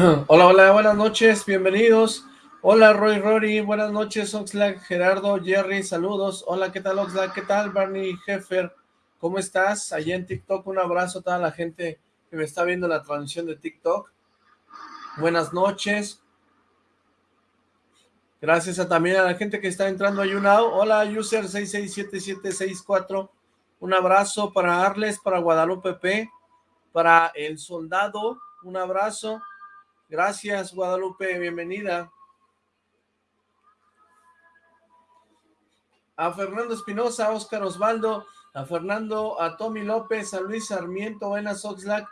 hola, hola, buenas noches, bienvenidos. Hola, Roy Rory, buenas noches, Oxlack, Gerardo, Jerry, saludos. Hola, ¿qué tal, Oxlack? ¿Qué tal, Barney Heffer? ¿Cómo estás? Allá en TikTok, un abrazo a toda la gente que me está viendo la transmisión de TikTok. Buenas noches. Gracias a, también a la gente que está entrando a YouNow. Hola, user 667764. Un abrazo para Arles, para Guadalupe P, para El Soldado. Un abrazo. Gracias, Guadalupe. Bienvenida. A Fernando Espinosa, Oscar Osvaldo, a Fernando, a Tommy López, a Luis Sarmiento, buenas Oxlack.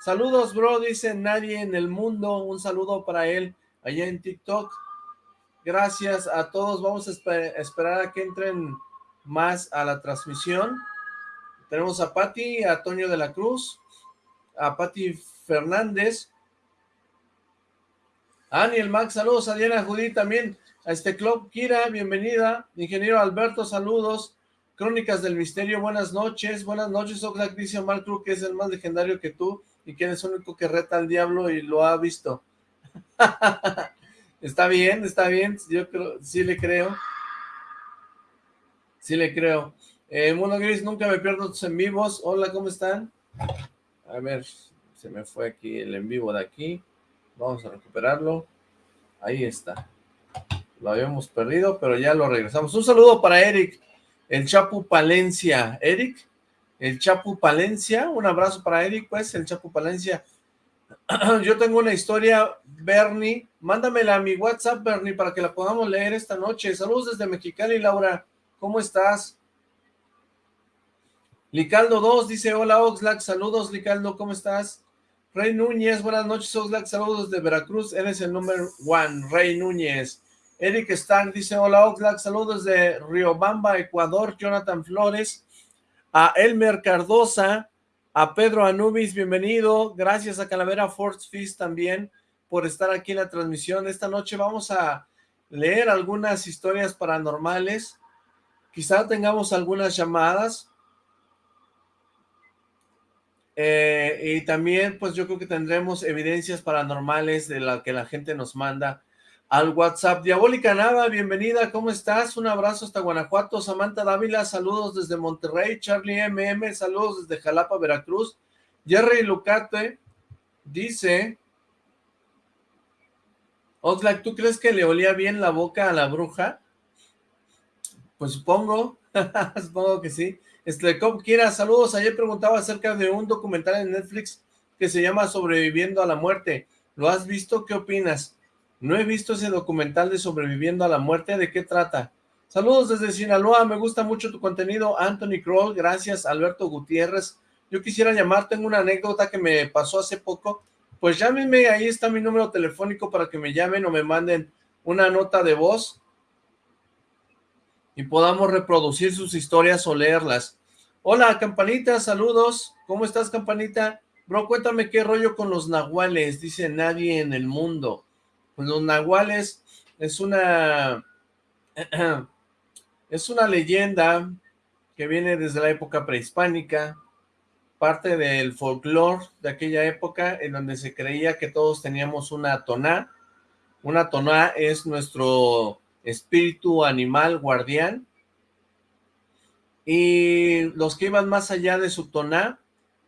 Saludos, bro, dice nadie en el mundo. Un saludo para él allá en TikTok. Gracias a todos. Vamos a esperar a que entren más a la transmisión. Tenemos a Patti, a Toño de la Cruz, a Patti Fernández, a Aniel Max, saludos a Diana Judí también, a este club, Kira, bienvenida, ingeniero Alberto, saludos, Crónicas del Misterio, buenas noches, buenas noches, Oxlack dice Omar Cruz que es el más legendario que tú y que eres el único que reta al diablo y lo ha visto. Está bien, está bien, yo creo, sí le creo. Sí le creo. Eh, Mono Gris, nunca me pierdo tus en vivos. Hola, ¿cómo están? A ver, se me fue aquí el en vivo de aquí. Vamos a recuperarlo. Ahí está. Lo habíamos perdido, pero ya lo regresamos. Un saludo para Eric, el Chapu Palencia. Eric, el Chapu Palencia. Un abrazo para Eric, pues, el Chapu Palencia. yo tengo una historia, Bernie, mándamela a mi WhatsApp, Bernie, para que la podamos leer esta noche. Saludos desde Mexicali, Laura, ¿cómo estás? Licaldo 2 dice, hola Oxlack, saludos Licaldo, ¿cómo estás? Rey Núñez, buenas noches Oxlack, saludos de Veracruz, eres el número one, Rey Núñez. Eric Stark dice, hola Oxlack, saludos de Riobamba, Ecuador, Jonathan Flores. A Elmer Cardosa, a Pedro Anubis, bienvenido. Gracias a Calavera Force Feast también por estar aquí en la transmisión. Esta noche vamos a leer algunas historias paranormales. Quizá tengamos algunas llamadas. Eh, y también, pues yo creo que tendremos evidencias paranormales de la que la gente nos manda al WhatsApp. Diabólica Nava, bienvenida, ¿cómo estás? Un abrazo hasta Guanajuato. Samantha Dávila, saludos desde Monterrey. Charlie MM, saludos desde Jalapa, Veracruz. Jerry Lucate dice... Oxlack, ¿tú crees que le olía bien la boca a la bruja? Pues supongo, supongo que sí. Este, quiera, saludos. Ayer preguntaba acerca de un documental en Netflix que se llama Sobreviviendo a la Muerte. ¿Lo has visto? ¿Qué opinas? No he visto ese documental de Sobreviviendo a la Muerte, ¿de qué trata? Saludos desde Sinaloa, me gusta mucho tu contenido, Anthony Kroll, gracias, Alberto Gutiérrez. Yo quisiera llamar, tengo una anécdota que me pasó hace poco, pues llámenme, ahí está mi número telefónico para que me llamen o me manden una nota de voz y podamos reproducir sus historias o leerlas. Hola, Campanita, saludos, ¿cómo estás, Campanita? Bro, cuéntame qué rollo con los nahuales, dice nadie en el mundo. Pues los nahuales es una... es una leyenda que viene desde la época prehispánica, parte del folclore de aquella época en donde se creía que todos teníamos una toná. Una toná es nuestro espíritu animal guardián. Y los que iban más allá de su toná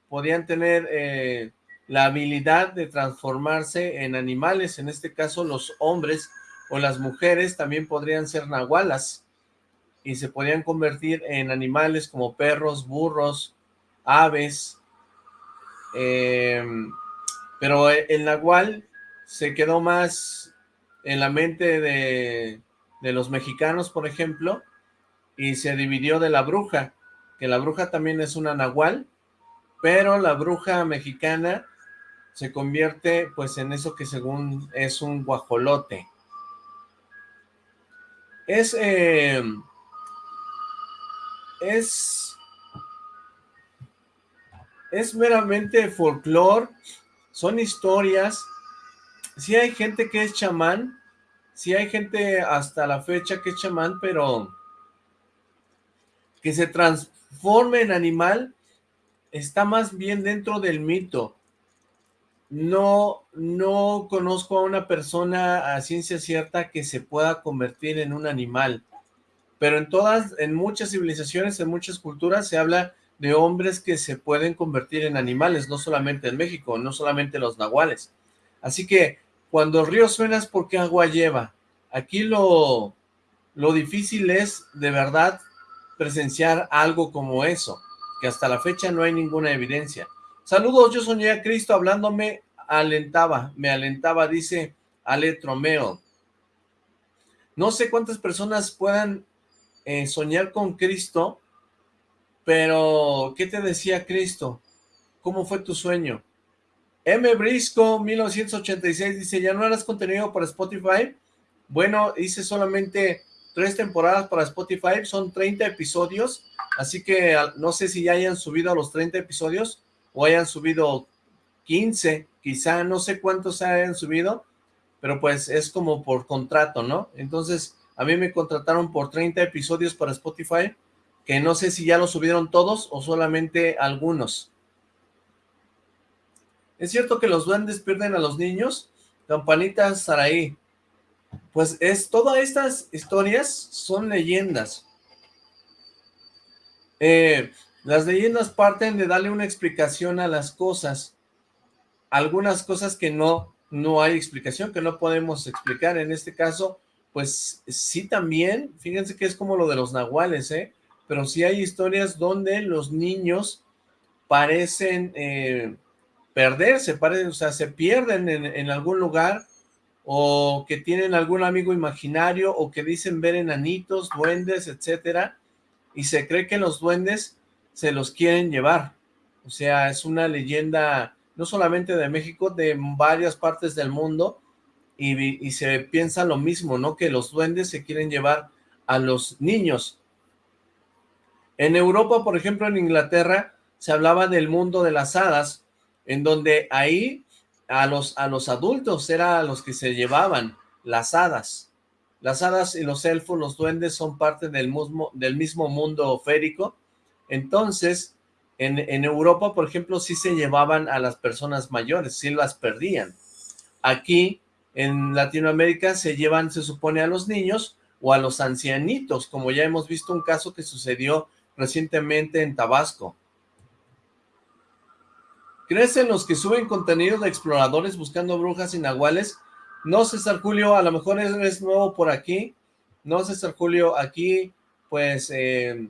podían tener eh, la habilidad de transformarse en animales, en este caso los hombres o las mujeres también podrían ser nahualas y se podían convertir en animales como perros, burros, aves, em, pero el nahual se quedó más en la mente de, de los mexicanos, por ejemplo, y se dividió de la bruja, que la bruja también es una nahual, pero la bruja mexicana se convierte pues en eso que según es un guajolote. Es, eh, es, es meramente folclore, son historias, si hay gente que es chamán, si hay gente hasta la fecha que es chamán, pero que se transforme en animal, está más bien dentro del mito. no, no conozco a una persona a ciencia cierta que se pueda convertir en un animal, pero en todas, en muchas civilizaciones, en muchas culturas se habla de hombres que se pueden convertir en animales, no solamente en México, no solamente los nahuales. Así que cuando el río suena es porque agua lleva. Aquí lo, lo difícil es de verdad presenciar algo como eso, que hasta la fecha no hay ninguna evidencia. Saludos, yo soñé a Cristo hablándome, alentaba, me alentaba, dice Ale Tromeo. No sé cuántas personas puedan eh, soñar con Cristo, pero ¿qué te decía Cristo? ¿Cómo fue tu sueño? M. Brisco, 1986, dice, ¿ya no harás contenido para Spotify? Bueno, hice solamente tres temporadas para Spotify, son 30 episodios, así que no sé si ya hayan subido a los 30 episodios, o hayan subido 15, quizá no sé cuántos hayan subido, pero pues es como por contrato, ¿no? Entonces, a mí me contrataron por 30 episodios para Spotify, que no sé si ya lo subieron todos o solamente algunos. ¿Es cierto que los duendes pierden a los niños? Campanita Saraí. Pues es, todas estas historias son leyendas. Eh, las leyendas parten de darle una explicación a las cosas. Algunas cosas que no, no hay explicación, que no podemos explicar. En este caso, pues sí también, fíjense que es como lo de los nahuales, ¿eh? Pero sí hay historias donde los niños parecen eh, perderse, parecen, o sea, se pierden en, en algún lugar o que tienen algún amigo imaginario o que dicen ver enanitos, duendes, etcétera, y se cree que los duendes se los quieren llevar. O sea, es una leyenda no solamente de México, de varias partes del mundo, y, se piensa lo mismo, ¿no? Que los duendes se quieren llevar a los niños. En Europa, por ejemplo, en Inglaterra, se hablaba del mundo de las hadas, en donde ahí a los, a los adultos era a los que se llevaban las hadas. Las hadas y los elfos, los duendes, son parte del mismo, del mismo mundo férico, entonces, en, Europa, por ejemplo, sí se llevaban a las personas mayores, sí las perdían. Aquí, en Latinoamérica, se llevan, se supone, a los niños o a los ancianitos, como ya hemos visto un caso que sucedió recientemente en Tabasco. ¿Crees en los que suben contenido de exploradores buscando brujas y nahuales? No, César Julio, a lo mejor es nuevo por aquí. No, César Julio, aquí, pues, eh,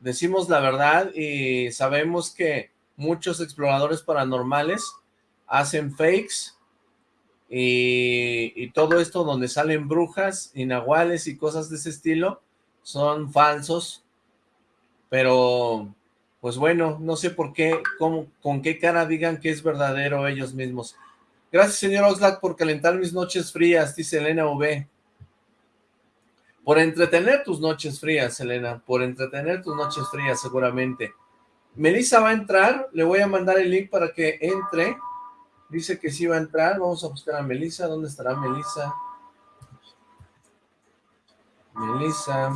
decimos la verdad y sabemos que muchos exploradores paranormales hacen fakes y, todo esto donde salen brujas y y cosas de ese estilo son falsos, pero pues bueno, no sé por qué, con qué cara digan que es verdadero ellos mismos. Gracias, señor Oxlack, por calentar mis noches frías, dice Elena V. Por entretener tus noches frías, Elena, por entretener tus noches frías seguramente. Melissa va a entrar, le voy a mandar el link para que entre. Dice que sí va a entrar, vamos a buscar a Melissa. ¿Dónde estará Melissa? Melissa.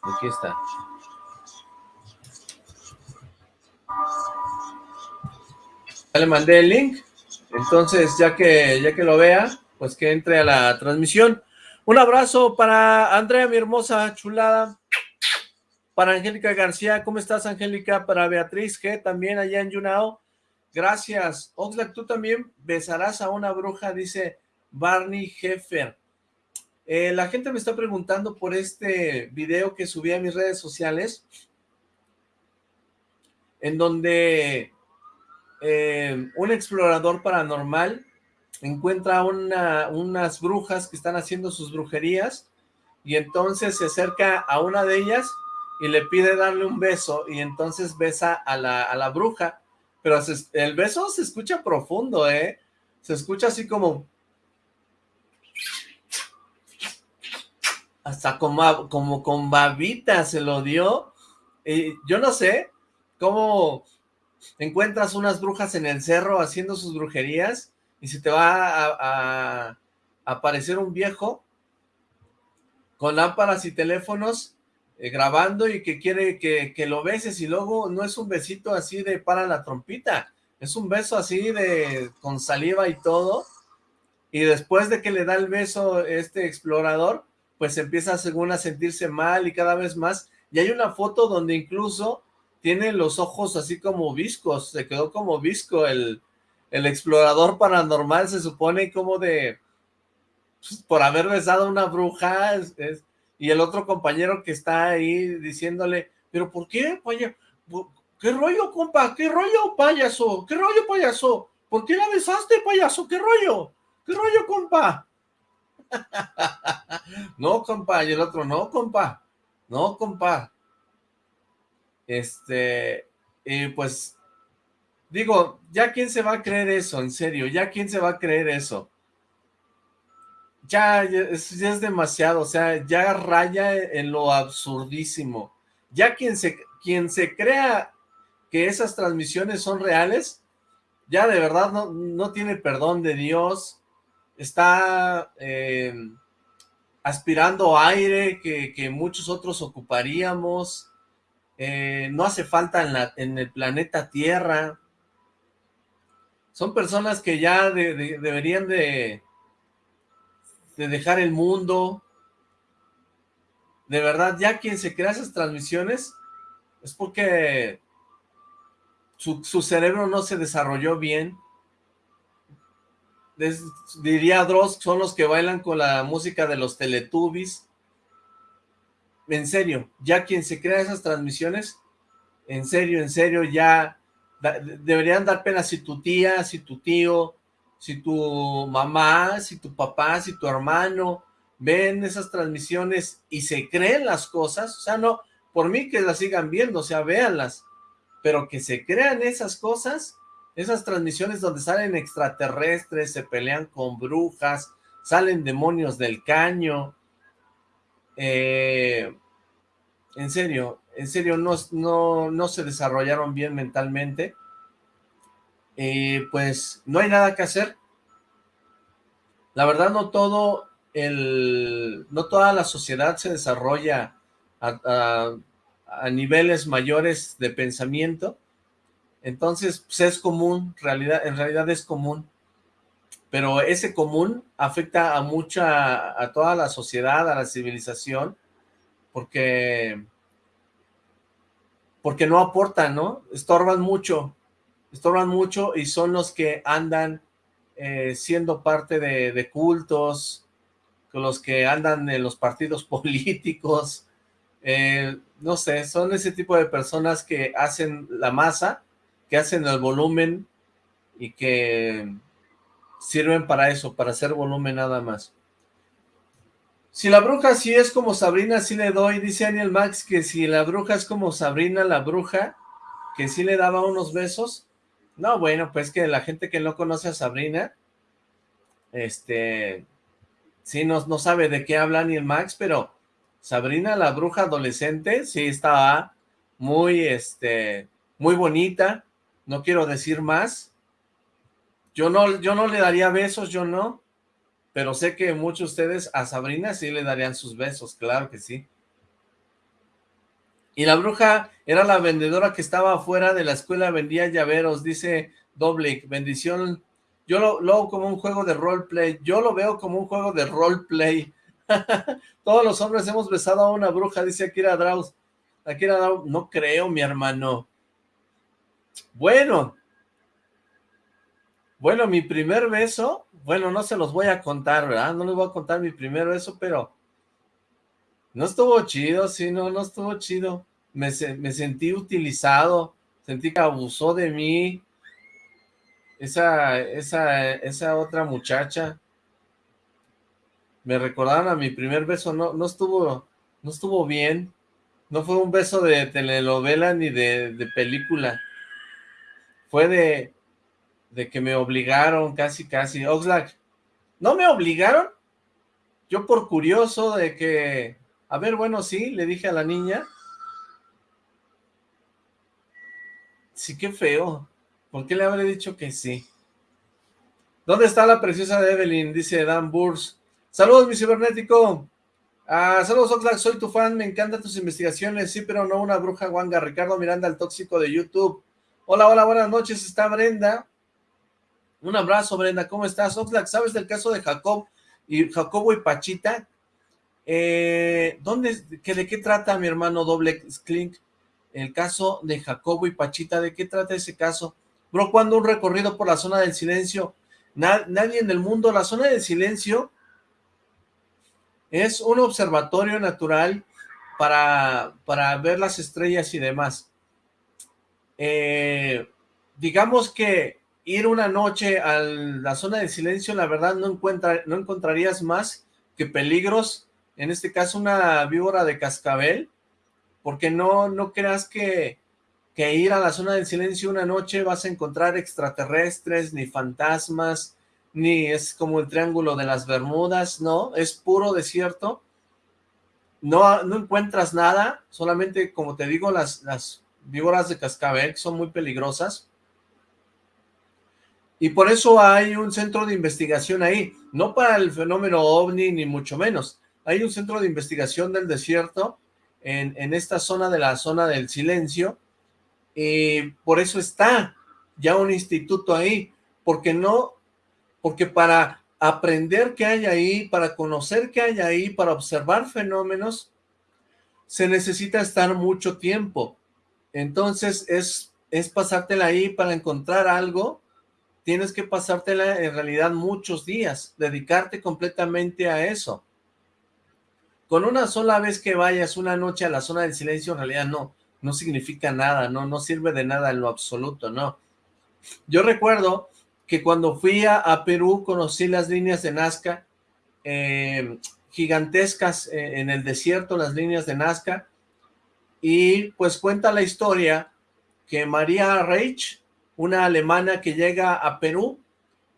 Aquí está. Le mandé el link, entonces ya que, ya que lo vea, pues que entre a la transmisión. Un abrazo para Andrea, mi hermosa chulada. Para Angélica García, ¿cómo estás, Angélica? Para Beatriz G, también allá en Yunao. Gracias. Oxlack, tú también besarás a una bruja, dice Barney Heffer. Eh, la gente me está preguntando por este video que subí a mis redes sociales, en donde eh, un explorador paranormal encuentra unas brujas que están haciendo sus brujerías y entonces se acerca a una de ellas y le pide darle un beso y entonces besa a la, bruja, pero el beso se escucha profundo, ¿eh? Se escucha así como... Hasta como, como con babita se lo dio. Y yo no sé cómo encuentras unas brujas en el cerro haciendo sus brujerías y si te va a, aparecer un viejo con lámparas y teléfonos eh, grabando y que quiere que, que, lo beses y luego no es un besito así de para la trompita, es un beso así de con saliva y todo, y después de que le da el beso este explorador, pues empieza según a sentirse mal y cada vez más, y hay una foto donde incluso tiene los ojos así como viscos, se quedó como visco el, el explorador paranormal, se supone como de, pues, por haber besado a una bruja, es, y el otro compañero que está ahí diciéndole, pero ¿por qué, payaso? ¿Qué rollo, compa? ¿Qué rollo, payaso? ¿Qué rollo, payaso? ¿Por qué la besaste, payaso? ¿Qué rollo? ¿Qué rollo, compa? no, compa, y el otro, no, compa, no, compa. Este, y pues, digo, ¿ya quién se va a creer eso? En serio, ¿ya quién se va a creer eso? ya, es, ya es demasiado, o sea, ya raya en lo absurdísimo. Ya quien se, quien se crea que esas transmisiones son reales, ya de verdad no, no tiene perdón de Dios, está eh, aspirando aire que, que, muchos otros ocuparíamos, eh, no hace falta en, el planeta Tierra, son personas que ya deberían de de dejar el mundo. De verdad, ya quien se crea esas transmisiones es porque su, cerebro no se desarrolló bien. diría Dross, son los que bailan con la música de los Teletubbies. En serio, ya quien se crea esas transmisiones, en serio, en serio, ya deberían dar pena si tu tía, si tu tío, si tu mamá, si tu papá, si tu hermano ven esas transmisiones y se creen las cosas, o sea, no, por mí que las sigan viendo, o sea, véanlas, pero que se crean esas cosas, esas transmisiones donde salen extraterrestres, se pelean con brujas, salen demonios del caño, eh, en serio, en serio, no, no, no se desarrollaron bien mentalmente, eh, pues no hay nada que hacer. La verdad no todo el, no toda la sociedad se desarrolla a, niveles mayores de pensamiento, entonces pues, es común, realidad, en realidad es común, pero ese común afecta a mucha, a toda la sociedad, a la civilización, porque, porque no aportan, ¿no? Estorban mucho, estorban mucho y son los que andan eh, siendo parte de, cultos, con los que andan en los partidos políticos, eh, no sé, son ese tipo de personas que hacen la masa, que hacen el volumen y que sirven para eso, para hacer volumen nada más. Si la bruja sí es como Sabrina, sí le doy, dice Daniel Max, que si la bruja es como Sabrina la bruja, que sí le daba unos besos, no, bueno, pues que la gente que no conoce a Sabrina, este, sí, no, no sabe de qué habla ni el Max, pero Sabrina, la bruja adolescente, sí estaba muy, este, muy bonita, no quiero decir más. Yo no, yo no le daría besos, yo no, pero sé que muchos de ustedes a Sabrina sí le darían sus besos, claro que sí. Y la bruja era la vendedora que estaba afuera de la escuela, vendía llaveros, dice Doblick, bendición. Yo lo, veo como un juego de roleplay, yo lo veo como un juego de roleplay. Todos los hombres hemos besado a una bruja, dice Akira Draus. Akira Draus, no creo, mi hermano. Bueno. Bueno, mi primer beso, bueno, no se los voy a contar, ¿verdad? No les voy a contar mi primer beso, pero no estuvo chido, sí, no, no estuvo chido. Me, me sentí utilizado, sentí que abusó de mí. Esa, esa, esa otra muchacha. Me recordaron a mi primer beso, no, no estuvo, no estuvo bien. No fue un beso de telenovela ni de, de película. Fue de, de que me obligaron casi, casi. Oxlack, ¿no me obligaron? Yo por curioso de que a ver, bueno, sí, le dije a la niña. Sí, qué feo. ¿Por qué le habré dicho que sí? ¿Dónde está la preciosa de Evelyn? Dice Dan Burs. Saludos, mi cibernético. Ah, saludos Oxlack, soy tu fan, me encantan tus investigaciones, sí, pero no una bruja guanga. Ricardo Miranda, el tóxico de YouTube. Hola, hola, buenas noches, está Brenda. Un abrazo, Brenda, ¿cómo estás? Oxlack, ¿sabes del caso de Jacob y Jacobo y Pachita? Eh, ¿dónde, que, ¿De qué trata mi hermano Doble Clink? El caso de Jacobo y Pachita, ¿de qué trata ese caso? Bro, cuando un recorrido por la zona del silencio, nadie en el mundo, la zona del silencio es un observatorio natural para, para ver las estrellas y demás. Eh, digamos que ir una noche a la zona del silencio, la verdad no, encuentra, no encontrarías más que peligros, en este caso una víbora de cascabel, porque no, no creas que, que ir a la zona del silencio una noche vas a encontrar extraterrestres, ni fantasmas, ni es como el triángulo de las Bermudas, no, es puro desierto, no, no encuentras nada, solamente como te digo, las, las víboras de cascabel son muy peligrosas, y por eso hay un centro de investigación ahí, no para el fenómeno OVNI ni mucho menos, hay un centro de investigación del desierto en, en esta zona de la zona del silencio, y por eso está ya un instituto ahí, porque no porque para aprender qué hay ahí, para conocer qué hay ahí, para observar fenómenos, se necesita estar mucho tiempo. Entonces, es, es pasártela ahí para encontrar algo, tienes que pasártela en realidad muchos días, dedicarte completamente a eso. Con una sola vez que vayas una noche a la zona del silencio, en realidad no, no significa nada, no, no sirve de nada en lo absoluto, no. Yo recuerdo que cuando fui a, Perú conocí las líneas de Nazca, eh, gigantescas eh, en el desierto, las líneas de Nazca, y pues cuenta la historia que María Reich, una alemana que llega a Perú,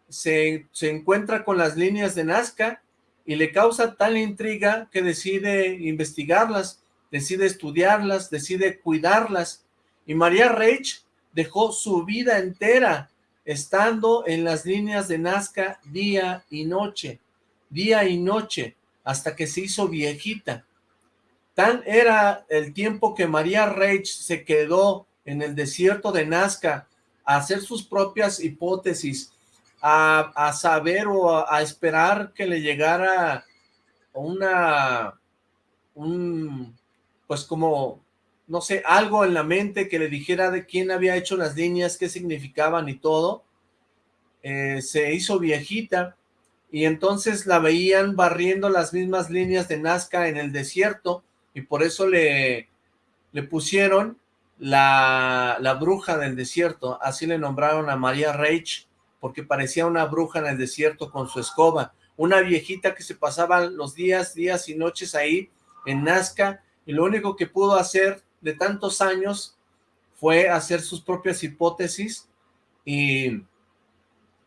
se, se encuentra con las líneas de Nazca y le causa tal intriga que decide investigarlas, decide estudiarlas, decide cuidarlas, y María Reich dejó su vida entera estando en las líneas de Nazca día y noche, día y noche, hasta que se hizo viejita. Tan era el tiempo que María Reich se quedó en el desierto de Nazca a hacer sus propias hipótesis, a, saber o a, esperar que le llegara una, un, pues como no sé, algo en la mente que le dijera de quién había hecho las líneas, qué significaban y todo, eh, se hizo viejita y entonces la veían barriendo las mismas líneas de Nazca en el desierto y por eso le, le pusieron la, bruja del desierto, así le nombraron a María Reich, porque parecía una bruja en el desierto con su escoba, una viejita que se pasaba los días, días y noches ahí en Nazca, y lo único que pudo hacer de tantos años fue hacer sus propias hipótesis y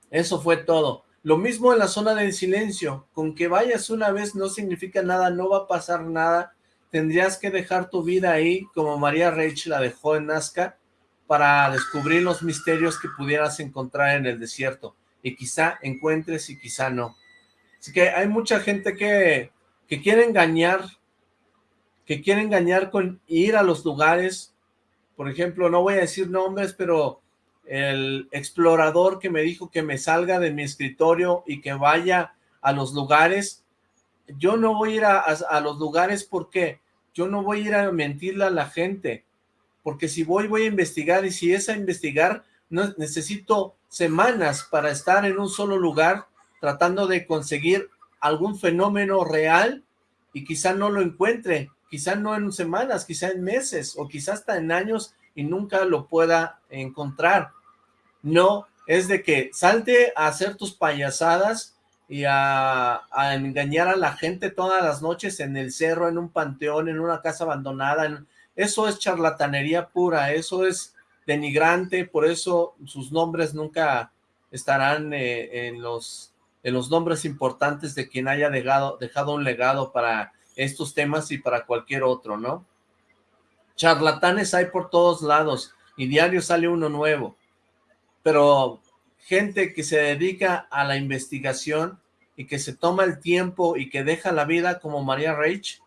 eso fue todo. Lo mismo en la zona del silencio, con que vayas una vez no significa nada, no va a pasar nada, tendrías que dejar tu vida ahí, como María Reich la dejó en Nazca, para descubrir los misterios que pudieras encontrar en el desierto, y quizá encuentres y quizá no. Así que hay mucha gente que, que quiere engañar que quiere engañar con ir a los lugares, por ejemplo, no voy a decir nombres, pero el explorador que me dijo que me salga de mi escritorio y que vaya a los lugares, yo no voy a ir a, los lugares porque yo no voy a ir a mentirle a la gente, porque si voy, voy a investigar, y si es a investigar, necesito semanas para estar en un solo lugar tratando de conseguir algún fenómeno real y quizá no lo encuentre, quizá no en semanas, quizá en meses, o quizá hasta en años y nunca lo pueda encontrar. No, es de que salte a hacer tus payasadas y a, engañar a la gente todas las noches en el cerro, en un panteón, en una casa abandonada. eso es charlatanería pura, eso es denigrante, por eso sus nombres nunca estarán eh, en, los, en los nombres importantes de quien haya dejado, dejado un legado para estos temas y para cualquier otro, ¿no? Charlatanes hay por todos lados y diario sale uno nuevo, pero gente que se dedica a la investigación y que se toma el tiempo y que deja la vida como María Reich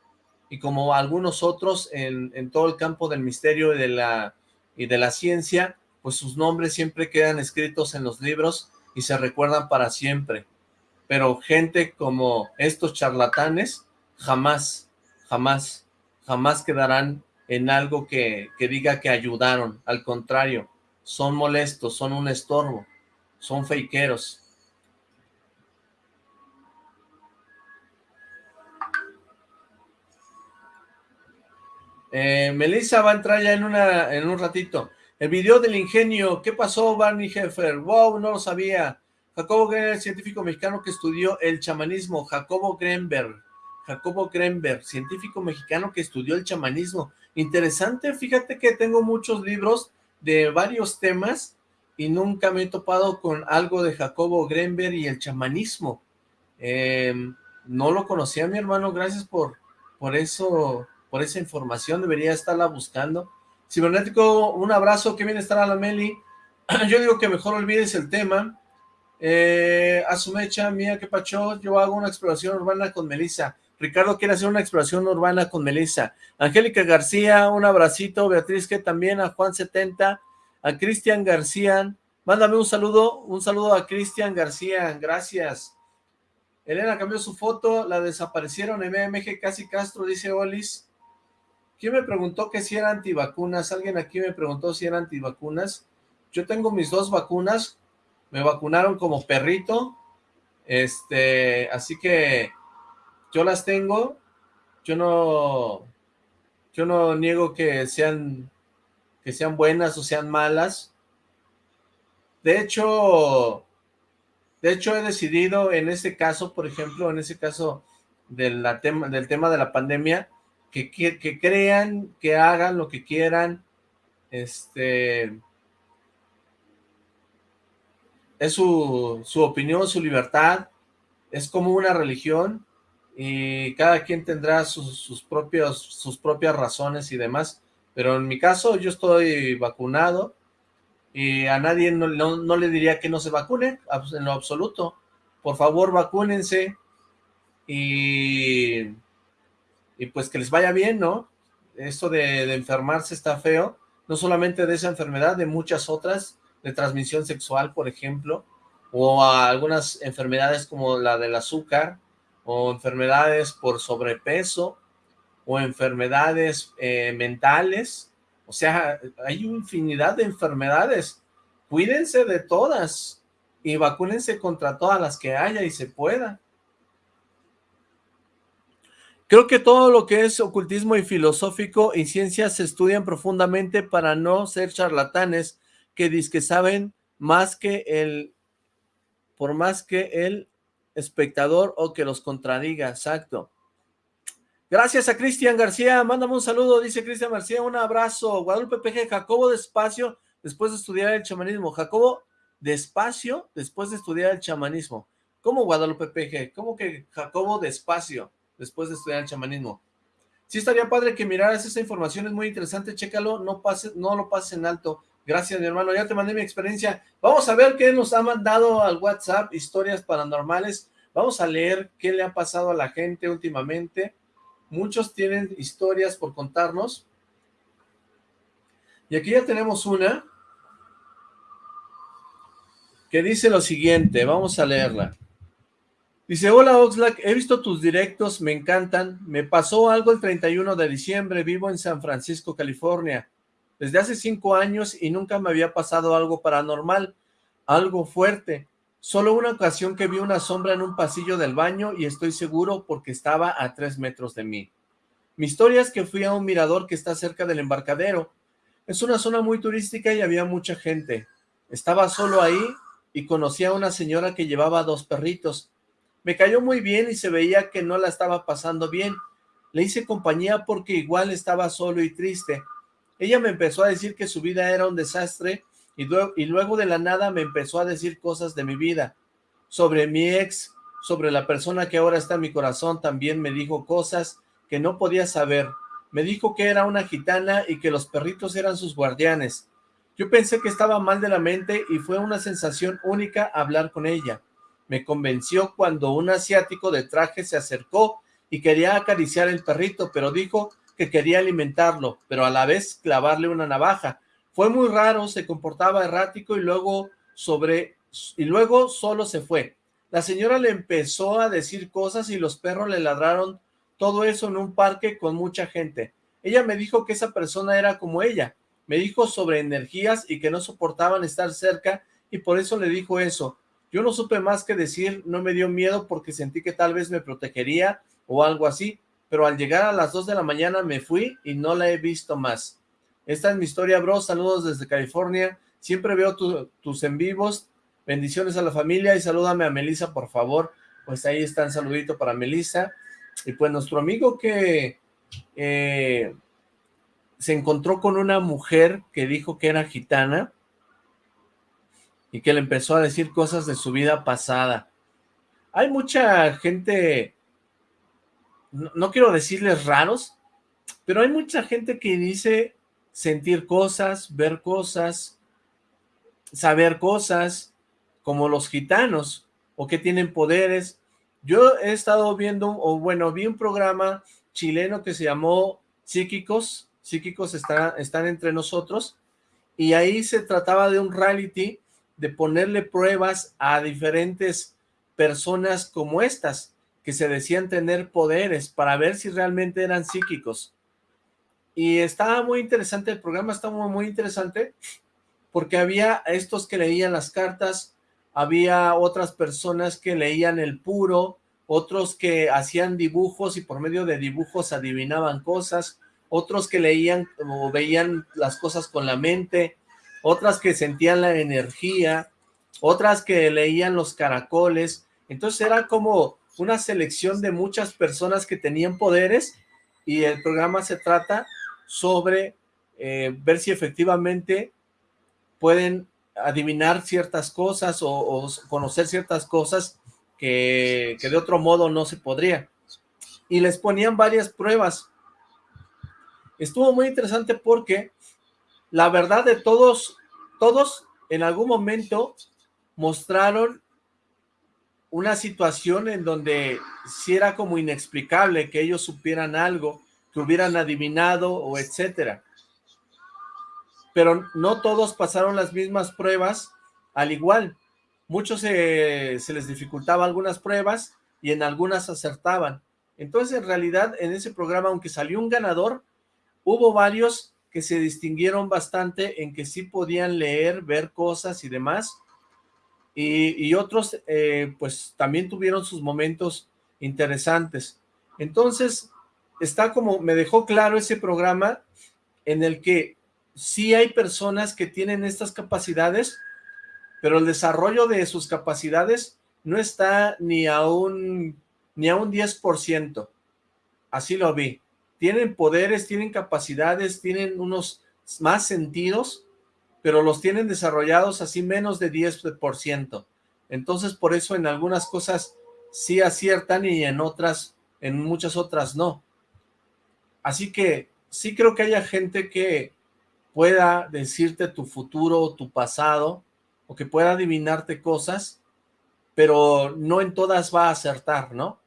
y como algunos otros en, en todo el campo del misterio y de, la, y de la ciencia, pues sus nombres siempre quedan escritos en los libros y se recuerdan para siempre. Pero gente como estos charlatanes jamás, jamás, jamás quedarán en algo que, que diga que ayudaron. Al contrario, son molestos, son un estorbo, son fakeeros. Eh, Melissa va a entrar ya en, una, en un ratito. El video del ingenio, ¿qué pasó Barney Heffer? Wow, no lo sabía. Jacobo Grenberg, científico mexicano que estudió el chamanismo. Jacobo Grenberg. Jacobo Grenberg, científico mexicano que estudió el chamanismo. Interesante, fíjate que tengo muchos libros de varios temas y nunca me he topado con algo de Jacobo Grenberg y el chamanismo. Em, no lo conocía mi hermano, gracias por, por eso, por esa información, debería estarla buscando. Cibernético, un abrazo, qué bien estar a la Meli. Yo digo que mejor olvides el tema. Eh, a su mecha, mía, que pacho, yo hago una exploración urbana con Melissa. Ricardo quiere hacer una exploración urbana con Melissa. Angélica García, un abracito. Beatriz, que también, a Juan 70, a Cristian García. Mándame un saludo, un saludo a Cristian García, gracias. Elena cambió su foto, la desaparecieron, MMG Casi Castro, dice Olis. ¿Quién me preguntó que si era antivacunas? Alguien aquí me preguntó si era antivacunas. Yo tengo mis dos vacunas, me vacunaron como perrito, este, así que yo las tengo, yo no, yo no niego que sean, que sean buenas o sean malas. De hecho, de hecho he decidido en ese caso, por ejemplo, en ese caso tema, del tema de la pandemia, que, crean, que hagan lo que quieran, este, es su, su opinión, su libertad, es como una religión y cada quien tendrá sus, sus, propios, sus propias razones y demás, pero en mi caso yo estoy vacunado y a nadie no, no le diría que no se vacune, en lo absoluto, por favor vacúnense y y pues que les vaya bien, ¿no? Esto de, enfermarse está feo, no solamente de esa enfermedad, de muchas otras, de transmisión sexual, por ejemplo, o algunas enfermedades como la del azúcar, o enfermedades por sobrepeso, o enfermedades eh, mentales, o sea, hay infinidad de enfermedades, cuídense de todas, y vacúnense contra todas las que haya y se pueda. Creo que todo lo que es ocultismo y filosófico y ciencia se estudian profundamente para no ser charlatanes que que saben más que el, por más que el espectador o que los contradiga, exacto. Gracias a Cristian García, mándame un saludo, dice Cristian García, un abrazo. Guadalupe PG, Jacobo despacio, después de estudiar el chamanismo. Jacobo despacio, después de estudiar el chamanismo. ¿Cómo Guadalupe PG? ¿Cómo que Jacobo despacio? después de estudiar el chamanismo. Sí estaría padre que miraras esa información, es muy interesante, chécalo, no, pase, no lo pases en alto. Gracias, mi hermano, ya te mandé mi experiencia. Vamos a ver qué nos ha mandado al WhatsApp, historias paranormales. Vamos a leer qué le ha pasado a la gente últimamente. Muchos tienen historias por contarnos. Y aquí ya tenemos una que dice lo siguiente, vamos a leerla. Dice, hola Oxlack, he visto tus directos, me encantan. Me pasó algo el 31 de diciembre, vivo en San Francisco, California. Desde hace cinco años y nunca me había pasado algo paranormal, algo fuerte. Solo una ocasión que vi una sombra en un pasillo del baño y estoy seguro porque estaba a tres metros de mí. Mi historia es que fui a un mirador que está cerca del embarcadero. Es una zona muy turística y había mucha gente. Estaba solo ahí y conocí a una señora que llevaba dos perritos. Me cayó muy bien y se veía que no la estaba pasando bien. Le hice compañía porque igual estaba solo y triste. Ella me empezó a decir que su vida era un desastre y, luego de la nada me empezó a decir cosas de mi vida. Sobre mi ex, sobre la persona que ahora está en mi corazón, también me dijo cosas que no podía saber. Me dijo que era una gitana y que los perritos eran sus guardianes. Yo pensé que estaba mal de la mente y fue una sensación única hablar con ella. Me convenció cuando un asiático de traje se acercó y quería acariciar el perrito, pero dijo que quería alimentarlo, pero a la vez clavarle una navaja. Fue muy raro, se comportaba errático y luego sobre y luego solo se fue. La señora le empezó a decir cosas y los perros le ladraron todo eso en un parque con mucha gente. Ella me dijo que esa persona era como ella. Me dijo sobre energías y que no soportaban estar cerca y por eso le dijo eso. Yo no supe más que decir, no me dio miedo porque sentí que tal vez me protegería o algo así, pero al llegar a las 2 de la mañana me fui y no la he visto más. Esta es mi historia, bro. Saludos desde California. Siempre veo tus en vivos. Bendiciones a la familia y salúdame a Melissa, por favor. Pues ahí está un saludito para Melissa. Y pues nuestro amigo que eh, se encontró con una mujer que dijo que era gitana y que le empezó a decir cosas de su vida pasada. Hay mucha gente, no, no quiero decirles raros, pero hay mucha gente que dice sentir cosas, ver cosas, saber cosas, como los gitanos, o que tienen poderes. Yo he estado viendo, o bueno, vi un programa chileno que se llamó Psíquicos, Psíquicos están, entre nosotros, y ahí se trataba de un reality de ponerle pruebas a diferentes personas como estas, que se decían tener poderes para ver si realmente eran psíquicos. Y estaba muy interesante, el programa estaba muy, interesante, porque había estos que leían las cartas, había otras personas que leían el puro, otros que hacían dibujos y por medio de dibujos adivinaban cosas, otros que leían o veían las cosas con la mente, otras que sentían la energía, otras que leían los caracoles, entonces era como una selección de muchas personas que tenían poderes y el programa se trata sobre eh, ver si efectivamente pueden adivinar ciertas cosas o, conocer ciertas cosas que, que, de otro modo no se podría. Y les ponían varias pruebas. Estuvo muy interesante porque la verdad de todos, todos en algún momento mostraron una situación en donde si era como inexplicable que ellos supieran algo, que hubieran adivinado o etcétera. Pero no todos pasaron las mismas pruebas al igual. Muchos se, se les dificultaba algunas pruebas y en algunas acertaban. Entonces, en realidad, en ese programa, aunque salió un ganador, hubo varios que se distinguieron bastante en que sí podían leer, ver cosas y demás, y, y otros, eh, pues, también tuvieron sus momentos interesantes. Entonces, está como, me dejó claro ese programa en el que sí hay personas que tienen estas capacidades, pero el desarrollo de sus capacidades no está ni a un, ni a un 10%. Así lo vi. Tienen poderes, tienen capacidades, tienen unos más sentidos, pero los tienen desarrollados así menos de 10%. Entonces, por eso en algunas cosas sí aciertan y en otras, en muchas otras no. Así que sí creo que haya gente que pueda decirte tu futuro o tu pasado, o que pueda adivinarte cosas, pero no en todas va a acertar, ¿no?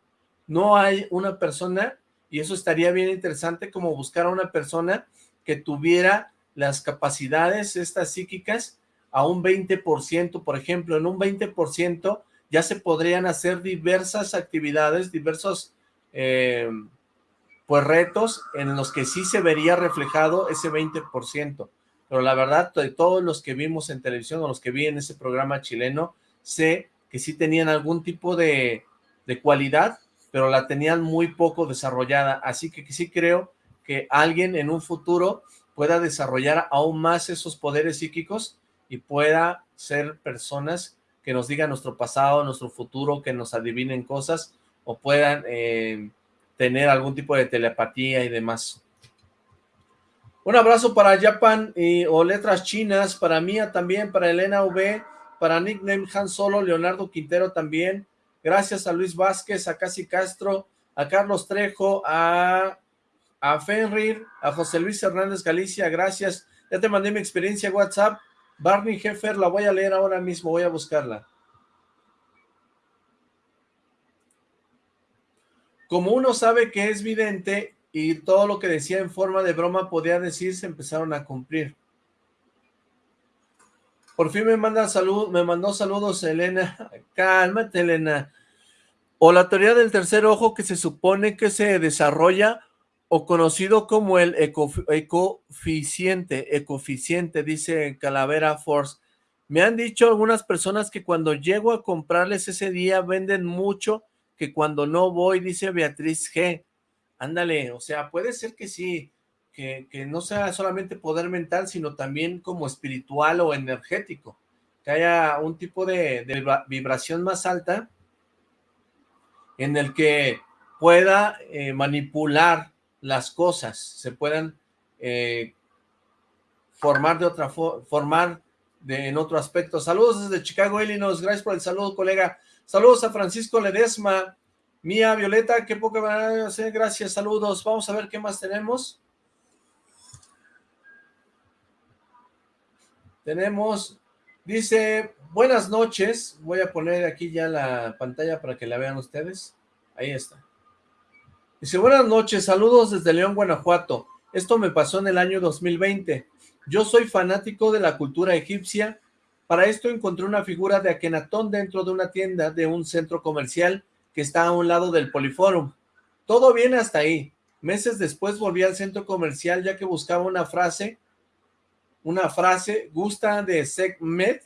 No hay una persona, y eso estaría bien interesante, como buscar a una persona que tuviera las capacidades estas psíquicas a un 20%, por ejemplo, en un 20% ya se podrían hacer diversas actividades, diversos eh, pues retos en los que sí se vería reflejado ese 20%. Pero la verdad, de todos los que vimos en televisión o los que vi en ese programa chileno, sé que sí tenían algún tipo de, de cualidad, pero la tenían muy poco desarrollada. Así que sí creo que alguien en un futuro pueda desarrollar aún más esos poderes psíquicos y pueda ser personas que nos digan nuestro pasado, nuestro futuro, que nos adivinen cosas o puedan eh, tener algún tipo de telepatía y demás. Un abrazo para Japan y, o letras chinas, para Mía también, para Elena V, para Nickname Han Solo, Leonardo Quintero también. Gracias a Luis Vázquez, a Casi Castro, a Carlos Trejo, a, a Fenrir, a José Luis Hernández Galicia, gracias. Ya te mandé mi experiencia WhatsApp. Barney Heffer, la voy a leer ahora mismo, voy a buscarla. Como uno sabe que es vidente y todo lo que decía en forma de broma podía decir, se empezaron a cumplir. Por fin me manda salud, me mandó saludos Elena. Cálmate, Elena. O la teoría del tercer ojo que se supone que se desarrolla o conocido como el ecoficiente, ecoficiente, dice Calavera Force. Me han dicho algunas personas que cuando llego a comprarles ese día venden mucho, que cuando no voy, dice Beatriz G. Ándale, o sea, puede ser que sí, que, no sea solamente poder mental, sino también como espiritual o energético, que haya un tipo de, vibración más alta en el que pueda eh, manipular las cosas, se puedan eh, formar de otra forma, formar de, en otro aspecto. Saludos desde Chicago, Illinois, gracias por el saludo, colega. Saludos a Francisco Ledesma, Mía Violeta, qué poca van a gracias, saludos. Vamos a ver qué más tenemos. Tenemos, dice, buenas noches. Voy a poner aquí ya la pantalla para que la vean ustedes. Ahí está. Dice, buenas noches, saludos desde León, Guanajuato. Esto me pasó en el año 2020. Yo soy fanático de la cultura egipcia. Para esto encontré una figura de Akenatón dentro de una tienda de un centro comercial que está a un lado del Poliforum. Todo bien hasta ahí. Meses después volví al centro comercial ya que buscaba una frase una frase, gusta de Segmet,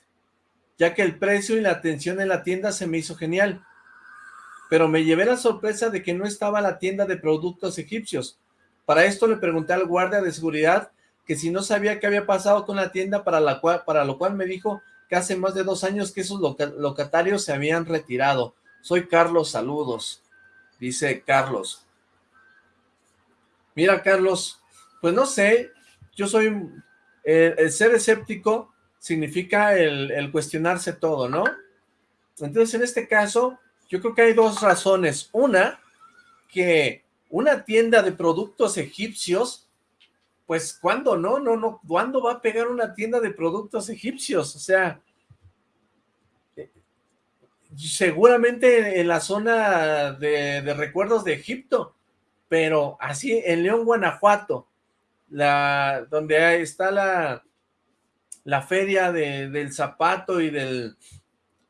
ya que el precio y la atención en la tienda se me hizo genial. Pero me llevé la sorpresa de que no estaba la tienda de productos egipcios. Para esto le pregunté al guardia de seguridad que si no sabía qué había pasado con la tienda, para, la cual, para lo cual me dijo que hace más de dos años que esos locatarios se habían retirado. Soy Carlos, saludos, dice Carlos. Mira, Carlos, pues no sé, yo soy el, ser escéptico significa el, cuestionarse todo, ¿no? Entonces, en este caso, yo creo que hay dos razones. Una, que una tienda de productos egipcios, pues, ¿cuándo no? No, no, ¿cuándo va a pegar una tienda de productos egipcios? O sea, seguramente en la zona de, de recuerdos de Egipto, pero así en León, Guanajuato, la, donde está la, la feria del zapato y, del,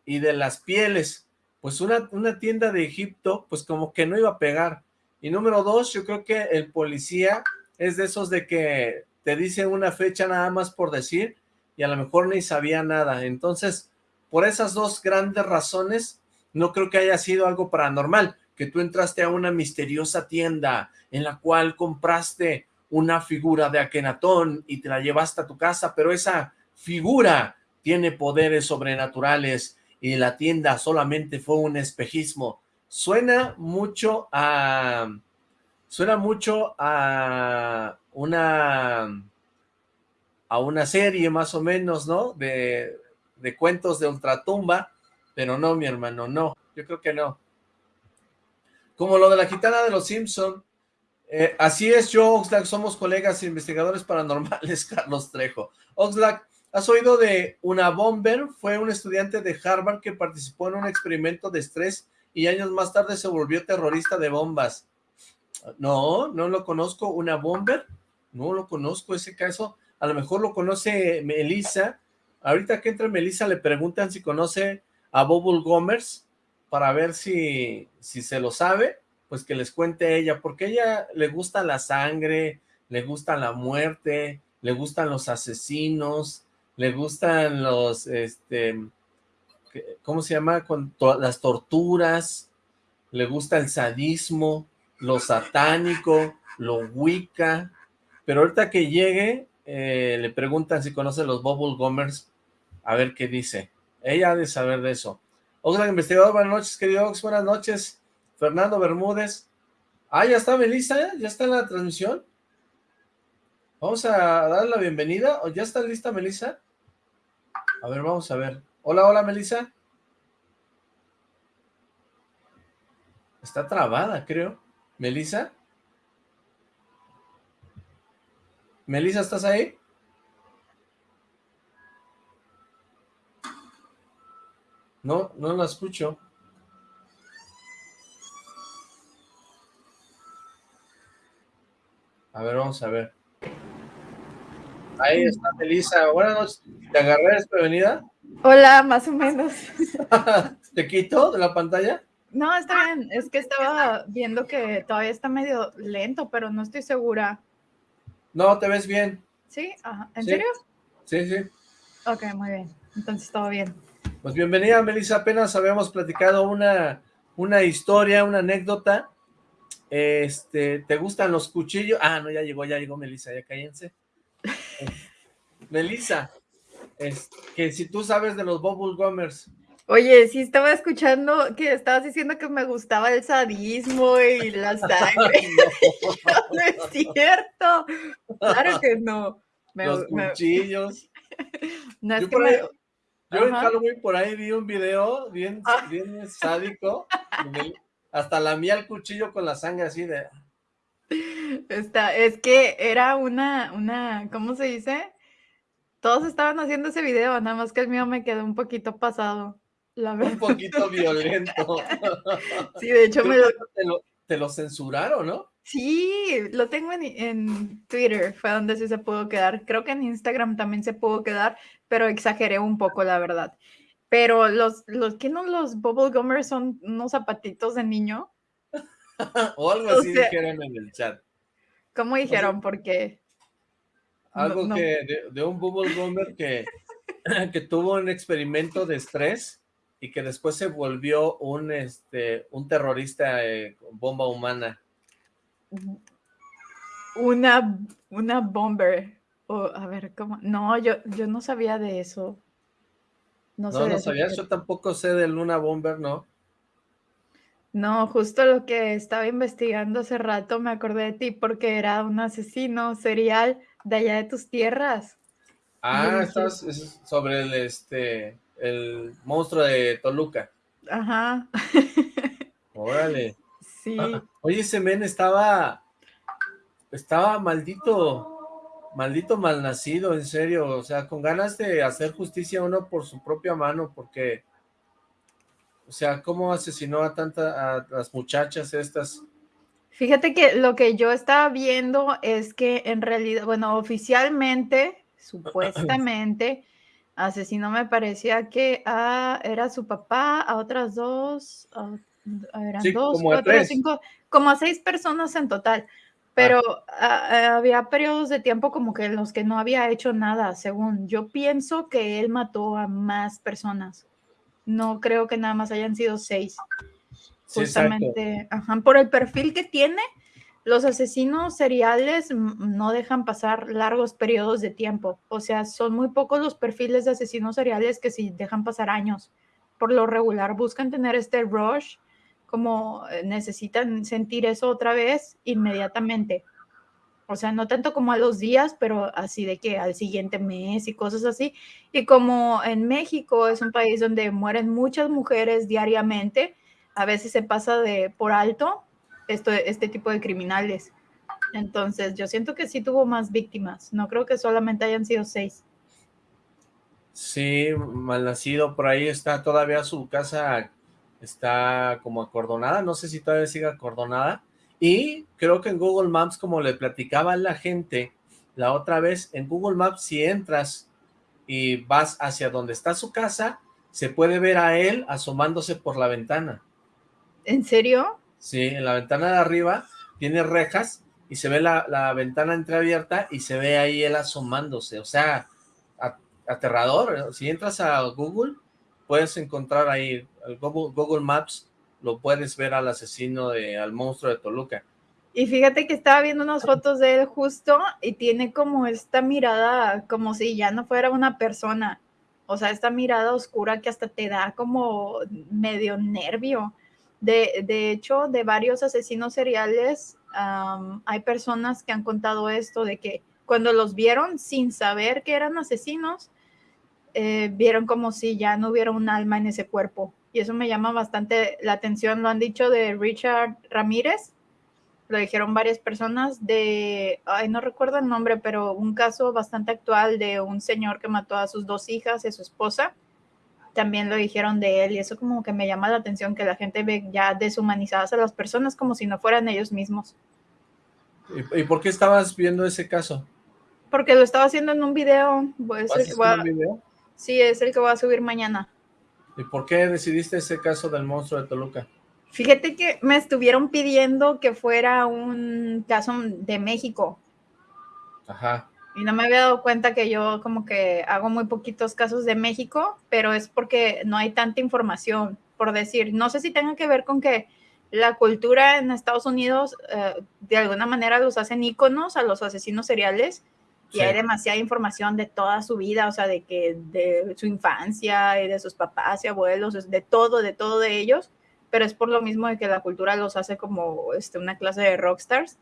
y de las pieles, pues una, una tienda de Egipto, pues como que no iba a pegar. Y número dos, yo creo que el policía es de esos de que te dice una fecha nada más por decir y a lo mejor ni sabía nada. Entonces, por esas dos grandes razones, no creo que haya sido algo paranormal, que tú entraste a una misteriosa tienda en la cual compraste una figura de Akenatón y te la llevaste a tu casa, pero esa figura tiene poderes sobrenaturales y la tienda solamente fue un espejismo. Suena mucho a... Suena mucho a una... a una serie más o menos, ¿no? De, de cuentos de ultratumba, pero no, mi hermano, no. Yo creo que no. Como lo de la gitana de los Simpson, eh, así es, yo, Oxlack, somos colegas investigadores paranormales, Carlos Trejo. Oxlack, ¿has oído de una bomber? Fue un estudiante de Harvard que participó en un experimento de estrés y años más tarde se volvió terrorista de bombas. No, no lo conozco. ¿Una bomber? No lo conozco ese caso. A lo mejor lo conoce Melissa. Ahorita que entra Melissa le preguntan si conoce a Bobble Gomers para ver si, si se lo sabe pues que les cuente ella, porque a ella le gusta la sangre, le gusta la muerte, le gustan los asesinos, le gustan los, este, ¿cómo se llama? Con las torturas, le gusta el sadismo, lo satánico, lo wicca, pero ahorita que llegue, eh, le preguntan si conoce los Bubble Gomers, a ver qué dice. Ella ha de saber de eso. Oxlack investigador, buenas noches, querido Ox, buenas noches. Fernando Bermúdez. Ah, ya está Melissa, ya está en la transmisión. Vamos a darle la bienvenida. ¿O ya está lista Melissa? A ver, vamos a ver. Hola, hola Melissa. Está trabada, creo. ¿Melissa? ¿Melissa, estás ahí? No, no la escucho. A ver, vamos a ver. Ahí está Melissa. Buenas noches. ¿Te agarré desprevenida? Hola, más o menos. ¿Te quito de la pantalla? No, está bien. Es que estaba viendo que todavía está medio lento, pero no estoy segura. No, te ves bien. ¿Sí? ¿En serio? Sí, sí. Ok, muy bien. Entonces todo bien. Pues bienvenida, Melissa. Apenas habíamos platicado una, una historia, una anécdota. Este, ¿te gustan los cuchillos? Ah, no, ya llegó, ya llegó Melissa, ya cállense. Melissa, es que si tú sabes de los Bubble Gummers. Oye, sí estaba escuchando que estabas diciendo que me gustaba el sadismo y la sangre. no. es cierto. Claro que no. los cuchillos. No es yo que me... yo en Halloween por ahí vi un video bien, ah. bien sádico. hasta la mía el cuchillo con la sangre así de... Está, es que era una, una, ¿cómo se dice? Todos estaban haciendo ese video, nada más que el mío me quedó un poquito pasado. La Un poquito violento. sí, de hecho me lo... Te, lo... censuraron, ¿no? Sí, lo tengo en, en, Twitter, fue donde sí se pudo quedar. Creo que en Instagram también se pudo quedar, pero exageré un poco, la verdad. Pero los, los ¿qué no los bubble gummers son unos zapatitos de niño? o algo así dijeron en el chat. ¿Cómo dijeron? Porque algo que de, un bubble gummer que, que tuvo un experimento de estrés y que después se volvió un este un terrorista eh, bomba humana. Una una bomber. o a ver, ¿cómo? No, yo, yo no sabía de eso. No, no, no sabía, yo tampoco sé de Luna Bomber, ¿no? No, justo lo que estaba investigando hace rato me acordé de ti porque era un asesino serial de allá de tus tierras. Ah, estás sobre el este el monstruo de Toluca. Ajá. Órale. Sí. oye, ese men estaba estaba maldito, maldito malnacido, en serio, o sea, con ganas de hacer justicia uno por su propia mano, porque o sea, ¿cómo asesinó a tantas, a las muchachas estas? Fíjate que lo que yo estaba viendo es que en realidad, bueno, oficialmente, supuestamente, asesinó me parecía que a, era su papá, a otras dos, eran dos, cuatro, cinco, como a seis personas en total. Pero ah. había periodos de tiempo como que en los que no había hecho nada, según yo pienso que él mató a más personas no creo que nada más hayan sido seis. Justamente, por el perfil que tiene, los asesinos seriales no dejan pasar largos periodos de tiempo. O sea, son muy pocos los perfiles de asesinos seriales que sí dejan pasar años. Por lo regular buscan tener este rush, como eh, necesitan sentir eso otra vez inmediatamente. O sea, no tanto como a los días, pero así de que al siguiente mes y cosas así. Y como en México es un país donde mueren muchas mujeres diariamente, a veces se pasa de por alto esto, este tipo de criminales. Entonces, yo siento que sí tuvo más víctimas. No creo que solamente hayan sido seis. Sí, mal nacido. Por ahí está todavía su casa, está como acordonada. No sé si todavía sigue acordonada y creo que en Google Maps, como le platicaba a la gente la otra vez, en Google Maps si entras y vas hacia donde está su casa, se puede ver a él asomándose por la ventana. ¿En serio? Sí, en la ventana de arriba tiene rejas y se ve la, la ventana entreabierta y se ve ahí él asomándose, o sea, aterrador. Si entras a Google, puedes encontrar ahí Google, Google Maps lo puedes ver al asesino, de, al monstruo de Toluca. Y fíjate que estaba viendo unas fotos de él justo y tiene como esta mirada, como si ya no fuera una persona. O sea, esta mirada oscura que hasta te da como medio nervio. De, de hecho, de varios asesinos seriales, hay personas que han contado esto, de que cuando los vieron sin saber que eran asesinos, eh, vieron como si ya no hubiera un alma en ese cuerpo y eso me llama bastante la atención. Lo han dicho de Richard Ramírez, lo dijeron varias personas de, ay, no recuerdo el nombre, pero un caso bastante actual de un señor que mató a sus dos hijas y a su esposa. También lo dijeron de él y eso como que me llama la atención que la gente ve ya deshumanizadas a las personas como si no fueran ellos mismos. ¿Y, por qué estabas viendo ese caso? Porque lo estaba haciendo en un video. Pues, un video? Sí, es el que voy a subir mañana. ¿Y por qué decidiste ese caso del monstruo de Toluca? Fíjate que me estuvieron pidiendo que fuera un caso de México. Ajá. Y no me había dado cuenta que yo como que hago muy poquitos casos de México, pero es porque no hay tanta información, por decir. No sé si tenga que ver con que la cultura en Estados Unidos eh, de alguna manera los hacen íconos a los asesinos seriales y hay demasiada información de toda su vida, o sea, de que de su infancia y de sus papás y abuelos, de todo, de todo de ellos, pero es por lo mismo de que la cultura los hace como este, una clase de rockstars.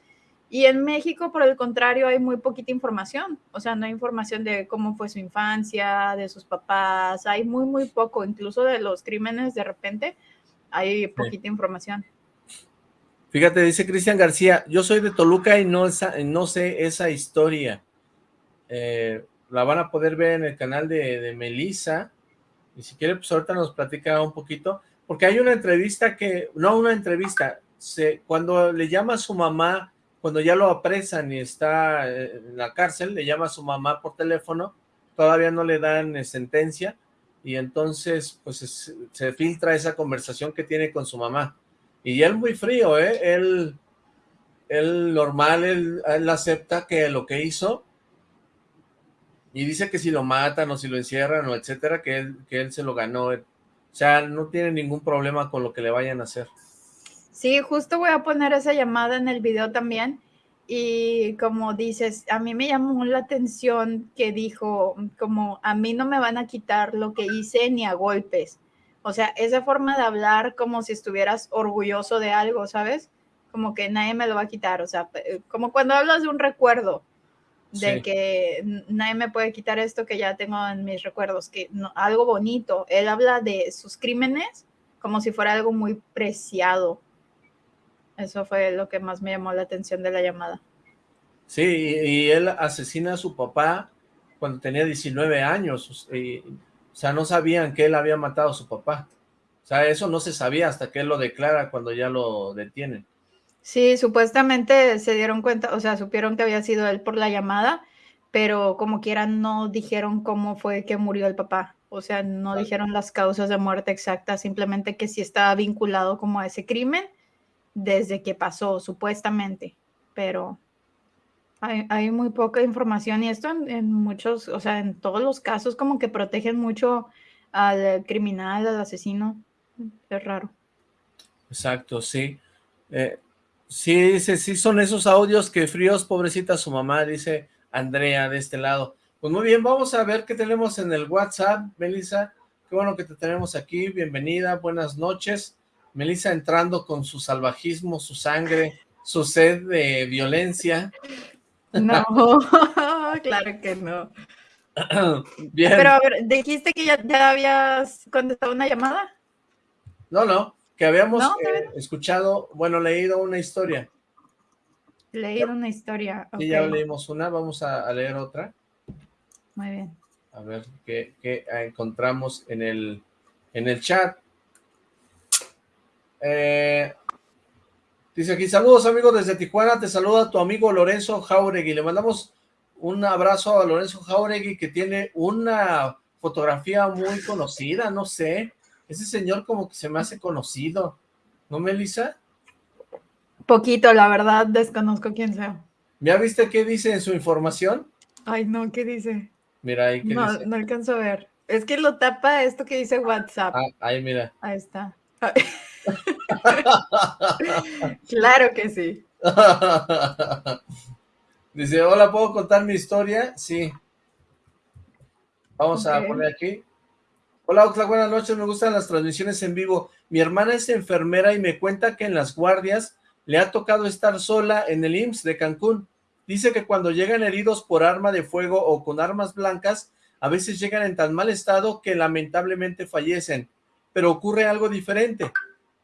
Y en México, por el contrario, hay muy poquita información, o sea, no hay información de cómo fue su infancia, de sus papás, hay muy, muy poco, incluso de los crímenes de repente, hay poquita información. Fíjate, dice Cristian García, yo soy de Toluca y no, no sé esa historia. Eh, la van a poder ver en el canal de, de Melissa. Y si quiere, pues ahorita nos platica un poquito. Porque hay una entrevista que, no una entrevista, se, cuando le llama a su mamá, cuando ya lo apresan y está eh, en la cárcel, le llama a su mamá por teléfono, todavía no le dan eh, sentencia, y entonces pues se filtra esa conversación que tiene con su mamá y él muy frío, ¿eh? Él, él normal, él, acepta que lo que hizo y dice que si lo matan o si lo encierran o etcétera, que él, que él se lo ganó. O sea, no tiene ningún problema con lo que le vayan a hacer. Sí, justo voy a poner esa llamada en el video también. Y como dices, a mí me llamó la atención que dijo, como a mí no me van a quitar lo que hice ni a golpes. O sea, esa forma de hablar como si estuvieras orgulloso de algo, ¿sabes? Como que nadie me lo va a quitar, o sea, como cuando hablas de un recuerdo, de que nadie me puede quitar esto que ya tengo en mis recuerdos, que algo bonito. Él habla de sus crímenes como si fuera algo muy preciado. Eso fue lo que más me llamó la atención de la llamada. Sí, y él asesina a su papá cuando tenía 19 años. Y o sea, no sabían que él había matado a su papá. O sea, eso no se sabía hasta que él lo declara cuando ya lo detienen. Sí, supuestamente se dieron cuenta, o sea, supieron que había sido él por la llamada, pero como quieran no dijeron cómo fue que murió el papá. O sea, no dijeron las causas de muerte exactas, simplemente que sí estaba vinculado como a ese crimen desde que pasó, supuestamente. Pero hay, muy poca información y esto en, muchos, o sea, en todos los casos como que protegen mucho al criminal, al asesino. Es raro. Exacto, sí. Eh, sí, dice, sí son esos audios que fríos, pobrecita su mamá, dice Andrea de este lado. Pues muy bien, vamos a ver qué tenemos en el WhatsApp, Melissa. Qué bueno que te tenemos aquí, bienvenida, buenas noches. Melissa entrando con su salvajismo, su sangre, su sed de violencia. No, claro que no. Bien. Pero a ver, dijiste que ya, ya habías contestado una llamada. No, no, que habíamos eh, escuchado, bueno, leído una historia. Leído una historia. Y ya leímos una, vamos a, leer otra. Muy bien. A ver qué, qué encontramos en el, en el chat. Eh, Dice aquí, saludos amigos desde Tijuana, te saluda tu amigo Lorenzo Jauregui. Le mandamos un abrazo a Lorenzo Jauregui que tiene una fotografía muy conocida, no sé. Ese señor como que se me hace conocido. ¿No, Melissa? Poquito, la verdad, desconozco quién sea. ¿Ya viste qué dice en su información? Ay, no, ¿qué dice? Mira ahí, ¿qué no, dice? No alcanzo a ver. Es que lo tapa esto que dice WhatsApp. Ah, ahí, mira. Ahí está. claro que sí. Dice, hola, ¿puedo contar mi historia? Sí. Vamos a poner aquí. Hola, Oxla, buenas noches, me gustan las transmisiones en vivo. Mi hermana es enfermera y me cuenta que en las guardias le ha tocado estar sola en el IMSS de Cancún. Dice que cuando llegan heridos por arma de fuego o con armas blancas, a veces llegan en tan mal estado que lamentablemente fallecen. Pero ocurre algo diferente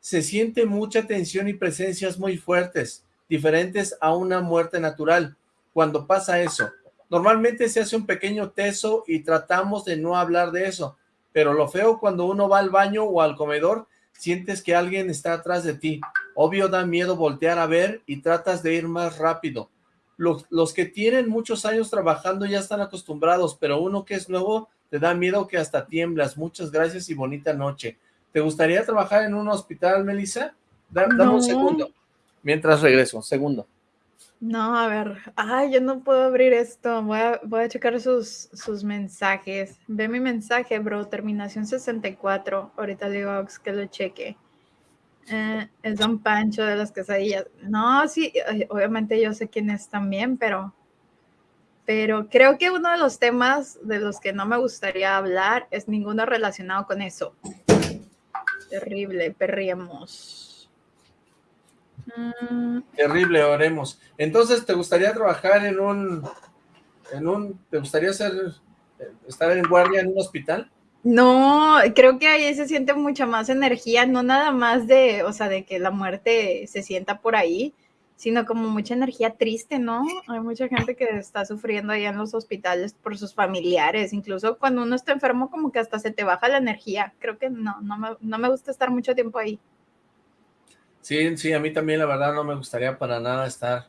se siente mucha tensión y presencias muy fuertes, diferentes a una muerte natural. Cuando pasa eso, normalmente se hace un pequeño teso y tratamos de no hablar de eso, pero lo feo cuando uno va al baño o al comedor, sientes que alguien está atrás de ti. Obvio da miedo voltear a ver y tratas de ir más rápido. Los, los que tienen muchos años trabajando ya están acostumbrados, pero uno que es nuevo te da miedo que hasta tiemblas. Muchas gracias y bonita noche. ¿Te gustaría trabajar en un hospital, Melissa? dame un segundo. Mientras regreso, segundo. No, a ver. Ay, yo no puedo abrir esto. Voy a, voy a checar sus, sus mensajes. Ve mi mensaje, bro. Terminación 64. Ahorita le digo que lo cheque. Eh, es Don Pancho de las quesadillas. No, sí, obviamente yo sé quién es también, pero, pero creo que uno de los temas de los que no me gustaría hablar es ninguno relacionado con eso. Terrible, perriemos. Mm. Terrible, oremos. Entonces, ¿te gustaría trabajar en un, en un, te gustaría ser, estar en guardia en un hospital? No, creo que ahí se siente mucha más energía, no nada más de, o sea, de que la muerte se sienta por ahí, sino como mucha energía triste, ¿no? Hay mucha gente que está sufriendo ahí en los hospitales por sus familiares, incluso cuando uno está enfermo como que hasta se te baja la energía. Creo que no, no me, no me gusta estar mucho tiempo ahí. Sí, sí, a mí también la verdad no me gustaría para nada estar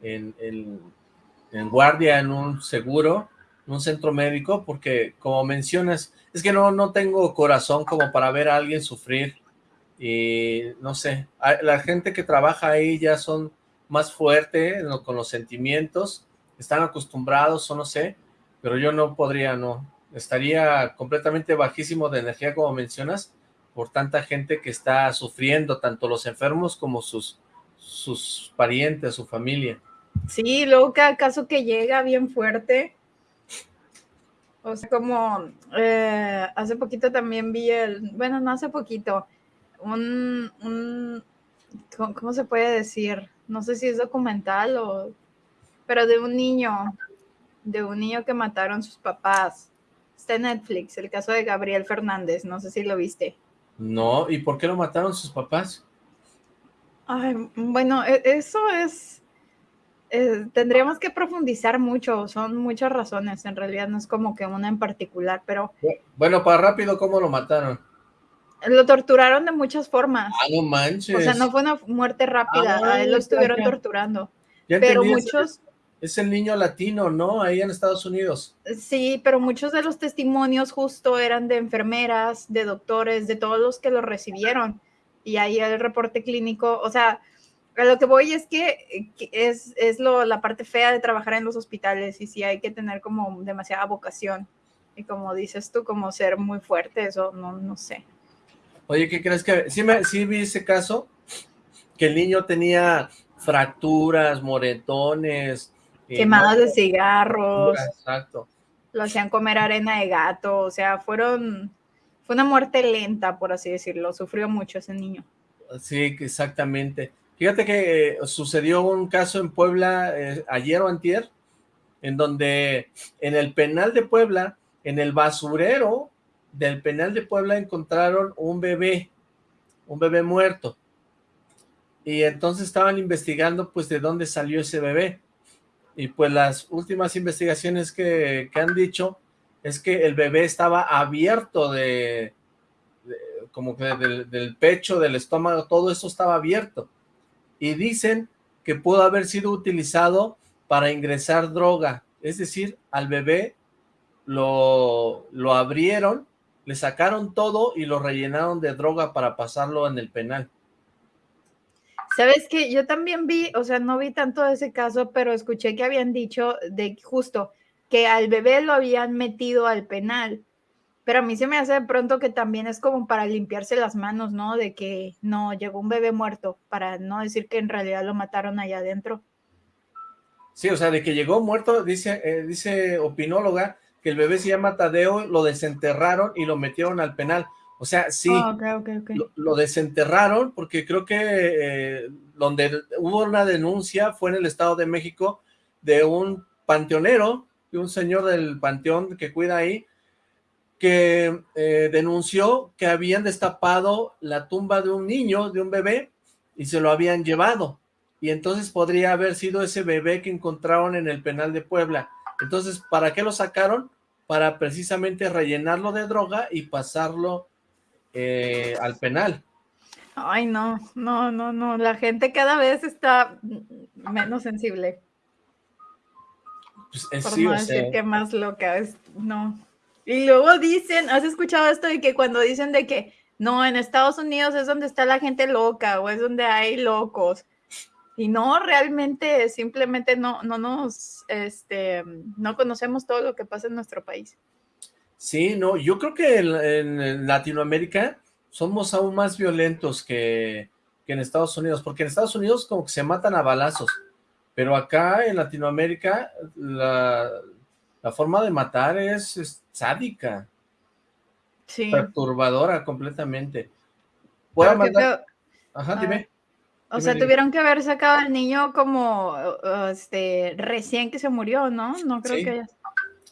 en, en, guardia en un seguro, en un centro médico, porque como mencionas, es que no, no tengo corazón como para ver a alguien sufrir y no sé, la gente que trabaja ahí ya son más fuerte con los sentimientos, están acostumbrados o no sé, pero yo no podría, no, estaría completamente bajísimo de energía como mencionas, por tanta gente que está sufriendo, tanto los enfermos como sus, sus parientes, su familia. Sí, luego cada caso que llega bien fuerte, o sea, como eh, hace poquito también vi el, bueno, no hace poquito, un, un ¿cómo se puede decir? No sé si es documental o, pero de un niño, de un niño que mataron sus papás. Está en Netflix, el caso de Gabriel Fernández, no sé si lo viste. No, ¿y por qué lo mataron sus papás? Ay, bueno, e, eso es, eh, tendríamos que profundizar mucho, son muchas razones, en realidad no es como que una en particular, pero... Bueno, para rápido, ¿cómo lo mataron? Lo torturaron de muchas formas. Ah, no manches. O sea, no fue una muerte rápida, a él lo estuvieron torturando. pero muchos... Es el niño latino, ¿no? Ahí en Estados Unidos. Sí, pero muchos de los testimonios justo eran de enfermeras, de doctores, de todos los que lo recibieron. Y ahí el reporte clínico, o sea, a lo que voy es que, es, es lo, la parte fea de trabajar en los hospitales y sí hay que tener como demasiada vocación. Y como dices tú, como ser muy fuerte, eso no, no sé. Oye, ¿qué crees que...? Sí, me, sí vi ese caso, que el niño tenía fracturas, moretones. Eh, Quemadas de cigarros. Exacto. Lo hacían comer arena de gato, o sea, fueron... Fue una muerte lenta, por así decirlo. Sufrió mucho ese niño. Sí, exactamente. Fíjate que eh, sucedió un caso en Puebla eh, ayer o antier, en donde en el penal de Puebla, en el basurero del penal de Puebla encontraron un bebé, un bebé muerto. Y entonces estaban investigando pues de dónde salió ese bebé. Y pues las últimas investigaciones que, han dicho es que el bebé estaba abierto de, como que del, del, pecho, del estómago, todo eso estaba abierto. Y dicen que pudo haber sido utilizado para ingresar droga, es decir, al bebé lo, lo abrieron le sacaron todo y lo rellenaron de droga para pasarlo en el penal. Sabes que yo también vi, o sea, no vi tanto de ese caso, pero escuché que habían dicho de justo que al bebé lo habían metido al penal. Pero a mí se me hace de pronto que también es como para limpiarse las manos, ¿no? De que no, llegó un bebé muerto, para no decir que en realidad lo mataron allá adentro. Sí, o sea, de que llegó muerto, dice, eh, dice opinóloga, que el bebé se llama Tadeo, lo desenterraron y lo metieron al penal. O sea, sí, ah, Lo, desenterraron porque creo que eh, donde hubo una denuncia fue en el Estado de México de un panteonero, de un señor del panteón que cuida ahí, que eh, denunció que habían destapado la tumba de un niño, de un bebé, y se lo habían llevado. Y entonces podría haber sido ese bebé que encontraron en el penal de Puebla. Entonces, ¿para qué lo sacaron? Para precisamente rellenarlo de droga y pasarlo eh, al penal. Ay, no, no, no, no, la gente cada vez está menos sensible. Pues, eh, Por sí, no decir sea, que más loca es, no. Y luego dicen, ¿has escuchado esto de que cuando dicen de que no, en Estados Unidos es donde está la gente loca o es donde hay locos? Y no, realmente, simplemente no, no nos, este, no conocemos todo lo que pasa en nuestro país. sí, no, yo creo que en, en Latinoamérica somos aún más violentos que, que en Estados Unidos, porque en Estados Unidos como que se matan a balazos, pero acá en Latinoamérica la, la forma de matar es, es sádica, Sí. perturbadora completamente. Voy a mandar... Ajá, Ah, dime. O sea, tuvieron que haber sacado al niño como, este, recién que se murió, ¿no? No creo Sí. que haya...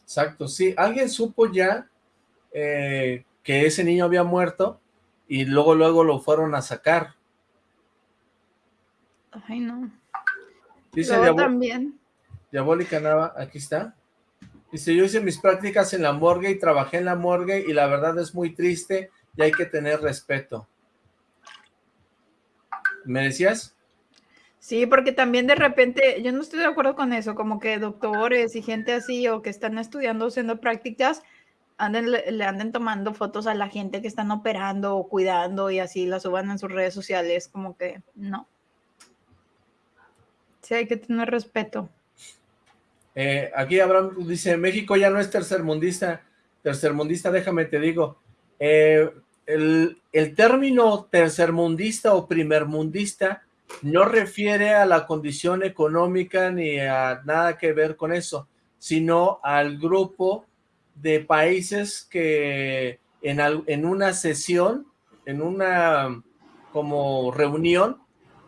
Exacto, sí. Alguien supo ya eh, que ese niño había muerto y luego luego lo fueron a sacar. Ay, no. Dice Luego Diabo- también. Diabólica Nava, aquí está. Dice, yo hice mis prácticas en la morgue y trabajé en la morgue y la verdad es muy triste y hay que tener respeto. ¿Me decías? Sí, porque también de repente, yo no estoy de acuerdo con eso, como que doctores y gente así o que están estudiando, haciendo prácticas, anden, le, anden tomando fotos a la gente que están operando o cuidando y así la suban en sus redes sociales, como que no. Sí, hay que tener respeto. Eh, aquí Abraham dice, México ya no es tercermundista, tercermundista, déjame te digo, eh, el, término tercermundista o primermundista no refiere a la condición económica ni a nada que ver con eso, sino al grupo de países que en, en una sesión, en una como reunión,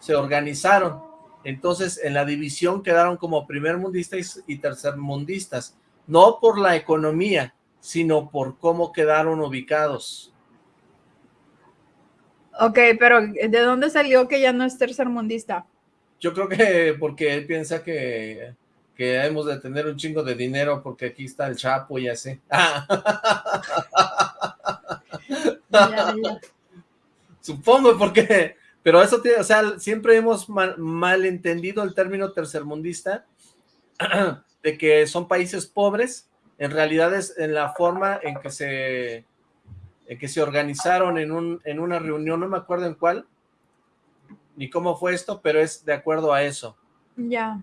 se organizaron. Entonces, en la división quedaron como primermundistas y tercermundistas, no por la economía, sino por cómo quedaron ubicados. Ok, pero ¿de dónde salió que ya no es tercermundista? Yo creo que porque él piensa que, que hemos de tener un chingo de dinero porque aquí está el Chapo y así. Ya, ya. Supongo, porque, pero eso tiene, o sea, siempre hemos mal, malentendido el término tercermundista, de que son países pobres, en realidad es en la forma en que se, en que se organizaron en, un, en una reunión, no me acuerdo en cuál, ni cómo fue esto, pero es de acuerdo a eso. Ya.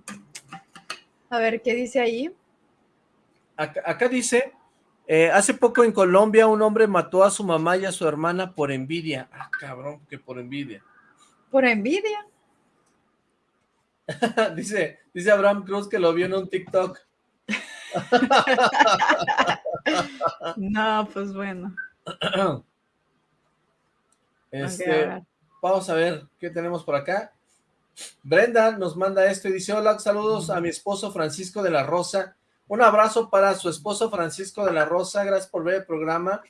A ver, ¿qué dice ahí? Acá, acá dice, eh, hace poco en Colombia un hombre mató a su mamá y a su hermana por envidia. Ah, cabrón, que por envidia. Por envidia. dice, dice Abraham Cruz que lo vio en un TikTok. No, pues bueno. Este, vamos a ver qué tenemos por acá. Brenda nos manda esto y dice, hola, saludos a mi esposo Francisco de la Rosa. Un abrazo para su esposo Francisco de la Rosa, gracias por ver el programa.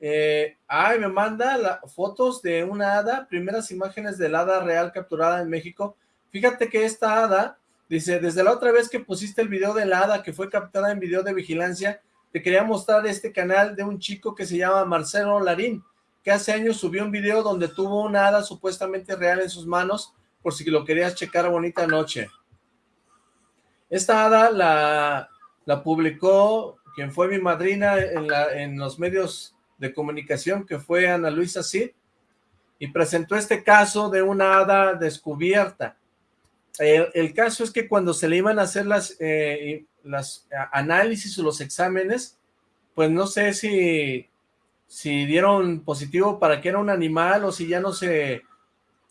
Eh, ay, me manda la- fotos de una hada, primeras imágenes del hada real capturada en México. Fíjate que esta hada, dice, desde la otra vez que pusiste el video de la hada que fue captada en video de vigilancia, te quería mostrar este canal de un chico que se llama Marcelo Larín, que hace años subió un video donde tuvo una hada supuestamente real en sus manos, por si lo querías checar bonita noche. Esta hada la, publicó quien fue mi madrina en, la, en los medios de comunicación, que fue Ana Luisa Cid, y presentó este caso de una hada descubierta. El, el caso es que cuando se le iban a hacer las, eh, análisis o los exámenes, pues no sé si, si dieron positivo para que era un animal o si ya no se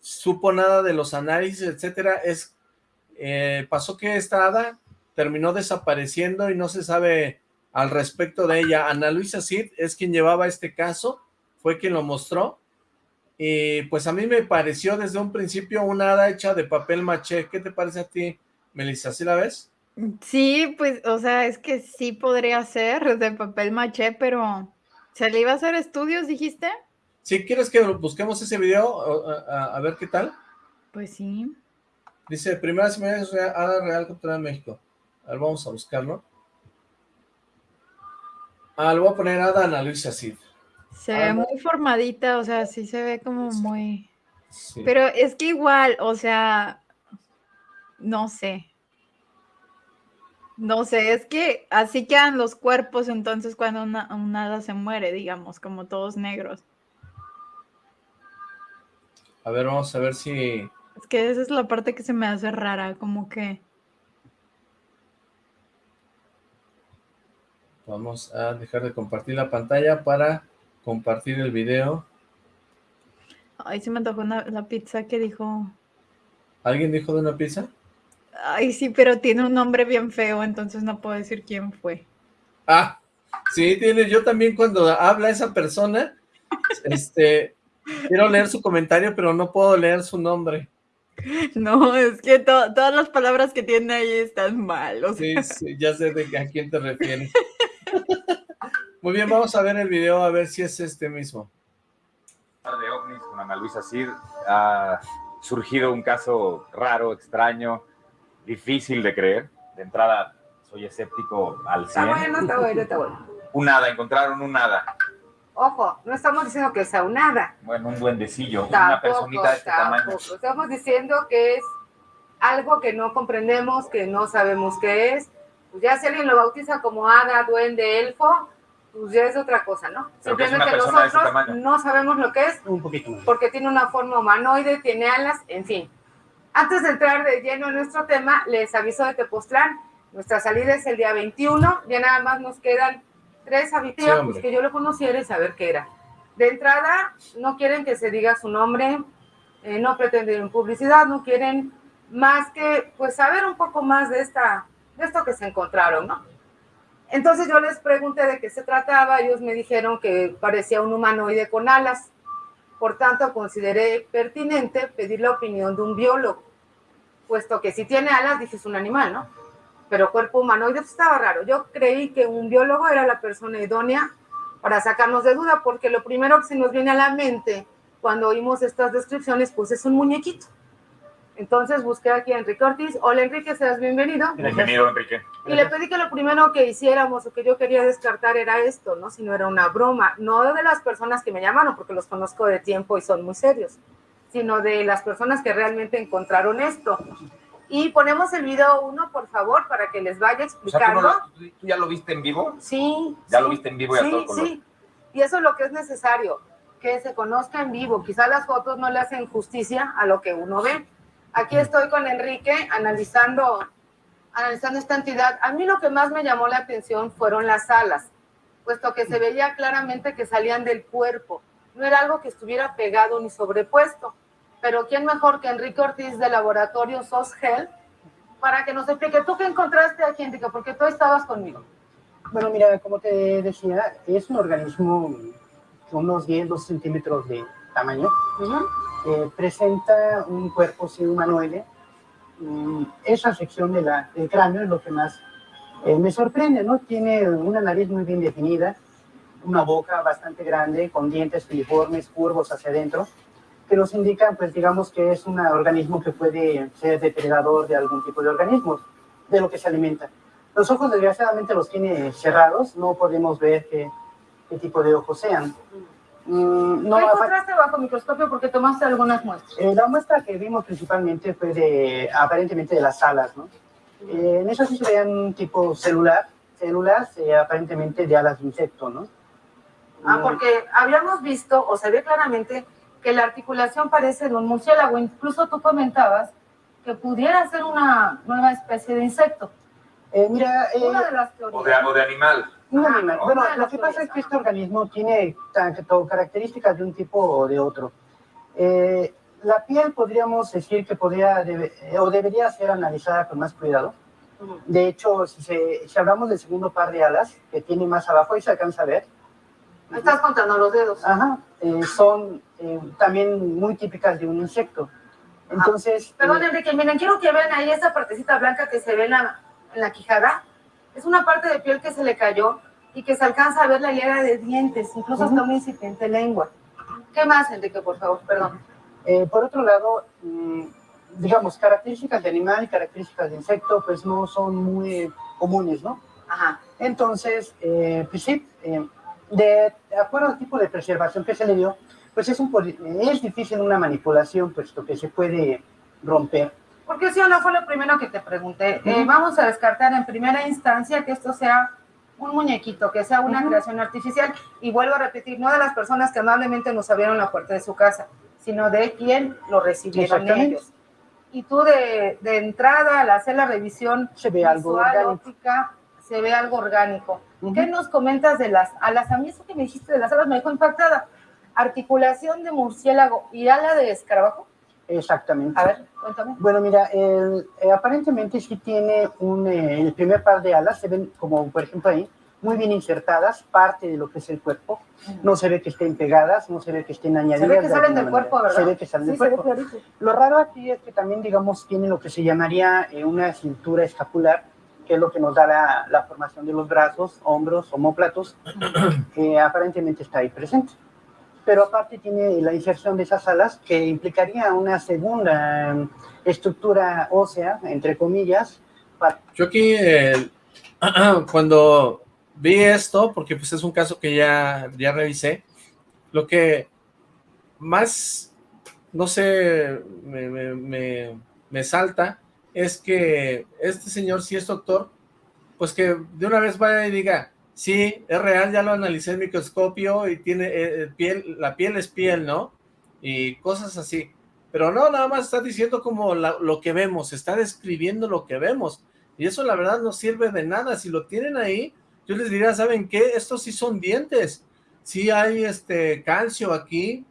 supo nada de los análisis, etcétera. Es, eh, pasó que esta hada terminó desapareciendo y no se sabe al respecto de ella. Ana Luisa Cid es quien llevaba este caso, fue quien lo mostró, y pues a mí me pareció desde un principio una hada hecha de papel maché. ¿Qué te parece a ti, Melissa? ¿Sí la ves? Sí, pues, o sea, es que sí podría ser de papel maché, pero ¿se le iba a hacer estudios, dijiste? Si quieres que busquemos ese video, a, a, a ver qué tal. Pues sí. Dice, primeras imágenes real, hada real en México. A ver, vamos a buscarlo. Ah, le voy a poner Ada Ana Luisa Cid. Se ve muy formadita, o sea, sí se ve como muy... Pero es que igual, o sea, no sé. No sé, es que así quedan los cuerpos entonces cuando una, un hada se muere, digamos, como todos negros. A ver, vamos a ver si... Es que esa es la parte que se me hace rara, como que... Vamos a dejar de compartir la pantalla para compartir el video. Ay, se me antojó la pizza que dijo... ¿Alguien dijo de una pizza? Ay, sí, pero tiene un nombre bien feo, entonces no puedo decir quién fue. Ah, sí, tiene, yo también cuando habla esa persona, este, quiero leer su comentario, pero no puedo leer su nombre. No, es que todas las palabras que tiene ahí están mal. Sí, sí, ya sé de a quién te refieres. Muy bien, vamos a ver el video, a ver si es este mismo. De OVNIs con Ana Luisa Cid ha surgido un caso raro, extraño, difícil de creer. De entrada, soy escéptico al 100. Está bueno, está bueno, está bueno. Un nada, encontraron un nada. Ojo, no estamos diciendo que sea un nada. Bueno, un duendecillo, una personita de este tamaño. Estamos diciendo que es algo que no comprendemos, que no sabemos qué es. Pues ya si alguien lo bautiza como hada, duende, elfo, pues ya es otra cosa, ¿no? Simplemente nosotros no sabemos lo que es, un poquito porque tiene una forma humanoide, tiene alas, en fin. Antes de entrar de lleno en nuestro tema, les aviso de Tepoztlán, nuestra salida es el día 21, ya nada más nos quedan tres habitantes pues que yo lo conociera y saber qué era. De entrada, no quieren que se diga su nombre, eh, no pretenden publicidad, no quieren más que pues saber un poco más de, esta, de esto que se encontraron, ¿no? Entonces yo les pregunté de qué se trataba, ellos me dijeron que parecía un humanoide con alas, por tanto, consideré pertinente pedir la opinión de un biólogo, puesto que si tiene alas, dije es un animal, ¿no? Pero cuerpo humanoide estaba raro. Yo creí que un biólogo era la persona idónea para sacarnos de duda, porque lo primero que se nos viene a la mente cuando oímos estas descripciones, pues es un muñequito. Entonces busqué aquí a Enrique Ortiz. Hola Enrique, seas bienvenido. Bienvenido Enrique. Y le pedí que lo primero que hiciéramos o que yo quería descartar era esto, ¿no? Si no era una broma, no de las personas que me llamaron, porque los conozco de tiempo y son muy serios, sino de las personas que realmente encontraron esto. Y ponemos el video uno, por favor, para que les vaya explicando. ¿tú, ya lo viste en vivo? Sí. ¿Ya lo viste en vivo y sí, a todo color? Sí, y eso es lo que es necesario, que se conozca en vivo. Quizá las fotos no le hacen justicia a lo que uno ve. Aquí estoy con Enrique analizando, analizando esta entidad. A mí lo que más me llamó la atención fueron las alas, puesto que se veía claramente que salían del cuerpo. No era algo que estuviera pegado ni sobrepuesto. Pero ¿quién mejor que Enrique Ortiz de Laboratorio SOSGEL para que nos explique? ¿Tú qué encontraste aquí, Enrique? Porque tú estabas conmigo. Bueno, mira, como te decía, es un organismo con unos 10, 2 centímetros de tamaño. Eh, presenta un cuerpo sin humanoide. Mm, esa sección del cráneo es lo que más eh, me sorprende, ¿no? Tiene una nariz muy bien definida, una boca bastante grande, con dientes filiformes, curvos hacia adentro, que nos indican, pues digamos que es un organismo que puede ser depredador de algún tipo de organismos, de lo que se alimenta. Los ojos, desgraciadamente, los tiene cerrados, no podemos ver qué, qué tipo de ojos sean. Mm, no, ¿Qué encontraste bajo microscopio porque tomaste algunas muestras? Eh, la muestra que vimos principalmente fue de, aparentemente de las alas, ¿no? Eh, en eso sí se veían un tipo celular, células eh, aparentemente de alas de insecto, ¿no? Ah, porque habíamos visto, o se ve claramente, que la articulación parece de un murciélago. Incluso tú comentabas que pudiera ser una nueva especie de insecto. mira, una de las teorías. O de, algo de animal. Un animal. Bueno, lo que pasa es que este organismo tiene tanto características de un tipo o de otro. Eh, la piel podríamos decir que podría o debería ser analizada con más cuidado. De hecho, si, si, hablamos del segundo par de alas, que tiene más abajo, ahí se alcanza a ver. Me estás contando los dedos. Ajá, eh, son eh, también muy típicas de un insecto. Entonces... Perdón, Enrique, miren, quiero que vean ahí esa partecita blanca que se ve en la, en la quijada es una parte de piel que se le cayó y que se alcanza a ver la hilera de dientes, incluso hasta una incipiente lengua. ¿Qué más, Enrique, por favor? Perdón. Eh, por otro lado, mm, digamos, características de animal y características de insecto, pues no son muy comunes, ¿no? Ajá. Entonces, eh, pues sí, eh, De acuerdo al tipo de preservación que se le dio, pues es, un, es difícil una manipulación, puesto que se puede romper. Porque si o no fue lo primero que te pregunté. Eh, vamos a descartar en primera instancia que esto sea un muñequito, que sea una creación artificial. Y vuelvo a repetir, no de las personas que amablemente nos abrieron la puerta de su casa, sino de quien lo recibieron ellos. Y tú de, de, entrada, al hacer la revisión se ve algo óptica, se ve algo orgánico. ¿Qué nos comentas de las alas? A mí eso que me dijiste de las alas me dejó impactada. Articulación de murciélago y ala de escarabajo. Exactamente. A ver, cuéntame. Bueno, mira, el, eh, aparentemente sí tiene un, eh, el primer par de alas, se ven como, por ejemplo, ahí, muy bien insertadas, parte de lo que es el cuerpo. No se ve que estén pegadas, no se ve que estén añadidas. Se ve que salen del cuerpo, ¿verdad? Se ve que salen del cuerpo. Lo raro aquí es que también, digamos, tiene lo que se llamaría eh, una cintura escapular, que es lo que nos da la, la formación de los brazos, hombros, homóplatos, que aparentemente está ahí presente pero aparte tiene la inserción de esas alas que implicaría una segunda em, estructura ósea, entre comillas. Yo aquí, eh, cuando vi esto, porque pues es un caso que ya, ya revisé, lo que más, no sé, me, me, me salta es que este señor, si es doctor, pues que de una vez vaya y diga, Sí, es real, ya lo analicé en microscopio y tiene eh, eh, piel, la piel es piel, ¿no? Y cosas así. Pero no, nada más está diciendo como lo que vemos, está describiendo lo que vemos. Y eso la verdad no sirve de nada. Si lo tienen ahí, yo les diría, ¿saben qué? Estos sí son dientes. Sí hay este calcio aquí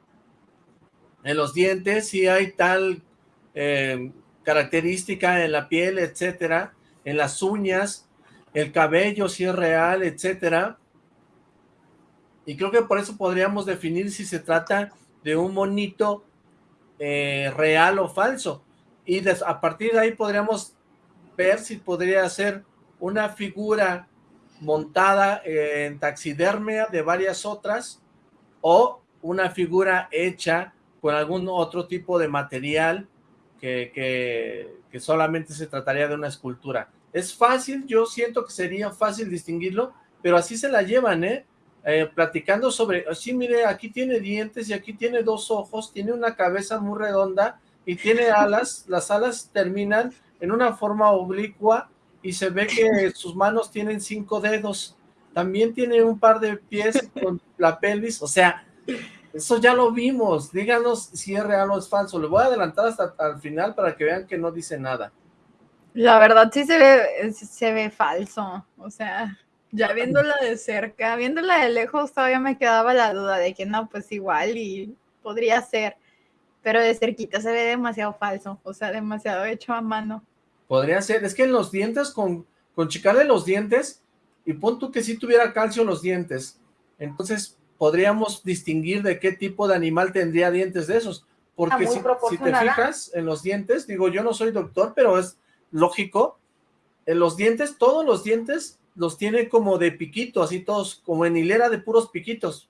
en los dientes, sí hay tal eh, característica en la piel, etcétera, en las uñas, el cabello si es real, etcétera. Y creo que por eso podríamos definir si se trata de un monito eh, real o falso. Y a partir de ahí podríamos ver si podría ser una figura montada en taxidermia de varias otras o una figura hecha con algún otro tipo de material que, que solamente se trataría de una escultura. Es fácil, yo siento que sería fácil distinguirlo, pero así se la llevan, ¿eh? eh platicando sobre, sí, mire, aquí tiene dientes y aquí tiene dos ojos, tiene una cabeza muy redonda y tiene alas, las alas terminan en una forma oblicua y se ve que sus manos tienen cinco dedos, también tiene un par de pies con la pelvis, o sea, eso ya lo vimos, díganos si es real o es falso, le voy a adelantar hasta al final para que vean que no dice nada. La verdad sí se ve, se ve falso, o sea, ya viéndola de cerca, viéndola de lejos todavía me quedaba la duda de que no, pues igual y podría ser, pero de cerquita se ve demasiado falso, o sea, demasiado hecho a mano. Podría ser, es que en los dientes, con, con chicarle los dientes, y pon tú que si tuviera calcio en los dientes, entonces podríamos distinguir de qué tipo de animal tendría dientes de esos, porque si, si te fijas en los dientes, digo, yo no soy doctor, pero es lógico, en los dientes, todos los dientes los tiene como de piquito, así todos, como en hilera de puros piquitos.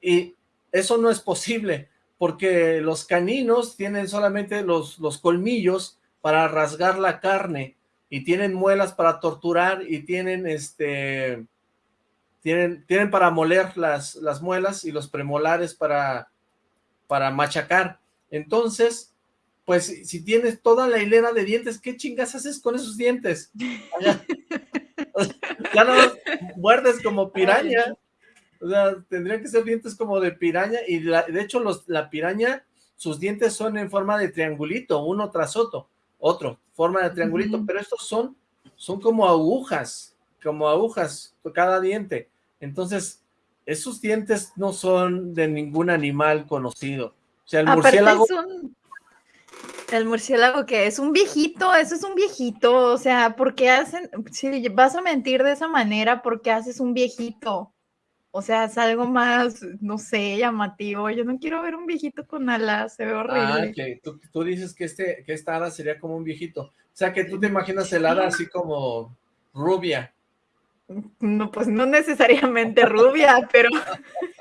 Y eso no es posible, porque los caninos tienen solamente los, los colmillos para rasgar la carne, y tienen muelas para torturar, y tienen este... Tienen, tienen para moler las, las muelas y los premolares para, para machacar. Entonces, pues si tienes toda la hilera de dientes, ¿qué chingas haces con esos dientes? Ya, no muerdes como piraña. O sea, tendrían que ser dientes como de piraña y de hecho los, la piraña, sus dientes son en forma de triangulito, uno tras otro, otro, forma de triangulito, pero estos son, son como agujas, como agujas cada diente. Entonces, esos dientes no son de ningún animal conocido. O sea, el murciélago... El murciélago que es un viejito, eso es un viejito, o sea, ¿por qué hacen, si vas a mentir de esa manera, ¿por qué haces un viejito? O sea, es algo más, no sé, llamativo. Yo no quiero ver un viejito con alas, se ve ah, horrible. Ah, que tú, dices que, este, que esta hada sería como un viejito. O sea, que tú te imaginas el hada así como rubia. No, pues no necesariamente rubia, pero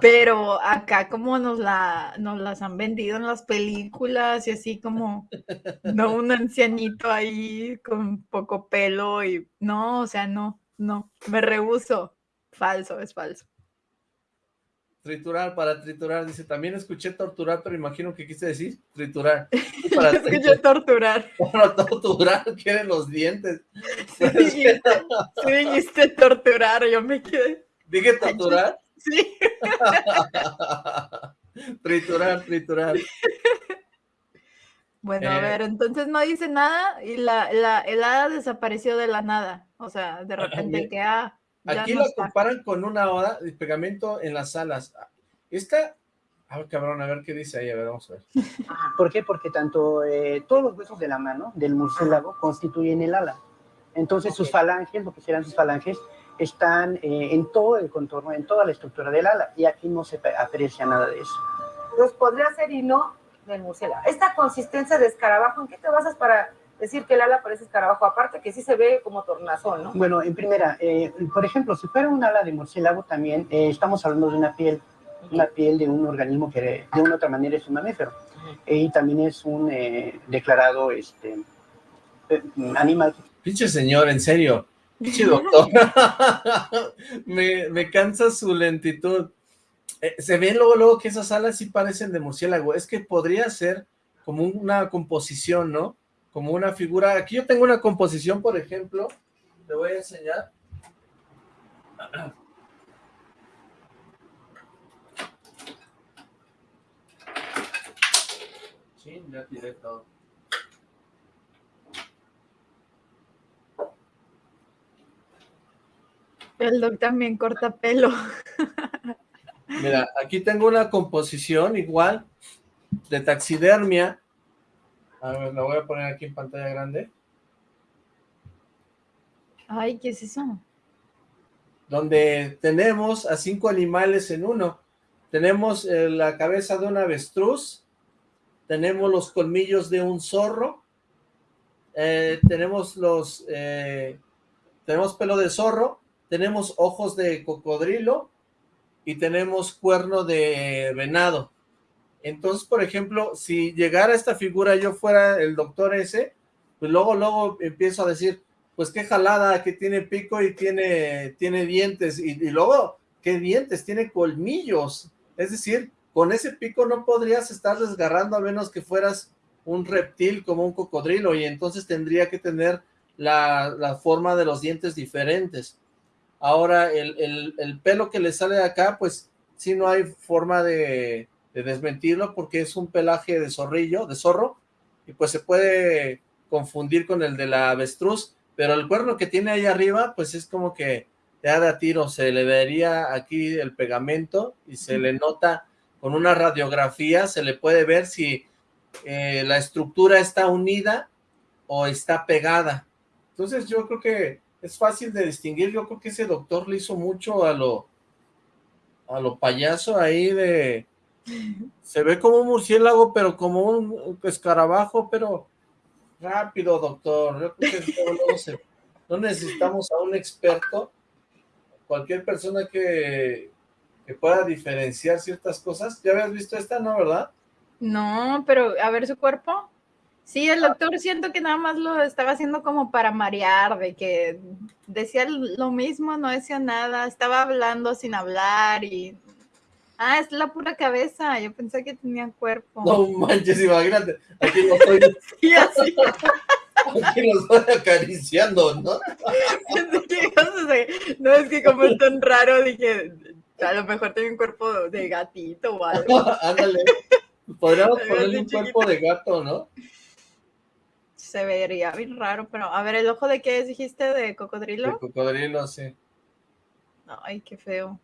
pero acá como nos la nos las han vendido en las películas y así como no un ancianito ahí con poco pelo y no, o sea, no, no, me rehuso. Falso, es falso. Triturar, para triturar, dice, también escuché torturar, pero imagino que quise decir triturar. Para escuché torturar. Para torturar, quieren los dientes. Sí, dijiste, sí, torturar, yo me quedé. ¿Dije torturar? Sí. triturar, triturar. Bueno, a ver, entonces no dice nada y la, la helada desapareció de la nada. O sea, de repente que ah, Aquí lo comparan con una hora de pegamento en las alas. Esta, a ver, cabrón, a ver qué dice ahí, a ver, vamos a ver. ¿Por qué? Porque tanto eh, todos los huesos de la mano del murciélago constituyen el ala. Entonces sus falanges, lo que serán sus falanges, están eh, en todo el contorno, en toda la estructura del ala, y aquí no se aprecia nada de eso. Pues podría ser y no del murciélago. Esta consistencia de escarabajo, ¿en qué te basas para decir que el ala parece escarabajo, aparte que sí se ve como tornasol, ¿no? Bueno, en primera, eh, por ejemplo, si fuera un ala de murciélago también, eh, estamos hablando de una piel, una piel de un organismo que de una otra manera es un mamífero, y también es un eh, declarado este, animal. Pinche señor, en serio, pinche doctor, me, me cansa su lentitud. se ven luego, luego que esas alas sí parecen de murciélago, es que podría ser como una composición, ¿no? como una figura. Aquí yo tengo una composición, por ejemplo, le voy a enseñar. Sí, ya tiré todo. El doc también corta pelo. Mira, aquí tengo una composición igual de taxidermia a ver, la voy a poner aquí en pantalla grande. Ay, ¿qué es eso? Donde tenemos a cinco animales en uno. Tenemos eh, la cabeza de un avestruz, tenemos los colmillos de un zorro, eh, tenemos los, eh, tenemos pelo de zorro, tenemos ojos de cocodrilo y tenemos cuerno de venado. Entonces, por ejemplo, si llegara esta figura, yo fuera el doctor ese, pues luego, luego empiezo a decir, pues qué jalada, que tiene pico y tiene, tiene dientes, y, luego, ¿qué dientes? Tiene colmillos, es decir, con ese pico no podrías estar desgarrando a menos que fueras un reptil como un cocodrilo, y entonces tendría que tener la, forma de los dientes diferentes. Ahora, el, el pelo que le sale de acá, pues sí no hay forma de, de desmentirlo porque es un pelaje de zorrillo, de zorro, y pues se puede confundir con el de la avestruz, pero el cuerno que tiene ahí arriba, pues es como que te da tiro, se le vería aquí el pegamento y se le nota con una radiografía, se le puede ver si eh, la estructura está unida o está pegada. Entonces yo creo que es fácil de distinguir, yo creo que ese doctor le hizo mucho a lo, a lo payaso ahí de, se ve como un murciélago, pero como un escarabajo, pero rápido, doctor. Yo creo que no, necesitamos a un experto. Cualquier persona que, que pueda diferenciar ciertas cosas. ¿Ya habías visto esta, no, verdad? No, pero a ver su cuerpo. Sí, el doctor siento que nada más lo estaba haciendo como para marear, de que decía lo mismo, no decía nada, estaba hablando sin hablar y Ah, es la pura cabeza. Yo pensé que tenía cuerpo. No manches, imagínate. Aquí lo estoy. sí, así. Aquí lo estoy acariciando, ¿no? no, es que como es tan raro, dije, a lo mejor tiene un cuerpo de gatito o algo. Ándale. Podríamos ponerle un cuerpo de gato, ¿no? Se vería bien raro, pero a ver, ¿el ojo de qué dijiste? ¿De cocodrilo? De cocodrilo, sí. Ay, qué feo.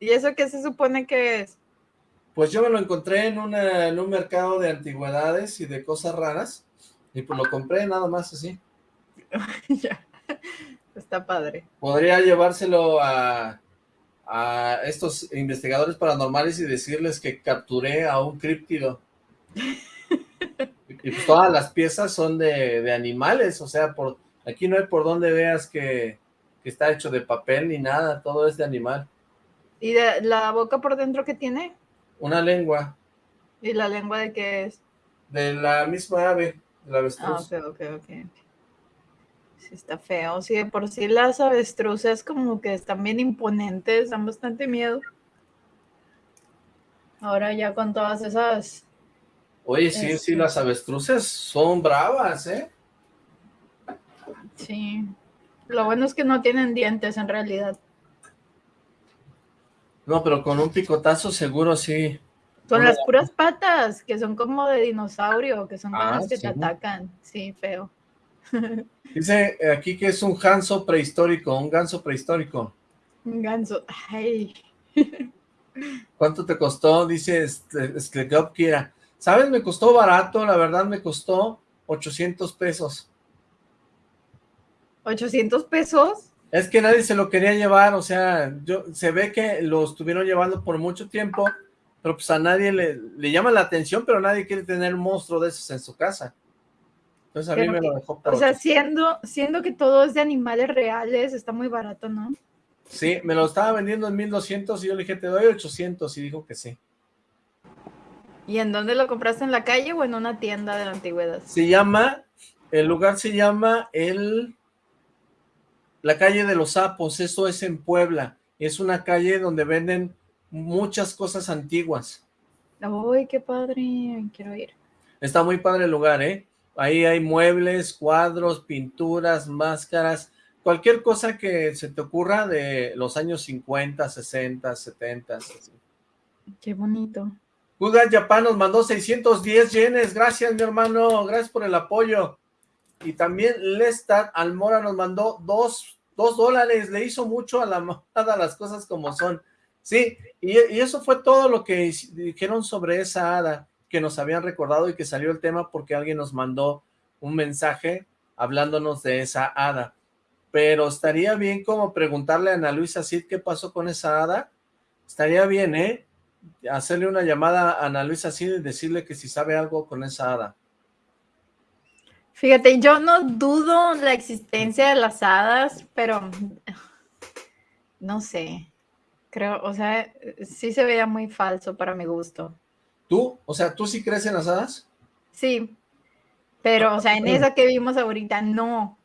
¿Y eso qué se supone que es? Pues yo me lo encontré en, un mercado de antigüedades y de cosas raras, y pues lo compré nada más así. ya, está padre. Podría llevárselo a, a estos investigadores paranormales y decirles que capturé a un críptido. y pues todas las piezas son de, animales, o sea, por aquí no hay por donde veas que, que está hecho de papel ni nada, todo es de animal. ¿Y de la boca por dentro qué tiene? Una lengua. ¿Y la lengua de qué es? De la misma ave, de la avestruz. Ah, ok, ok, ok. Sí, está feo. Sí, de por sí las avestruces como que están bien imponentes, dan bastante miedo. Ahora ya con todas esas... Oye, sí, sí, Este. las avestruces son bravas, ¿eh? Sí. Lo bueno es que no tienen dientes en realidad. No, pero con un picotazo seguro sí. Son Hola. las puras patas, que son como de dinosaurio, que son Ah, las que sí. te atacan. Sí, feo. Dice aquí que es un ganso prehistórico, un ganso prehistórico. Un ganso. Ay. ¿Cuánto te costó? Dice este, Sklegop Kira. ¿Sabes? Me costó barato, la verdad me costó 800 pesos. ¿800 pesos? Es que nadie se lo quería llevar, o sea, yo se ve que lo estuvieron llevando por mucho tiempo, pero pues a nadie le, le llama la atención, pero nadie quiere tener un monstruo de esos en su casa. Entonces a mí me que- lo dejó por O sea, 800. siendo, siendo que todo es de animales reales, está muy barato, ¿no? Sí, me lo estaba vendiendo en 1200 y yo le dije, te doy 800 y dijo que sí. ¿Y en dónde lo compraste? ¿En la calle o en una tienda de la antigüedad? Se llama, el lugar se llama el, la calle de los sapos, eso es en Puebla, es una calle donde venden muchas cosas antiguas. ¡Uy, qué padre! Quiero ir. Está muy padre el lugar, ¿eh? Ahí hay muebles, cuadros, pinturas, máscaras, cualquier cosa que se te ocurra de los años 50, 60, 70. así. Qué bonito. Guy Japan nos mandó 610 yenes, gracias mi hermano, gracias por el apoyo. Y también Lestat Almora nos mandó dos, dos dólares, le hizo mucho a la mamada las cosas como son. Sí, y, y eso fue todo lo que dijeron sobre esa hada que nos habían recordado y que salió el tema porque alguien nos mandó un mensaje hablándonos de esa hada. Pero estaría bien como preguntarle a Ana Luisa Cid qué pasó con esa hada. Estaría bien, ¿eh? Hacerle una llamada a Ana Luisa Cid y decirle que si sabe algo con esa hada. Fíjate, yo no dudo la existencia de las hadas, pero no sé. Creo, o sea, sí se veía muy falso para mi gusto. ¿Tú? O sea, ¿tú sí crees en las hadas? Sí, pero, o sea, en esa que vimos ahorita, no.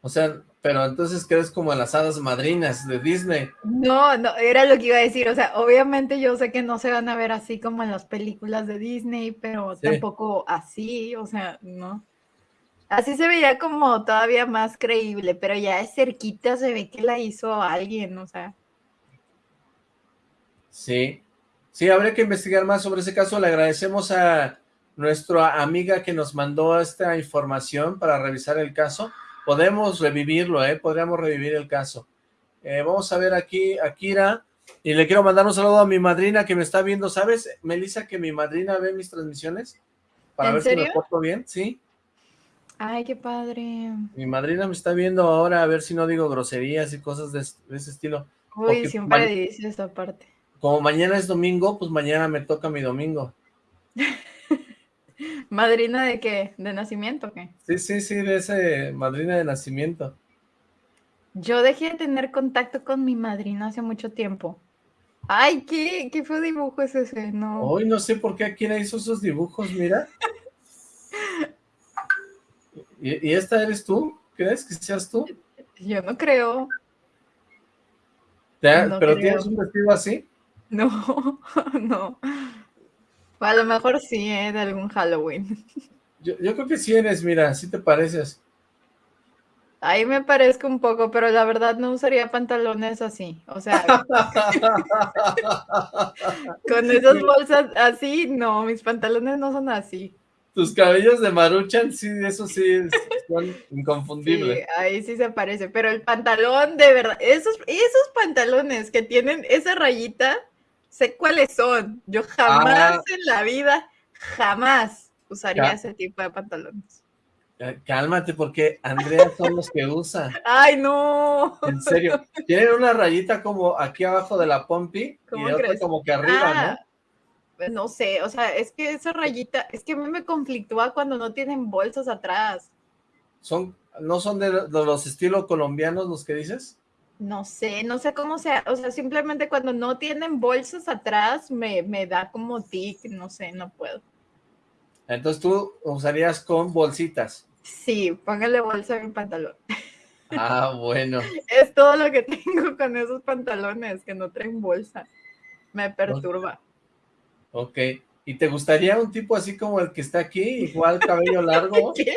O sea, pero entonces crees como en las hadas madrinas de Disney. No, no, era lo que iba a decir. O sea, obviamente yo sé que no se van a ver así como en las películas de Disney, pero Sí. tampoco así, o sea, no. Así se veía como todavía más creíble, pero ya de cerquita se ve que la hizo alguien, o sea. Sí. Sí, habría que investigar más sobre ese caso. Le agradecemos a nuestra amiga que nos mandó esta información para revisar el caso. Podemos revivirlo, ¿eh? Podríamos revivir el caso. Eh, vamos a ver aquí a Kira. Y le quiero mandar un saludo a mi madrina que me está viendo. ¿Sabes, Melissa, que mi madrina ve mis transmisiones? Para ¿En ver si me porto bien, sí. Ay, qué padre. Mi madrina me está viendo ahora a ver si no digo groserías y cosas de, de ese estilo. Uy, Porque siempre dice esa parte. Como mañana es domingo, pues mañana me toca mi domingo. ¿Madrina de qué? ¿De nacimiento o qué? Sí, sí, sí, de ese madrina de nacimiento. Yo dejé de tener contacto con mi madrina hace mucho tiempo. Ay, ¿qué, qué feo dibujo es ese? No. Hoy no sé por qué aquí hizo esos dibujos, mira. ¿Y, y esta eres tú? ¿Crees que seas tú? Yo no creo. ¿Te- No ¿Pero creo. tienes un vestido así? No, no. A lo mejor sí, ¿eh? De algún Halloween. Yo, yo creo que sí eres, mira, sí te pareces. Ahí me parezco un poco, pero la verdad no usaría pantalones así. O sea, con esas bolsas así, no, mis pantalones no son así. Tus cabellos de maruchan, sí, eso sí, son Sí, inconfundibles. ahí sí se parece, pero el pantalón de verdad, esos, esos pantalones que tienen esa rayita, sé cuáles son. Yo jamás Ah. en la vida, jamás usaría ese tipo de pantalones. Cálmate, porque Andrea son los que usa. Ay, no. En serio. Tienen una rayita como aquí abajo de la pompi y ¿Cómo otra crees? como que arriba, ¿no? Ah, pues no sé, o sea, es que esa rayita, es que a mí me conflictúa cuando no tienen bolsas atrás. Son, ¿No son de, de los estilos colombianos los que dices? No sé, no sé cómo sea, o sea, simplemente cuando no tienen bolsas atrás me, me da como tic, no sé, no puedo. Entonces tú usarías con bolsitas. Sí, póngale bolsa a mi pantalón. Ah, bueno. Es todo lo que tengo con esos pantalones, que no traen bolsa. Me perturba. Ok. ¿Y te gustaría un tipo así como el que está aquí? Igual cabello largo. ¿Qué?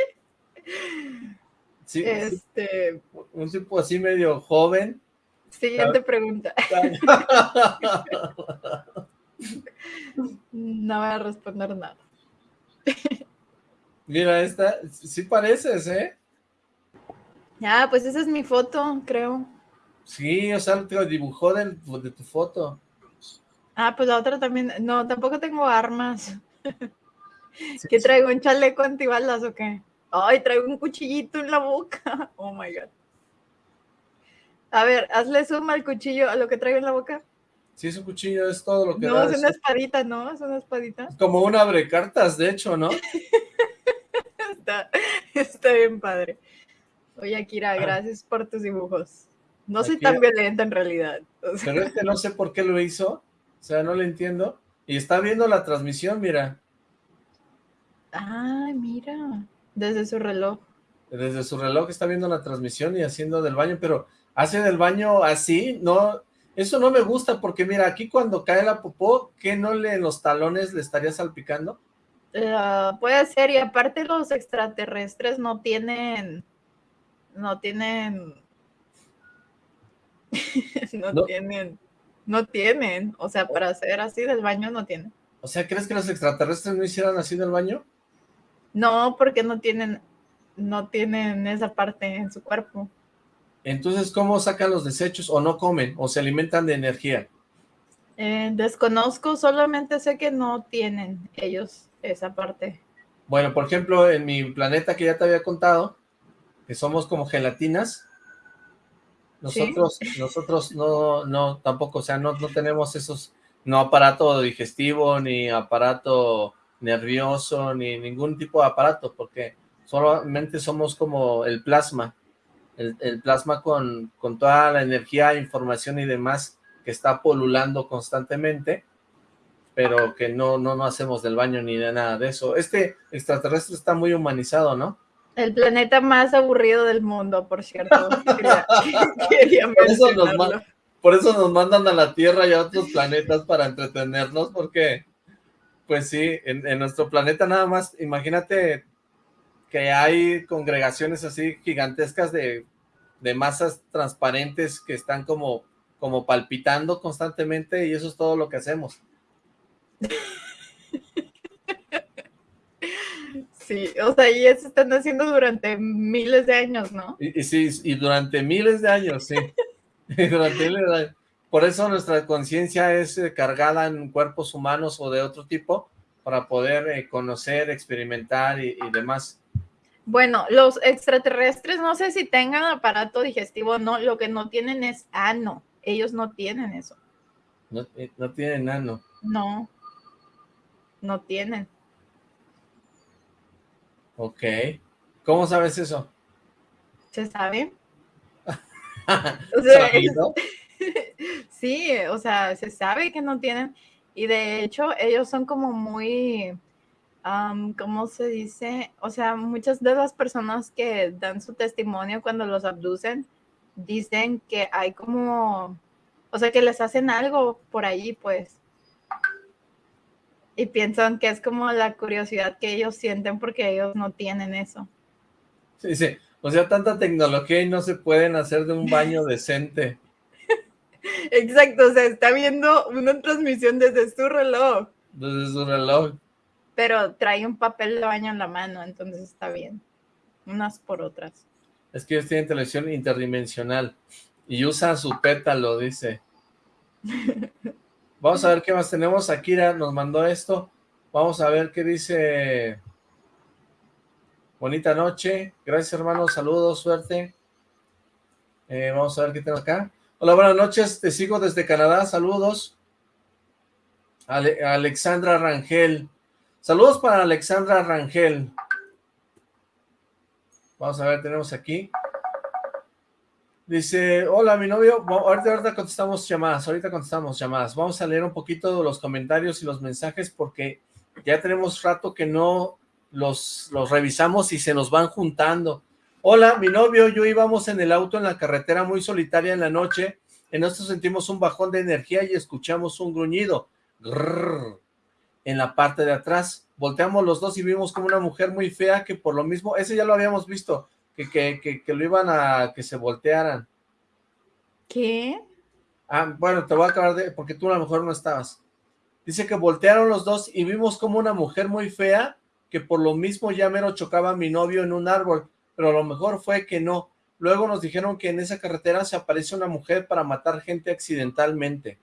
Sí, Este, un tipo así medio joven. siguiente pregunta. No voy a responder nada. Mira, esta, sí pareces, ¿eh? Ah, pues esa es mi foto, creo. Sí, o sea, te lo dibujó del- de tu foto. Ah, pues la otra también. No, tampoco tengo armas. Sí, ¿Qué sí. traigo? ¿Un chaleco antibalas o qué? Ay, traigo un cuchillito en la boca. Oh my god. A ver, hazle zoom al cuchillo, a lo que traigo en la boca. Sí, es un cuchillo, es todo lo que No, da. es una espadita, ¿no? Es una espadita. como un abrecartas, de hecho, ¿no? Está, está bien padre. Oye, Akira, gracias por tus dibujos. No soy Ah. Tan violenta en realidad. O sea, Pero este no sé por qué lo hizo. O sea, no lo entiendo. Y está viendo la transmisión, mira. Ay, mira. Desde su reloj. Desde su reloj está viendo la transmisión y haciendo del baño, pero hace del baño así, no, eso no me gusta porque mira, aquí cuando cae la popó, ¿qué no le en los talones le estaría salpicando? Eh, puede ser, y aparte los extraterrestres no tienen, no tienen, no, No. tienen, no tienen, o sea, para hacer así del baño no tienen. O sea, ¿crees que los extraterrestres no hicieran así del baño? No, porque no tienen, no tienen esa parte en su cuerpo. Entonces, ¿cómo sacan los desechos? ¿O no comen? ¿O se alimentan de energía? Eh, desconozco, solamente sé que no tienen ellos esa parte. Bueno, por ejemplo, en mi planeta que ya te había contado, que somos como gelatinas, nosotros, nosotros no, no, tampoco, o sea, no, no tenemos esos, no aparato digestivo, ni aparato nervioso, ni ningún tipo de aparato, porque solamente somos como el plasma, el, el plasma con, con toda la energía, información y demás que está polulando constantemente, pero que no, no, no hacemos del baño ni de nada de eso. Este extraterrestre está muy humanizado, ¿no? El planeta más aburrido del mundo, por cierto. Quería, quería Por eso nos Por eso nos mandan a la Tierra y a otros planetas para entretenernos, porque, pues sí, en, en nuestro planeta nada más, imagínate que hay congregaciones así gigantescas de, de masas transparentes que están como, como palpitando constantemente y eso es todo lo que hacemos. Sí, o sea, y eso están haciendo durante miles de años, ¿no? Y, y sí, y durante miles de años, sí. Y durante miles de años. Por eso nuestra conciencia es eh, cargada en cuerpos humanos o de otro tipo, para poder eh, conocer, experimentar y, y demás. Bueno, los extraterrestres no sé si tengan aparato digestivo o no, lo que no tienen es ano. Ellos no tienen eso. No, eh, no tienen nano. No. No tienen. Ok. ¿Cómo sabes eso? ¿Se sabe? O sea. sí, o sea, se sabe que no tienen. Y de hecho, ellos son como muy, am, ¿cómo se dice? O sea, muchas de las personas que dan su testimonio cuando los abducen dicen que hay como, o sea, que les hacen algo por ahí, pues. Y piensan que es como la curiosidad que ellos sienten porque ellos no tienen eso. Sí, sí. O sea, tanta tecnología y no se pueden hacer de un baño decente. Exacto, o sea, está viendo una transmisión desde su reloj. Desde su reloj. pero trae un papel de baño en la mano, entonces está bien. Unas por otras. Es que ellos tienen televisión interdimensional. Y usa su pétalo, dice. Vamos a ver qué más tenemos. Akira nos mandó esto. Vamos a ver qué dice. Bonita noche. Gracias, hermano. Saludos, suerte. Eh, vamos a ver qué tengo acá. Hola, buenas noches. Te sigo desde Canadá. Saludos. Ale- Alexandra Rangel. Saludos para Alexandra Rangel. Vamos a ver, tenemos aquí. Dice, hola, mi novio. Ahorita, ahorita contestamos llamadas. Ahorita contestamos llamadas. Vamos a leer un poquito los comentarios y los mensajes porque ya tenemos rato que no los, los revisamos y se nos van juntando. Hola, mi novio, yo íbamos en el auto en la carretera muy solitaria en la noche, en esto sentimos un bajón de energía y escuchamos un gruñido, en la parte de atrás. Volteamos los dos y vimos como una mujer muy fea que por lo mismo, ese ya lo habíamos visto, que, que, que, lo iban a que se voltearan. ¿Qué? Ah, bueno, te voy a acabar de, porque tú a lo mejor no estabas. Dice que voltearon los dos y vimos como una mujer muy fea que por lo mismo ya mero chocaba a mi novio en un árbol, pero lo mejor fue que no. Luego nos dijeron que en esa carretera se aparece una mujer para matar gente accidentalmente.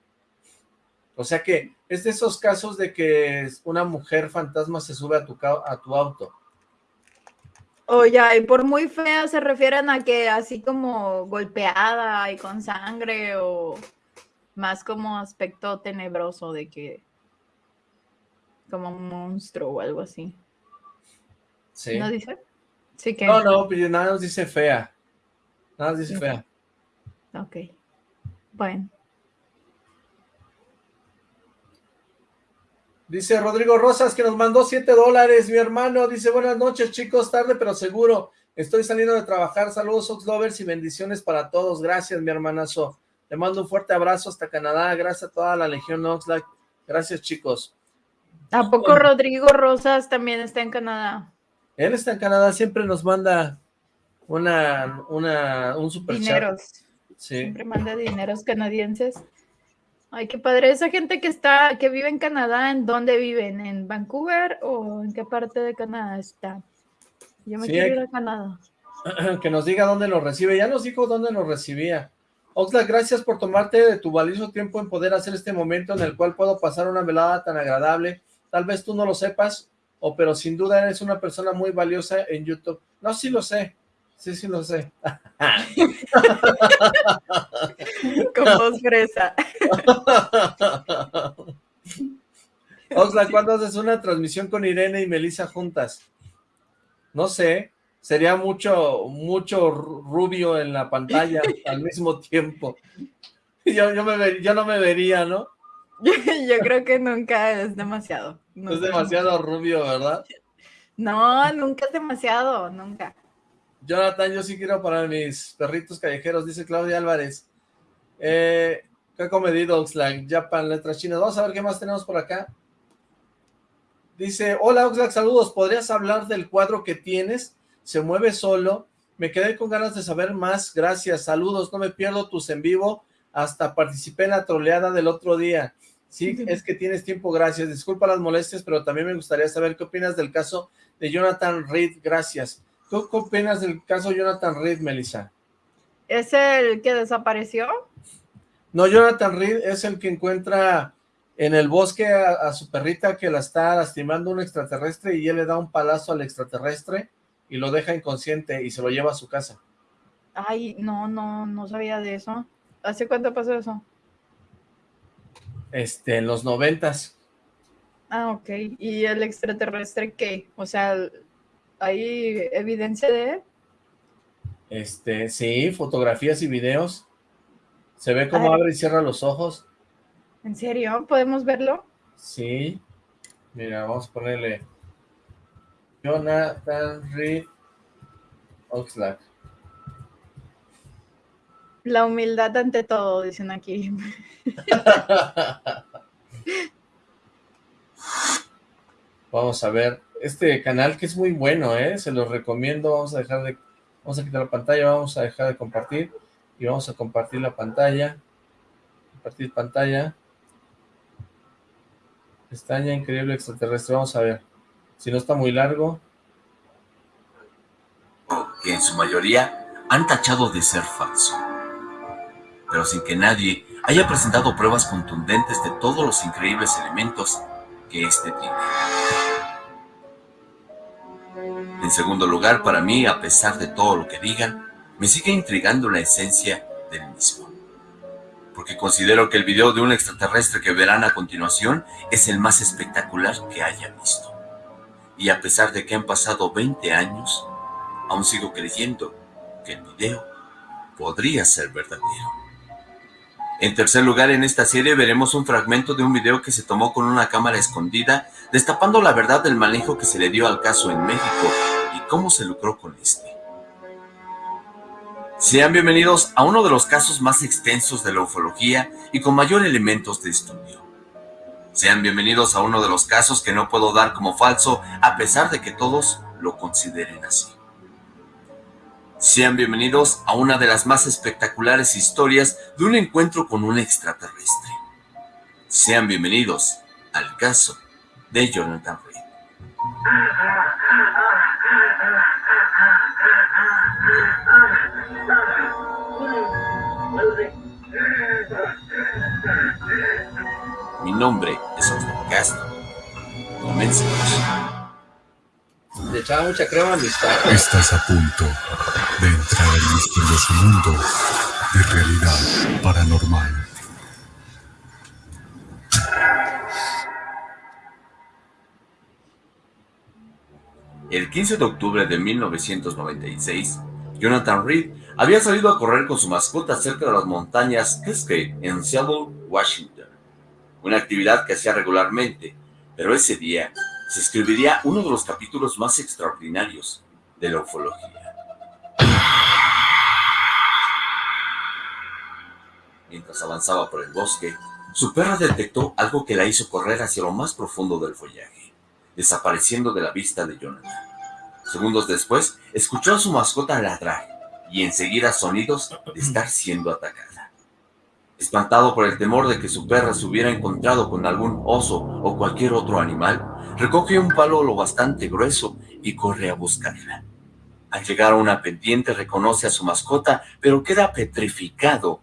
O sea que es de esos casos de que una mujer fantasma se sube a tu, a tu auto. Oye, y por muy fea se refieren a que así como golpeada y con sangre o más como aspecto tenebroso de que como un monstruo o algo así. ¿No dice? Sí que... No, no, pero nada nos dice fea. Nada nos dice fea. Ok. Bueno. Dice Rodrigo Rosas que nos mandó 7 dólares, mi hermano. Dice, buenas noches, chicos, tarde pero seguro. Estoy saliendo de trabajar. Saludos, Oxlovers, y bendiciones para todos. Gracias, mi hermanazo. Te mando un fuerte abrazo hasta Canadá. Gracias a toda la Legión Oxlack. Gracias, chicos. ¿A poco Rodrigo Rosas también está en Canadá? Él está en Canadá, siempre nos manda una, una, un super Dineros. Sí. Siempre manda dineros canadienses. Ay, qué padre. Esa gente que está, que vive en Canadá, ¿en dónde viven? ¿En Vancouver o en qué parte de Canadá está? Yo me quiero ir a Canadá. Que nos diga dónde lo recibe. Ya nos dijo dónde lo recibía. Oxlack, gracias por tomarte de tu valioso tiempo en poder hacer este momento en el cual puedo pasar una velada tan agradable. Tal vez tú no lo sepas, o pero sin duda eres una persona muy valiosa en YouTube. No, sí lo sé, sí, sí lo sé. Con voz fresa. Osla, ¿cuándo haces una transmisión con Irene y Melissa juntas? No sé, sería mucho, mucho rubio en la pantalla al mismo tiempo. Yo, yo, me yo no me vería, ¿no? Yo, creo que nunca es demasiado. Es demasiado rubio, ¿verdad? No, nunca es demasiado, nunca. Jonathan, yo sí quiero para mis perritos callejeros, dice Claudia Álvarez. Eh, ¿Qué ha comedido Oxlack? Japan, letras chinas. Vamos a ver qué más tenemos por acá. Dice, hola Oxlack, saludos. ¿Podrías hablar del cuadro que tienes? Se mueve solo. Me quedé con ganas de saber más. Gracias, saludos. No me pierdo tus en vivo. Hasta participé en la troleada del otro día. Sí, es que tienes tiempo, gracias. Disculpa las molestias, pero también me gustaría saber qué opinas del caso de Jonathan Reed, gracias. ¿Tú qué opinas del caso Jonathan Reed, Melissa? ¿Es el que desapareció? No, Jonathan Reed es el que encuentra en el bosque a, su perrita que la está lastimando un extraterrestre y él le da un palazo al extraterrestre y lo deja inconsciente y se lo lleva a su casa. Ay, no, no, no sabía de eso. ¿Hace cuánto pasó eso? Este, en los noventas. Ah, ok. ¿Y el extraterrestre qué? O sea, ¿hay evidencia de él? Este, sí, fotografías y videos. Se ve cómo abre y cierra los ojos. ¿En serio? ¿Podemos verlo? Sí. Mira, vamos a ponerle Jonathan Reed Oxlack. La humildad ante todo, dicen aquí. Vamos a ver, este canal que es muy bueno, ¿eh? Se los recomiendo, vamos a dejar de, vamos a quitar la pantalla, vamos a dejar de compartir y vamos a compartir la pantalla, compartir pantalla, pestaña increíble extraterrestre, vamos a ver, si no está muy largo. Que en su mayoría han tachado de ser falso pero sin que nadie haya presentado pruebas contundentes de todos los increíbles elementos que éste tiene. En segundo lugar, para mí, a pesar de todo lo que digan, me sigue intrigando la esencia del mismo. Porque considero que el video de un extraterrestre que verán a continuación es el más espectacular que haya visto. Y a pesar de que han pasado 20 años, aún sigo creyendo que el video podría ser verdadero. En tercer lugar, en esta serie veremos un fragmento de un video que se tomó con una cámara escondida, destapando la verdad del manejo que se le dio al caso en México y cómo se lucró con este. Sean bienvenidos a uno de los casos más extensos de la ufología y con mayor elementos de estudio. Sean bienvenidos a uno de los casos que no puedo dar como falso a pesar de que todos lo consideren así. Sean bienvenidos a una de las más espectaculares historias de un encuentro con un extraterrestre. Sean bienvenidos al caso de Jonathan Reed. Mi nombre es Oscar Castro. Comencemos. Le echaba mucha crema a mis tacos. Estás a punto de entrar al misterioso mundo de realidad paranormal. El 15 de octubre de 1996, Jonathan Reed había salido a correr con su mascota cerca de las montañas Cascade en Seattle, Washington. Una actividad que hacía regularmente, pero ese día se escribiría uno de los capítulos más extraordinarios de la ufología. Mientras avanzaba por el bosque, su perra detectó algo que la hizo correr hacia lo más profundo del follaje, desapareciendo de la vista de Jonathan. Segundos después, escuchó a su mascota ladrar y enseguida sonidos de estar siendo atacada. Espantado por el temor de que su perra se hubiera encontrado con algún oso o cualquier otro animal, recoge un palo lo bastante grueso y corre a buscarla. Al llegar a una pendiente reconoce a su mascota, pero queda petrificado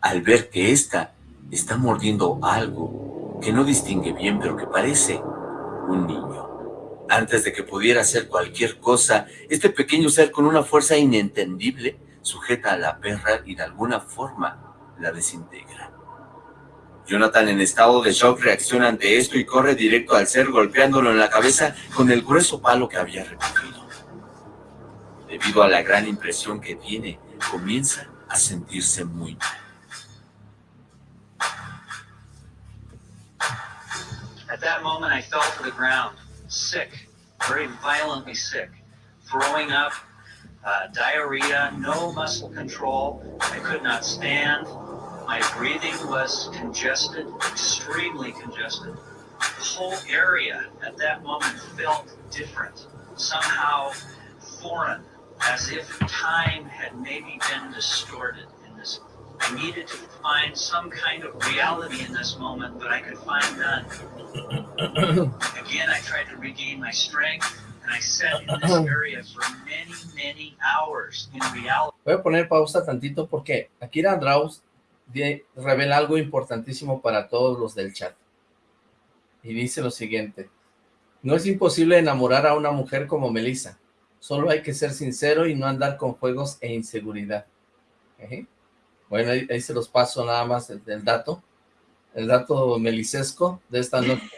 al ver que ésta está mordiendo algo que no distingue bien, pero que parece un niño. Antes de que pudiera hacer cualquier cosa, este pequeño ser con una fuerza inentendible sujeta a la perra y de alguna forma la desintegra. Jonathan en estado de shock reacciona ante esto y corre directo al ser golpeándolo en la cabeza con el grueso palo que había recogido. Debido a la gran impresión que tiene, comienza a sentirse muy mal. At that moment, I fell to the ground, sick, very violently sick, throwing up, uh, diarrhea, no muscle control. I could not stand. My breathing was congested, extremely congested. The whole area at that moment felt different, somehow foreign, as if time had maybe been distorted in this I needed to find some kind of reality in this moment, but I could find none. Again, I tried to regain my strength, and I sat in this area for many, many hours in reality. Voy a poner pausa tantito porque Akira Draus revela algo importantísimo para todos los del chat. Y dice lo siguiente. No es imposible enamorar a una mujer como Melissa. Solo hay que ser sincero y no andar con juegos e inseguridad. ¿Eh? Bueno, ahí, se los paso nada más el, dato. El dato melicesco de esta noche.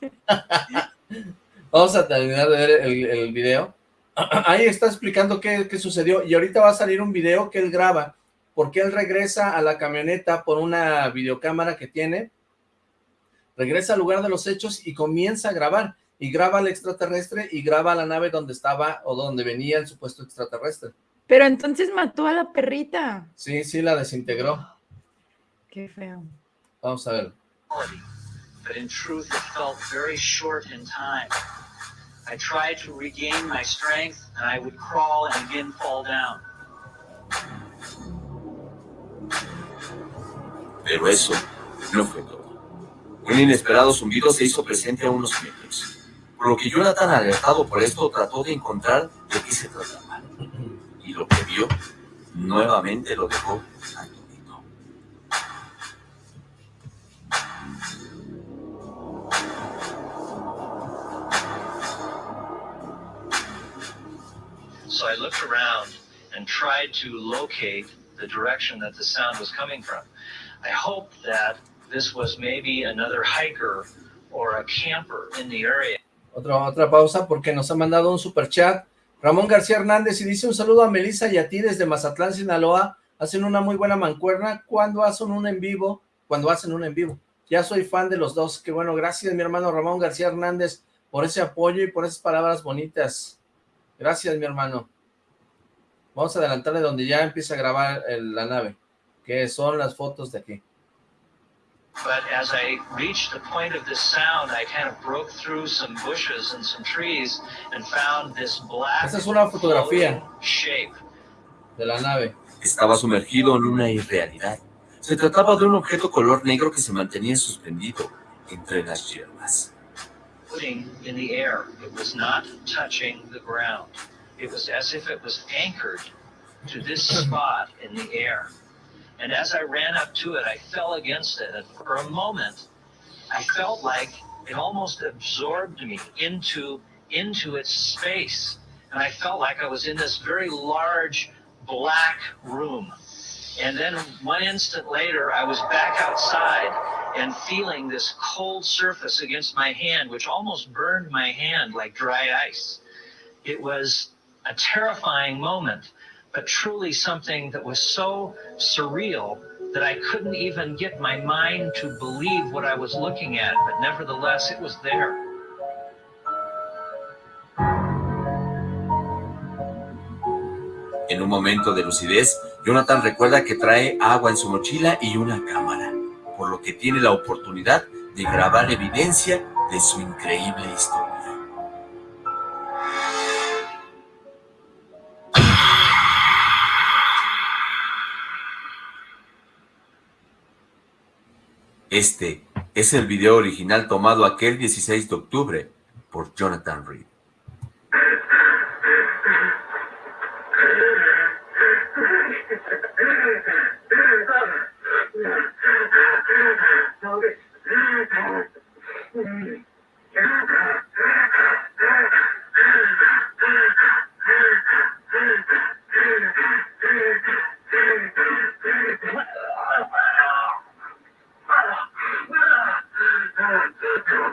Vamos a terminar de ver el, video. Ahí está explicando qué, qué, sucedió. Y ahorita va a salir un video que él graba. Porque él regresa a la camioneta por una videocámara que tiene. Regresa al lugar de los hechos y comienza a grabar. Y graba al extraterrestre y graba la nave donde estaba o donde venía el supuesto extraterrestre. Pero entonces mató a la perrita. Sí, sí, la desintegró. Qué feo. Vamos a ver. But in truth, it felt very short in time. I tried to regain my strength, and I would crawl and again fall down. Pero eso no fue todo. Un inesperado zumbido se hizo presente a unos metros, por lo que Jonathan, alertado por esto, trató de encontrar de qué se trataba y lo que vio nuevamente lo dejó atónito. So I looked around and tried to locate the direction that the sound was coming from. I hoped that this was maybe another hiker or a camper in the area. Otra, otra pausa porque nos ha mandado un super chat Ramón García Hernández y dice un saludo a Melissa y a ti desde Mazatlán, Sinaloa. Hacen una muy buena mancuerna cuando hacen un en vivo, cuando hacen un en vivo. Ya soy fan de los dos. Qué bueno, gracias mi hermano Ramón García Hernández por ese apoyo y por esas palabras bonitas. Gracias mi hermano. Vamos a adelantarle donde ya empieza a grabar el- la nave, que son las fotos de aquí. But as I reached the point of this sound, I kind of broke through some bushes and some trees and found this black Esta es una fotografía shape. de la nave. Estaba sumergido en una irrealidad. Se trataba de un objeto color negro que se mantenía suspendido entre las hierbas. floating in the air. It was not touching the ground. It was as if it was anchored to this spot in the air. And as I ran up to it, I fell against it. And for a moment, I felt like it almost absorbed me into, into its space. And I felt like I was in this very large black room. And then one instant later, I was back outside and feeling this cold surface against my hand, which almost burned my hand like dry ice. It was a terrifying moment, but truly something that was so surreal that I couldn't even get my mind to believe what I was looking at, but nevertheless, it was there. En un momento de lucidez, Jonathan recuerda que trae agua en su mochila y una cámara, por lo que tiene la oportunidad de grabar evidencia de su increíble historia. Este es el video original tomado aquel 16 de octubre por Jonathan Reed.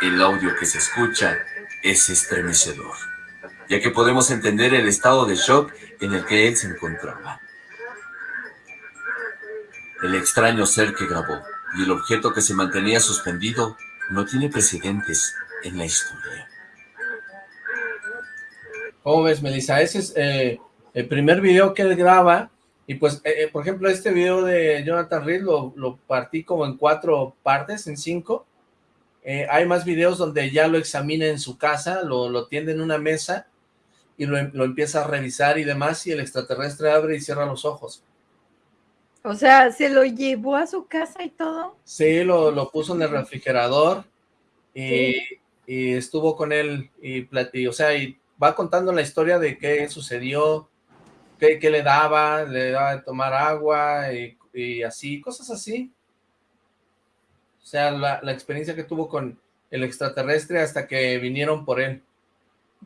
El audio que se escucha es estremecedor, ya que podemos entender el estado de shock en el que él se encontraba. El extraño ser que grabó y el objeto que se mantenía suspendido no tiene precedentes en la historia. ¿Cómo ves, Melissa? Ese es eh, el primer video que él graba, y pues, eh, eh, por ejemplo, este video de Jonathan Reed lo, lo partí como en cuatro partes, en cinco. Hay más videos donde ya lo examina en su casa, lo, lo tiende en una mesa, y lo, lo empieza a revisar y demás, y el extraterrestre abre y cierra los ojos. O sea, se lo llevó a su casa y todo. Sí, lo, lo puso en el refrigerador, y, Sí. y estuvo con él, y platí, o sea, y va contando la historia de qué sucedió, qué, qué le daba, le daba de tomar agua, y, y así, cosas así. O sea, la, la experiencia que tuvo con el extraterrestre hasta que vinieron por él.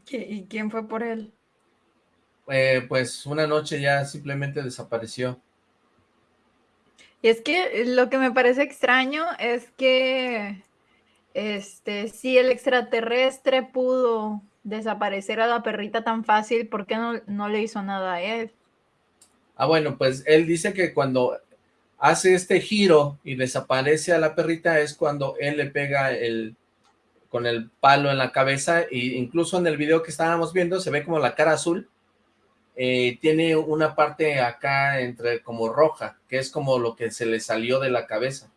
¿Qui- ¿Y quién fue por él? Eh, pues una noche ya simplemente desapareció. Y es que lo que me parece extraño es que, este, si el extraterrestre pudo desaparecer a la perrita tan fácil, ¿por qué no, no le hizo nada a él? Ah, bueno, pues él dice que cuando hace este giro y desaparece a la perrita es cuando él le pega el con el palo en la cabeza e incluso en el video que estábamos viendo se ve como la cara azul eh, tiene una parte acá entre como roja, que es como lo que se le salió de la cabeza.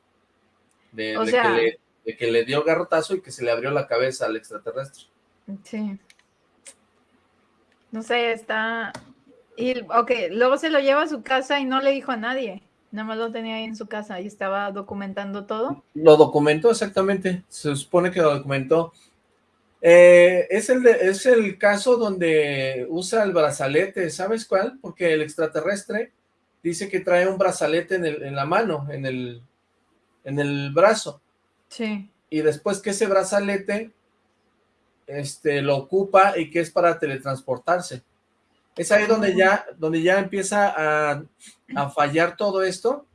De, O de sea- que le, de que le dio garrotazo y que se le abrió la cabeza al extraterrestre. Sí. No sé, está... Y, ok, luego se lo lleva a su casa y no le dijo a nadie. Nada más lo tenía ahí en su casa y estaba documentando todo. Lo documentó exactamente, se supone que lo documentó. Eh, es, el de- es el caso donde usa el brazalete, ¿sabes cuál? Porque el extraterrestre dice que trae un brazalete en, el- en la mano, en el, en el brazo. Sí. y después que ese brazalete este, lo ocupa y que es para teletransportarse. Es ahí donde ya, donde ya empieza a, a fallar todo esto,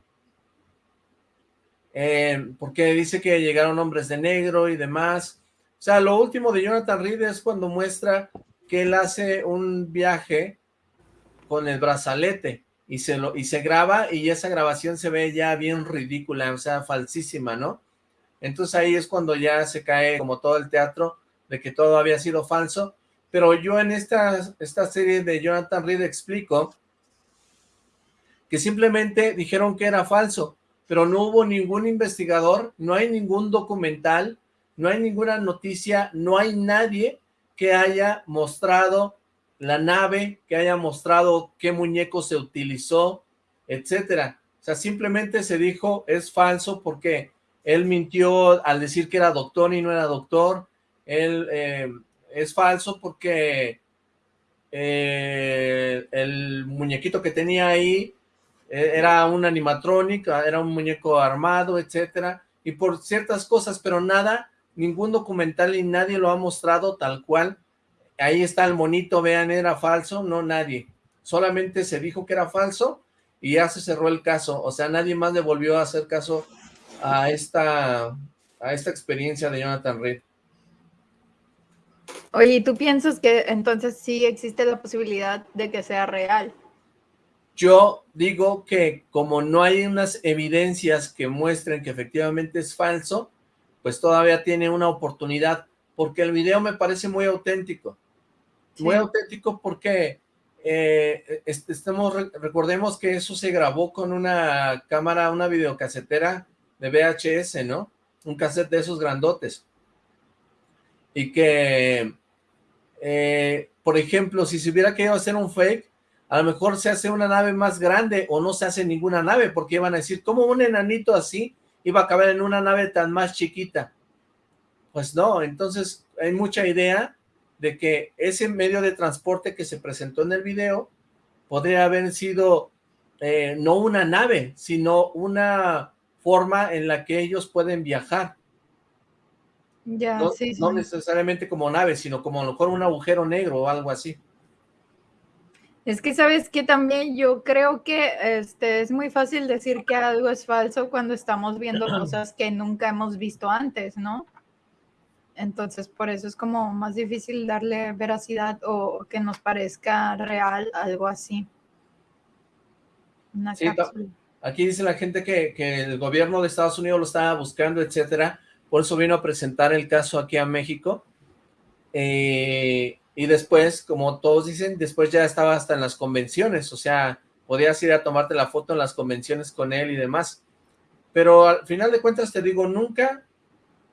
eh, porque dice que llegaron hombres de negro y demás. Sea, lo último de Jonathan Reed es cuando muestra que él hace un viaje con el brazalete y se, lo, y se graba y esa grabación se ve ya bien ridícula, o sea, falsísima, ¿no? Entonces ahí es cuando ya se cae como todo el teatro de que todo había sido falso, pero yo en esta, esta serie de Jonathan Reed explico que simplemente dijeron que era falso, pero no hubo ningún investigador, no hay ningún documental, no hay ninguna noticia, no hay nadie que haya mostrado la nave, que haya mostrado qué muñeco se utilizó, etcétera. O sea, simplemente se dijo es falso porque él mintió al decir que era doctor y no era doctor, él eh, es falso porque eh, el muñequito que tenía ahí eh, era un animatronic, era un muñeco armado, etcétera, y por ciertas cosas, pero nada, ningún documental y nadie lo ha mostrado tal cual. Ahí está el monito, vean, era falso, no nadie. Solamente se dijo que era falso y ya se cerró el caso. O sea, nadie más le volvió a hacer caso a esta, a esta experiencia de Jonathan Reed. Oye, ¿y tú piensas que entonces sí existe la posibilidad de que sea real? Yo digo que como no hay unas evidencias que muestren que efectivamente es falso, pues todavía tiene una oportunidad, porque el video me parece muy auténtico. Muy auténtico porque eh, estemos, recordemos que eso se grabó con una cámara, una videocasetera de VHS, ¿no? Un cassette de esos grandotes. Y que, eh, por ejemplo, si se hubiera querido hacer un fake, a lo mejor se hace una nave más grande o no se hace ninguna nave, porque iban a decir, ¿cómo un enanito así iba a caber en una nave tan más chiquita? Pues no, entonces hay mucha idea de que ese medio de transporte que se presentó en el video podría haber sido eh, no una nave, sino una forma en la que ellos pueden viajar. Ya, No, sí, sí. no necesariamente como nave, sino como a lo mejor un agujero negro o algo así. Es que sabes que también yo creo que este es muy fácil decir que algo es falso cuando estamos viendo cosas que nunca hemos visto antes, ¿no? Entonces, por eso es como más difícil darle veracidad o que nos parezca real algo así. Una Sí. Aquí dice la gente que, que el gobierno de Estados Unidos lo estaba buscando, etcétera. Por eso vino a presentar el caso aquí a México. Eh, y después, como todos dicen, después ya estaba hasta en las convenciones. O sea, podías ir a tomarte la foto en las convenciones con él y demás. Pero al final de cuentas te digo, nunca,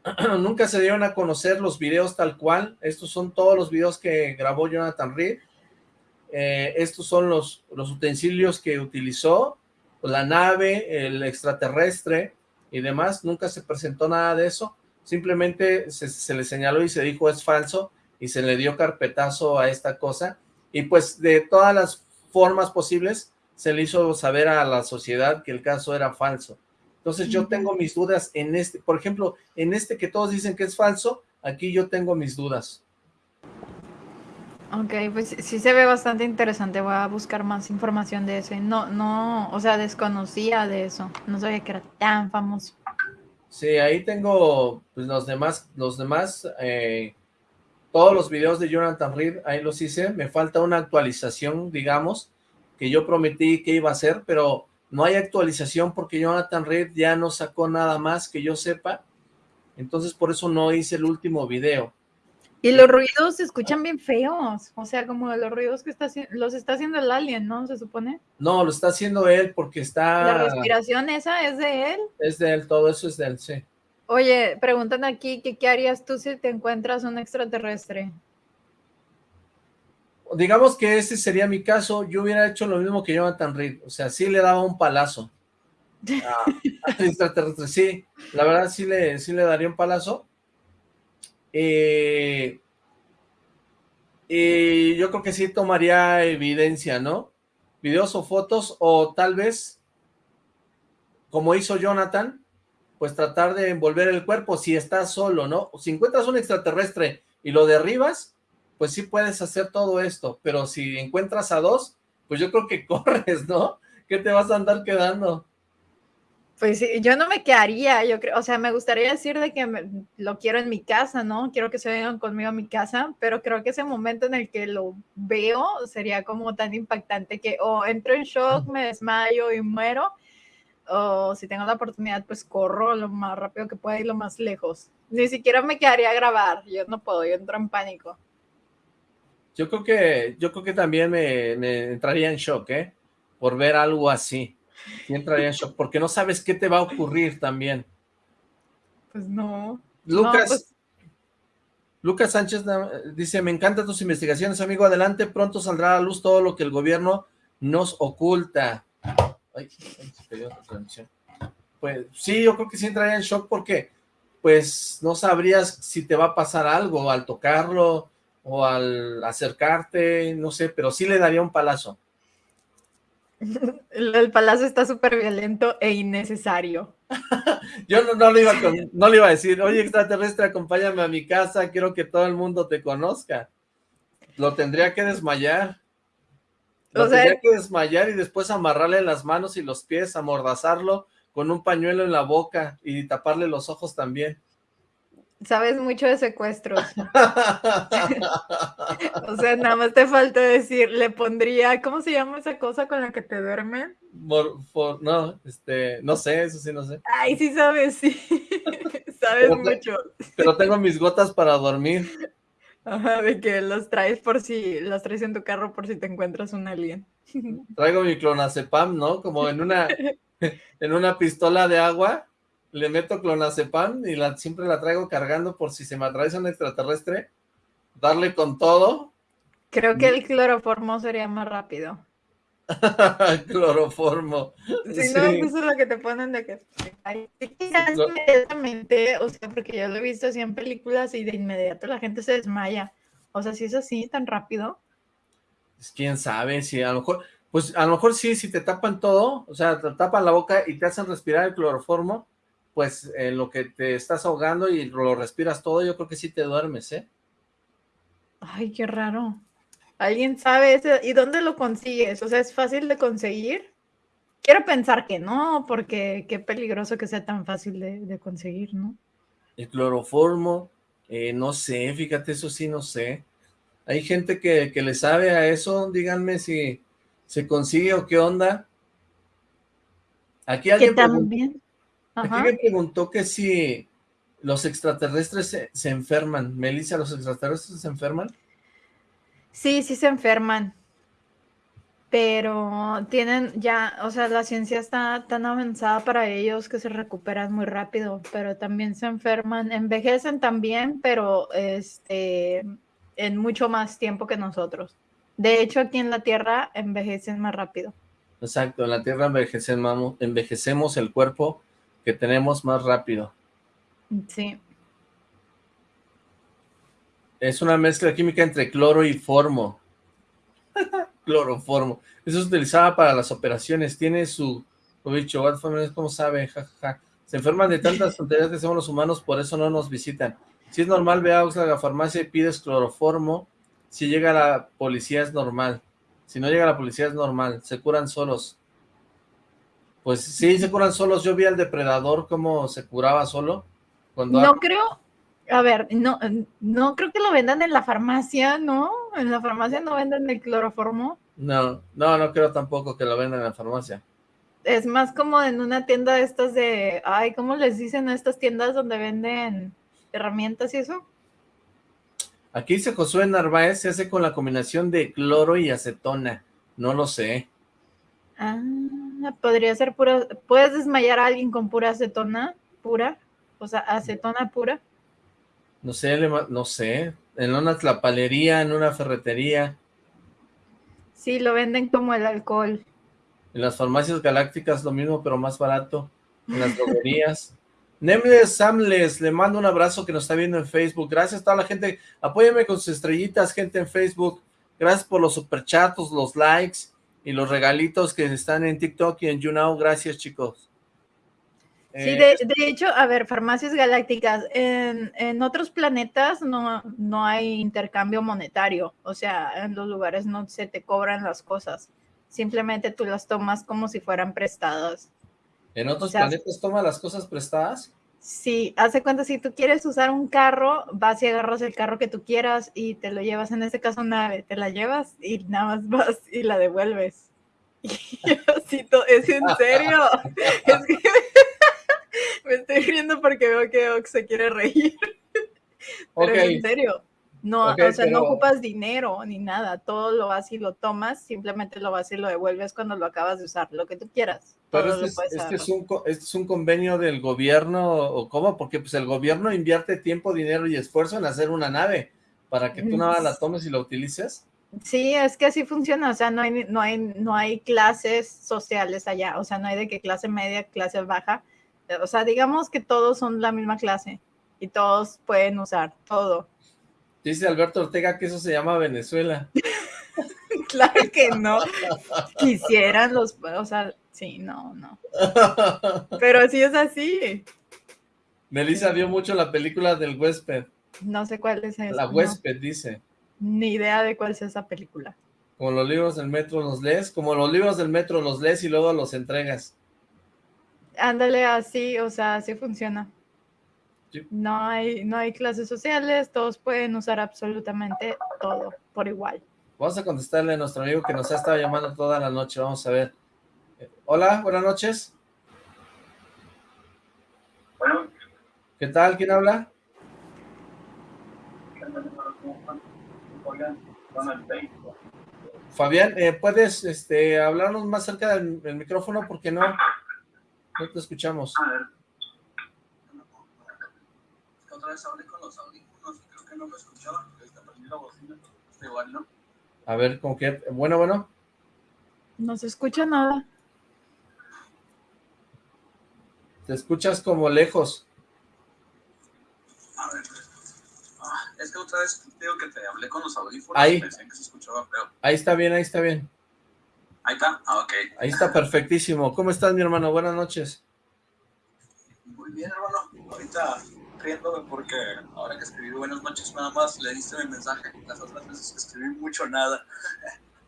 nunca se dieron a conocer los videos tal cual. Estos son todos los videos que grabó Jonathan Reed. Eh, estos son los, los utensilios que utilizó la nave, el extraterrestre y demás, nunca se presentó nada de eso, simplemente se, se le señaló y se dijo es falso y se le dio carpetazo a esta cosa y pues de todas las formas posibles se le hizo saber a la sociedad que el caso era falso. Entonces yo tengo mis dudas en este, por ejemplo, en este que todos dicen que es falso, aquí yo tengo mis dudas. Ok, pues sí se ve bastante interesante. Voy a buscar más información de eso. No, no, o sea, desconocía de eso. No sabía que era tan famoso. Sí, ahí tengo pues, los demás, los demás, eh, todos los videos de Jonathan Reed, ahí los hice, me falta una actualización, digamos, que yo prometí que iba a hacer, pero no hay actualización porque Jonathan Reed ya no sacó nada más que yo sepa, entonces por eso no hice el último video. Y los ruidos se escuchan bien feos. O sea, como los ruidos que está haciendo, los está haciendo el alien, ¿no? Se supone. No, lo está haciendo él porque La está, respiración esa es de él. es de él, todo eso es de él, sí. Oye, preguntan aquí que qué harías tú si te encuentras un extraterrestre. Digamos que ese sería mi caso, yo hubiera hecho lo mismo que Jonathan Reed, o sea, sí le daba un palazo. Al extraterrestre, sí, la verdad sí le, sí le daría un palazo. Eh, y yo creo que sí tomaría evidencia, ¿no? Videos o fotos, o tal vez, como hizo Jonathan, pues tratar de envolver el cuerpo si estás solo, ¿no? Si encuentras un extraterrestre y lo derribas, pues sí puedes hacer todo esto, pero si encuentras a dos, pues yo creo que corres, ¿no? ¿Qué te vas a andar quedando? Pues sí, yo no me quedaría, yo creo, o sea, me gustaría decir de que me- lo quiero en mi casa, ¿no? Quiero que se vengan conmigo a mi casa, pero creo que ese momento en el que lo veo sería como tan impactante que o entro en shock, me desmayo y muero, o si tengo la oportunidad, pues corro lo más rápido que pueda y lo más lejos. Ni siquiera me quedaría a grabar, yo no puedo, yo entro en pánico. Yo creo que, yo creo que también me, me entraría en shock, ¿eh? Por ver algo así. Sí entraría en shock, porque no sabes qué te va a ocurrir también. Pues no. Lucas, pues- Lucas Sánchez dice, me encantan tus investigaciones, amigo, adelante, pronto saldrá a la luz todo lo que el gobierno nos oculta. Ay, se cayó la transmisión. Pues sí, yo creo que sí entraría en shock porque pues no sabrías si te va a pasar algo al tocarlo o al acercarte, no sé, pero sí le daría un palazo. El, palacio está súper violento e innecesario. Yo no, iba con- no le iba a decir, oye extraterrestre, acompáñame a mi casa, quiero que todo el mundo te conozca. Lo tendría que desmayar. Lo O sea- que desmayar y después amarrarle las manos y los pies, amordazarlo con un pañuelo en la boca y taparle los ojos también. Sabes mucho de secuestros. O sea, nada más te falta decir, le pondría, ¿cómo se llama esa cosa con la que te duermen? Mor- for- no, este, no sé, eso sí no sé. Ay, sí sabes, sí. sabes Pero mucho. Pero tengo mis gotas para dormir. Ajá, de que los traes por si, los traes en tu carro por si te encuentras un alien. Traigo mi clonazepam, ¿no? Como en una, en una pistola de agua, le meto clonazepam y la, siempre la traigo cargando por si se me atraviesa un extraterrestre, darle con todo, Creo que el cloroformo sería más rápido. cloroformo. Si Sí. no, pues es lo que te ponen de que... Ay, inmediatamente, o sea, porque yo lo he visto así en películas y de inmediato la gente se desmaya. O sea, si es así, tan rápido. Pues, quién sabe, si a lo mejor, pues a lo mejor sí, si te tapan todo, o sea, te tapan la boca y te hacen respirar el cloroformo, pues en lo que te estás ahogando y lo respiras todo, yo creo que sí te duermes, ¿eh? Ay, qué raro. ¿Alguien sabe ese? ¿Y dónde lo consigues? O sea, ¿es fácil de conseguir? Quiero pensar que no, porque qué peligroso que sea tan fácil de, de conseguir, ¿no? El cloroformo, eh, no sé, fíjate, eso sí, no sé. Hay gente que, que le sabe a eso, díganme si se consigue o qué onda. Aquí alguien pregun- también. aquí Ajá. me preguntó que si los extraterrestres se, se enferman. Melissa, ¿los extraterrestres se enferman? Sí, sí se enferman. Pero tienen ya, o sea, la ciencia está tan avanzada para ellos que se recuperan muy rápido, pero también se enferman, envejecen también, pero este, en mucho más tiempo que nosotros. De hecho, aquí en la Tierra envejecen más rápido. Exacto, en la Tierra envejecemos, envejecemos el cuerpo que tenemos más rápido. Sí. Es una mezcla química entre cloro y formo. Cloroformo. Eso se utilizaba para las operaciones. Tiene su... Lo dicho, ¿cómo sabe? Ja, ja, ja. Se enferman de tantas tonterías que hacemos los humanos, por eso no nos visitan. Si es normal, ve a Oxford a la farmacia y pides cloroformo. Si llega la policía es normal. Si no llega la policía es normal. Se curan solos. Pues sí, se curan solos. Yo vi al depredador cómo se curaba solo. Cuando No creo, a ver, no, no creo que lo vendan en la farmacia, ¿no? En la farmacia no venden el cloroformo. No, no, no creo tampoco que lo vendan en la farmacia. Es más como en una tienda de estas de, ay, ¿cómo les dicen a estas tiendas donde venden herramientas y eso? Aquí dice Josué Narváez, se hace con la combinación de cloro y acetona. No lo sé. Ah, podría ser pura, ¿puedes desmayar a alguien con pura acetona pura? O sea, acetona pura. No sé, no sé. En una tlapalería, en una ferretería. Sí, lo venden como el alcohol. En las farmacias galácticas lo mismo, pero más barato. En las droguerías. Nemles Samles, le mando un abrazo que nos está viendo en Facebook. Gracias a toda la gente. Apóyame con sus estrellitas, gente en Facebook. Gracias por los superchatos, los likes y los regalitos que están en TikTok y en YouNow. Gracias, chicos. Sí, eh, de, hecho, a ver, farmacias galácticas, en, en, otros planetas no, no hay intercambio monetario, o sea, en los lugares no se te cobran las cosas, simplemente tú las tomas como si fueran prestadas. ¿En otros planetas toma las cosas prestadas? Sí, hace cuenta, si tú quieres usar un carro, vas y agarras el carro que tú quieras y te lo llevas, en este caso nave, te la llevas y nada más vas y la devuelves. Y así, es en serio. es que me estoy riendo porque veo que Ox se quiere reír. Pero en serio. No, o sea, no ocupas dinero ni nada, todo lo vas y lo tomas, simplemente lo vas y lo devuelves cuando lo acabas de usar, lo que tú quieras. Pero este, este es, un, este es un convenio del gobierno, ¿o cómo? Porque pues el gobierno invierte tiempo, dinero y esfuerzo en hacer una nave, para que tú nada la tomes y la utilices. Sí, es que así funciona, o sea, no hay, no hay, no hay clases sociales allá, o sea, no hay de que clase media, clase baja, o sea, digamos que todos son la misma clase y todos pueden usar todo. Dice Alberto Ortega que eso se llama Venezuela. claro que no. Quisieran los, o sea, sí, no, no. Pero sí es así. Melissa vio mucho la película del huésped. No sé cuál es esa. La huésped, dice. Ni idea de cuál es esa película. Como los libros del metro los lees, como los libros del metro los lees y luego los entregas. Ándale así, o sea, así funciona. No hay, no hay clases sociales, todos pueden usar absolutamente todo por igual. Vamos a contestarle a nuestro amigo que nos ha estado llamando toda la noche, vamos a ver. Hola, buenas noches. Bueno. ¿Qué tal? ¿Quién habla? Fabián, eh, ¿puedes este, hablarnos más cerca del, del micrófono? Porque no, no te escuchamos. A ver otra vez hablé con los audífonos y creo que no me escuchaba. la bocina. Está igual, ¿no? A ver, ¿con qué? Bueno, bueno. No se escucha nada. Te escuchas como lejos. A ver. Ah, es que otra vez digo que te hablé con los audífonos ahí. y decían que se escuchaba feo. Ahí está bien, ahí está bien. Ahí está, ah, ok. Ahí está perfectísimo. ¿Cómo estás, mi hermano? Buenas noches. Muy bien, hermano. Ahorita riéndome porque ahora que escribí buenas noches nada más le diste mi mensaje. Las otras veces que escribí mucho nada.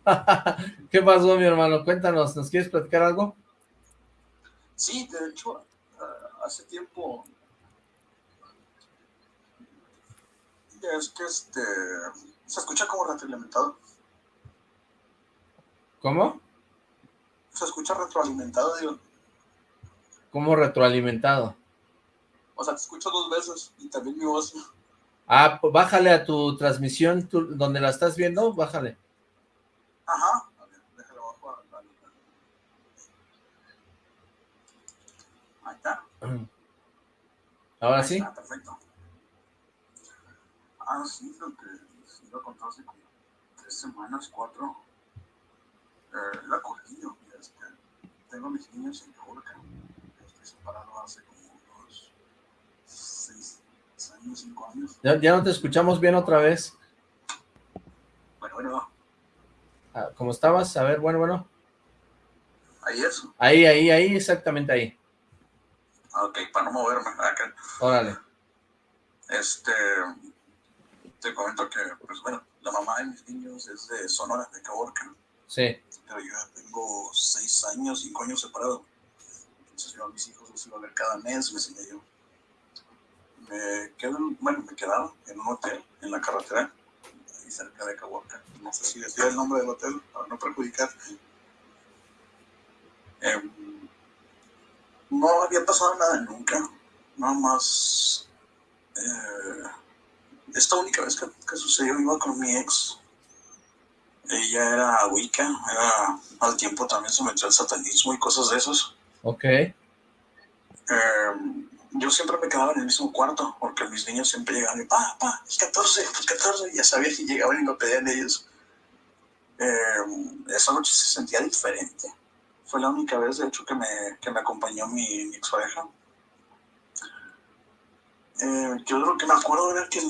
¿Qué pasó, mi hermano? Cuéntanos, ¿nos quieres platicar algo? Sí, de hecho, uh, hace tiempo es que este se escucha como retroalimentado. ¿Cómo? Se escucha retroalimentado, digo. ¿Cómo retroalimentado? O sea, te escucho dos veces y también mi voz. Ah, pues bájale a tu transmisión, donde la estás viendo, bájale. Ajá. A ver, déjalo abajo. Ahí está. Ahora sí. Está, perfecto. Ah, sí, lo que sí lo contó hace como tres semanas, cuatro. Eh, la Corquillo, este, tengo mis niños en Jorge. Estoy separado hace como años. Ya, no te escuchamos bien otra vez. Bueno, bueno. Ah, ¿Cómo estabas? A ver, bueno, bueno. Ahí es. Ahí, ahí, ahí, exactamente ahí. Ok, para no moverme. Acá. Órale. Este, te comento que, pues bueno, la mamá de mis niños es de Sonora, de Caborca. Sí. Pero yo ya tengo seis años, cinco años separado. Entonces yo a mis hijos los iba a ver cada mes, me enseñé yo me quedo, bueno, me quedaron en un hotel en la carretera, ahí cerca de Cahuaca. No sé si decía el nombre del hotel para no perjudicar. Em, no había pasado nada nunca, nada más. Eh, esta única vez que, sucedió iba con mi ex. Ella era Wicca, era al tiempo también sometió al satanismo y cosas de esos. Ok. Eh, yo siempre me quedaba en el mismo cuarto, porque mis niños siempre llegaban y, pa, pa, el 14, el 14, ya sabía que llegaban y me pedían ellos. Eh, esa noche se sentía diferente. Fue la única vez, de hecho, que me, que me acompañó mi, mi ex pareja. Eh, yo lo que me acuerdo era que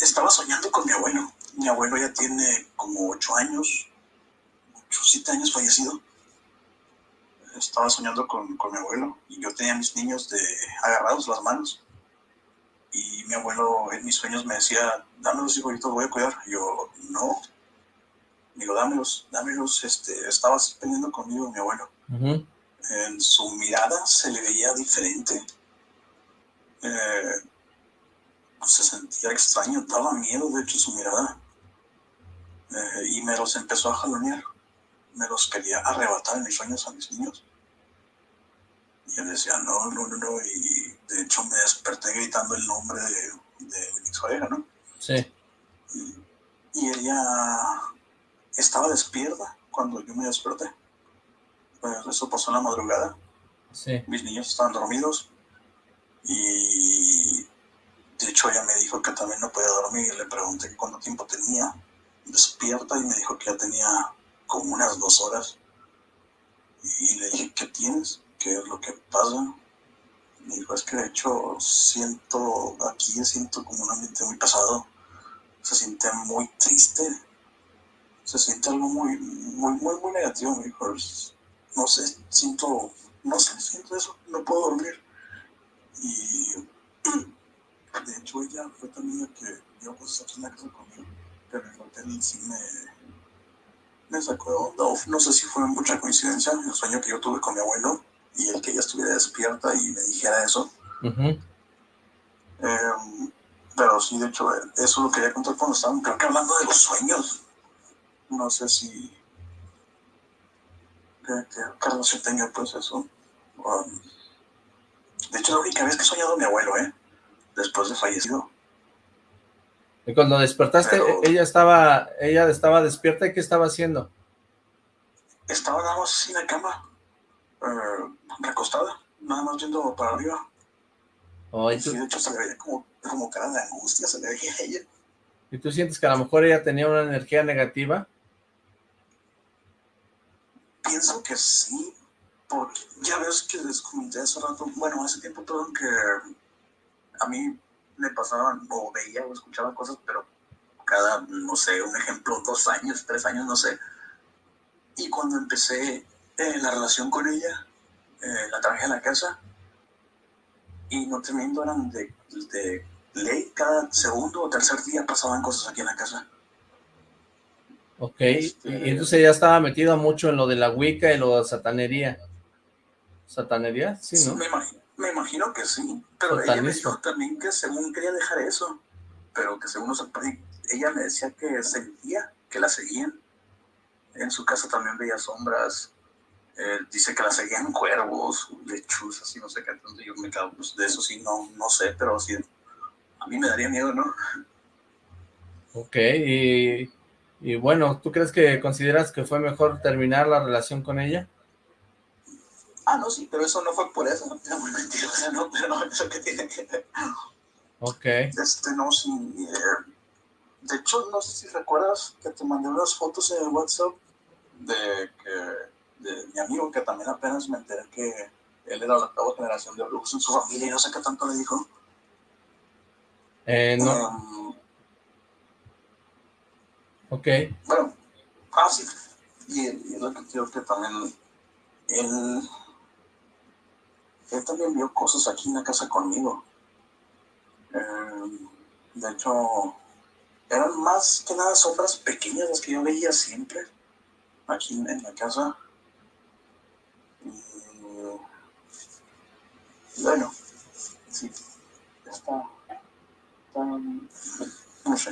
estaba soñando con mi abuelo. Mi abuelo ya tiene como ocho años, ocho, siete años fallecido. Estaba soñando con, con mi abuelo y yo tenía a mis niños de, agarrados las manos. Y mi abuelo en mis sueños me decía, dámelos hijo, yo voy a cuidar. Y yo, no. Digo, dámelos, dámelos. Este, estaba peleando conmigo mi abuelo. En su mirada se le veía diferente. Eh, se sentía extraño, daba miedo, de hecho, su mirada. Eh, y me los empezó a jalonear. Me los quería arrebatar en mis sueños a mis niños. Y él decía, no, no, no, no. Y de hecho me desperté gritando el nombre de, de mi pareja, ¿no? Sí. Y, y, ella estaba despierta cuando yo me desperté. Pues eso pasó en la madrugada. Sí. Mis niños estaban dormidos. Y de hecho, ella me dijo que también no podía dormir. Le pregunté cuánto tiempo tenía despierta y me dijo que ya tenía como unas dos horas. Y le dije, ¿qué tienes? ¿Qué es lo que pasa? Me dijo, es que de hecho siento, aquí siento como un ambiente muy pesado. Se siente muy triste. Se siente algo muy, muy, muy, muy negativo. Me dijo, no sé, siento, no sé, siento eso, no puedo dormir. Y de hecho, ella fue también la que dio cosas aquí en la casa conmigo, pero el hotel sí me, me sacó de onda. No sé si fue mucha coincidencia el sueño que yo tuve con mi abuelo y el que ella estuviera despierta y me dijera eso. Uh eh, pero sí, de hecho, eso lo quería contar cuando estaban, creo que hablando de los sueños. No sé si. Carlos se tenga pues eso. Um, de hecho, la única vez que he soñado a mi abuelo, ¿eh? después de fallecido. Y cuando despertaste, Pero, ella estaba ella estaba despierta y ¿qué estaba haciendo? Estaba nada más en la cama, eh, recostada, nada más viendo para arriba. Oh, y sí, de hecho se le veía como, como cara de angustia, se le veía a ella. ¿Y tú sientes que a lo mejor ella tenía una energía negativa? Pienso que sí, porque ya ves que les comenté hace rato, bueno, hace tiempo todo que a mí me pasaban o veía o escuchaba cosas, pero cada, no sé, un ejemplo, dos años, tres años, no sé. Y cuando empecé eh, la relación con ella, eh, la traje a la casa y no teniendo eran de, de ley, cada segundo o tercer día pasaban cosas aquí en la casa. Ok, este, y entonces ella estaba metida mucho en lo de la Wicca y lo de satanería. ¿Satanería? Sí, ¿no? Sí, me imagino. Me imagino que sí, pero ella me dijo también que según quería dejar eso, pero que según los ella me decía que sentía que la seguían. En su casa también veía sombras. Eh, dice que la seguían cuervos, lechuzas y no sé qué. Entonces yo me quedo, pues de eso sí, no, no sé, pero sí, a mí me daría miedo, ¿no? Ok, y, y bueno, ¿tú crees que consideras que fue mejor terminar la relación con ella? Ah, no, sí, pero eso no fue por eso. Era muy mentirosa, no, pero no, eso que tiene que ver. Ok. Este, no, sí. Eh, de hecho, no sé si recuerdas que te mandé unas fotos en el WhatsApp de que de mi amigo, que también apenas me enteré que él era la octava generación de Brooks en su familia y no sé qué tanto le dijo. Eh, no. Um, ok. Bueno, fácil. Y, y lo que creo que también él él también vio cosas aquí en la casa conmigo. Eh, de hecho, eran más que nada sombras pequeñas las que yo veía siempre aquí en, la casa. Bueno, sí, está, está,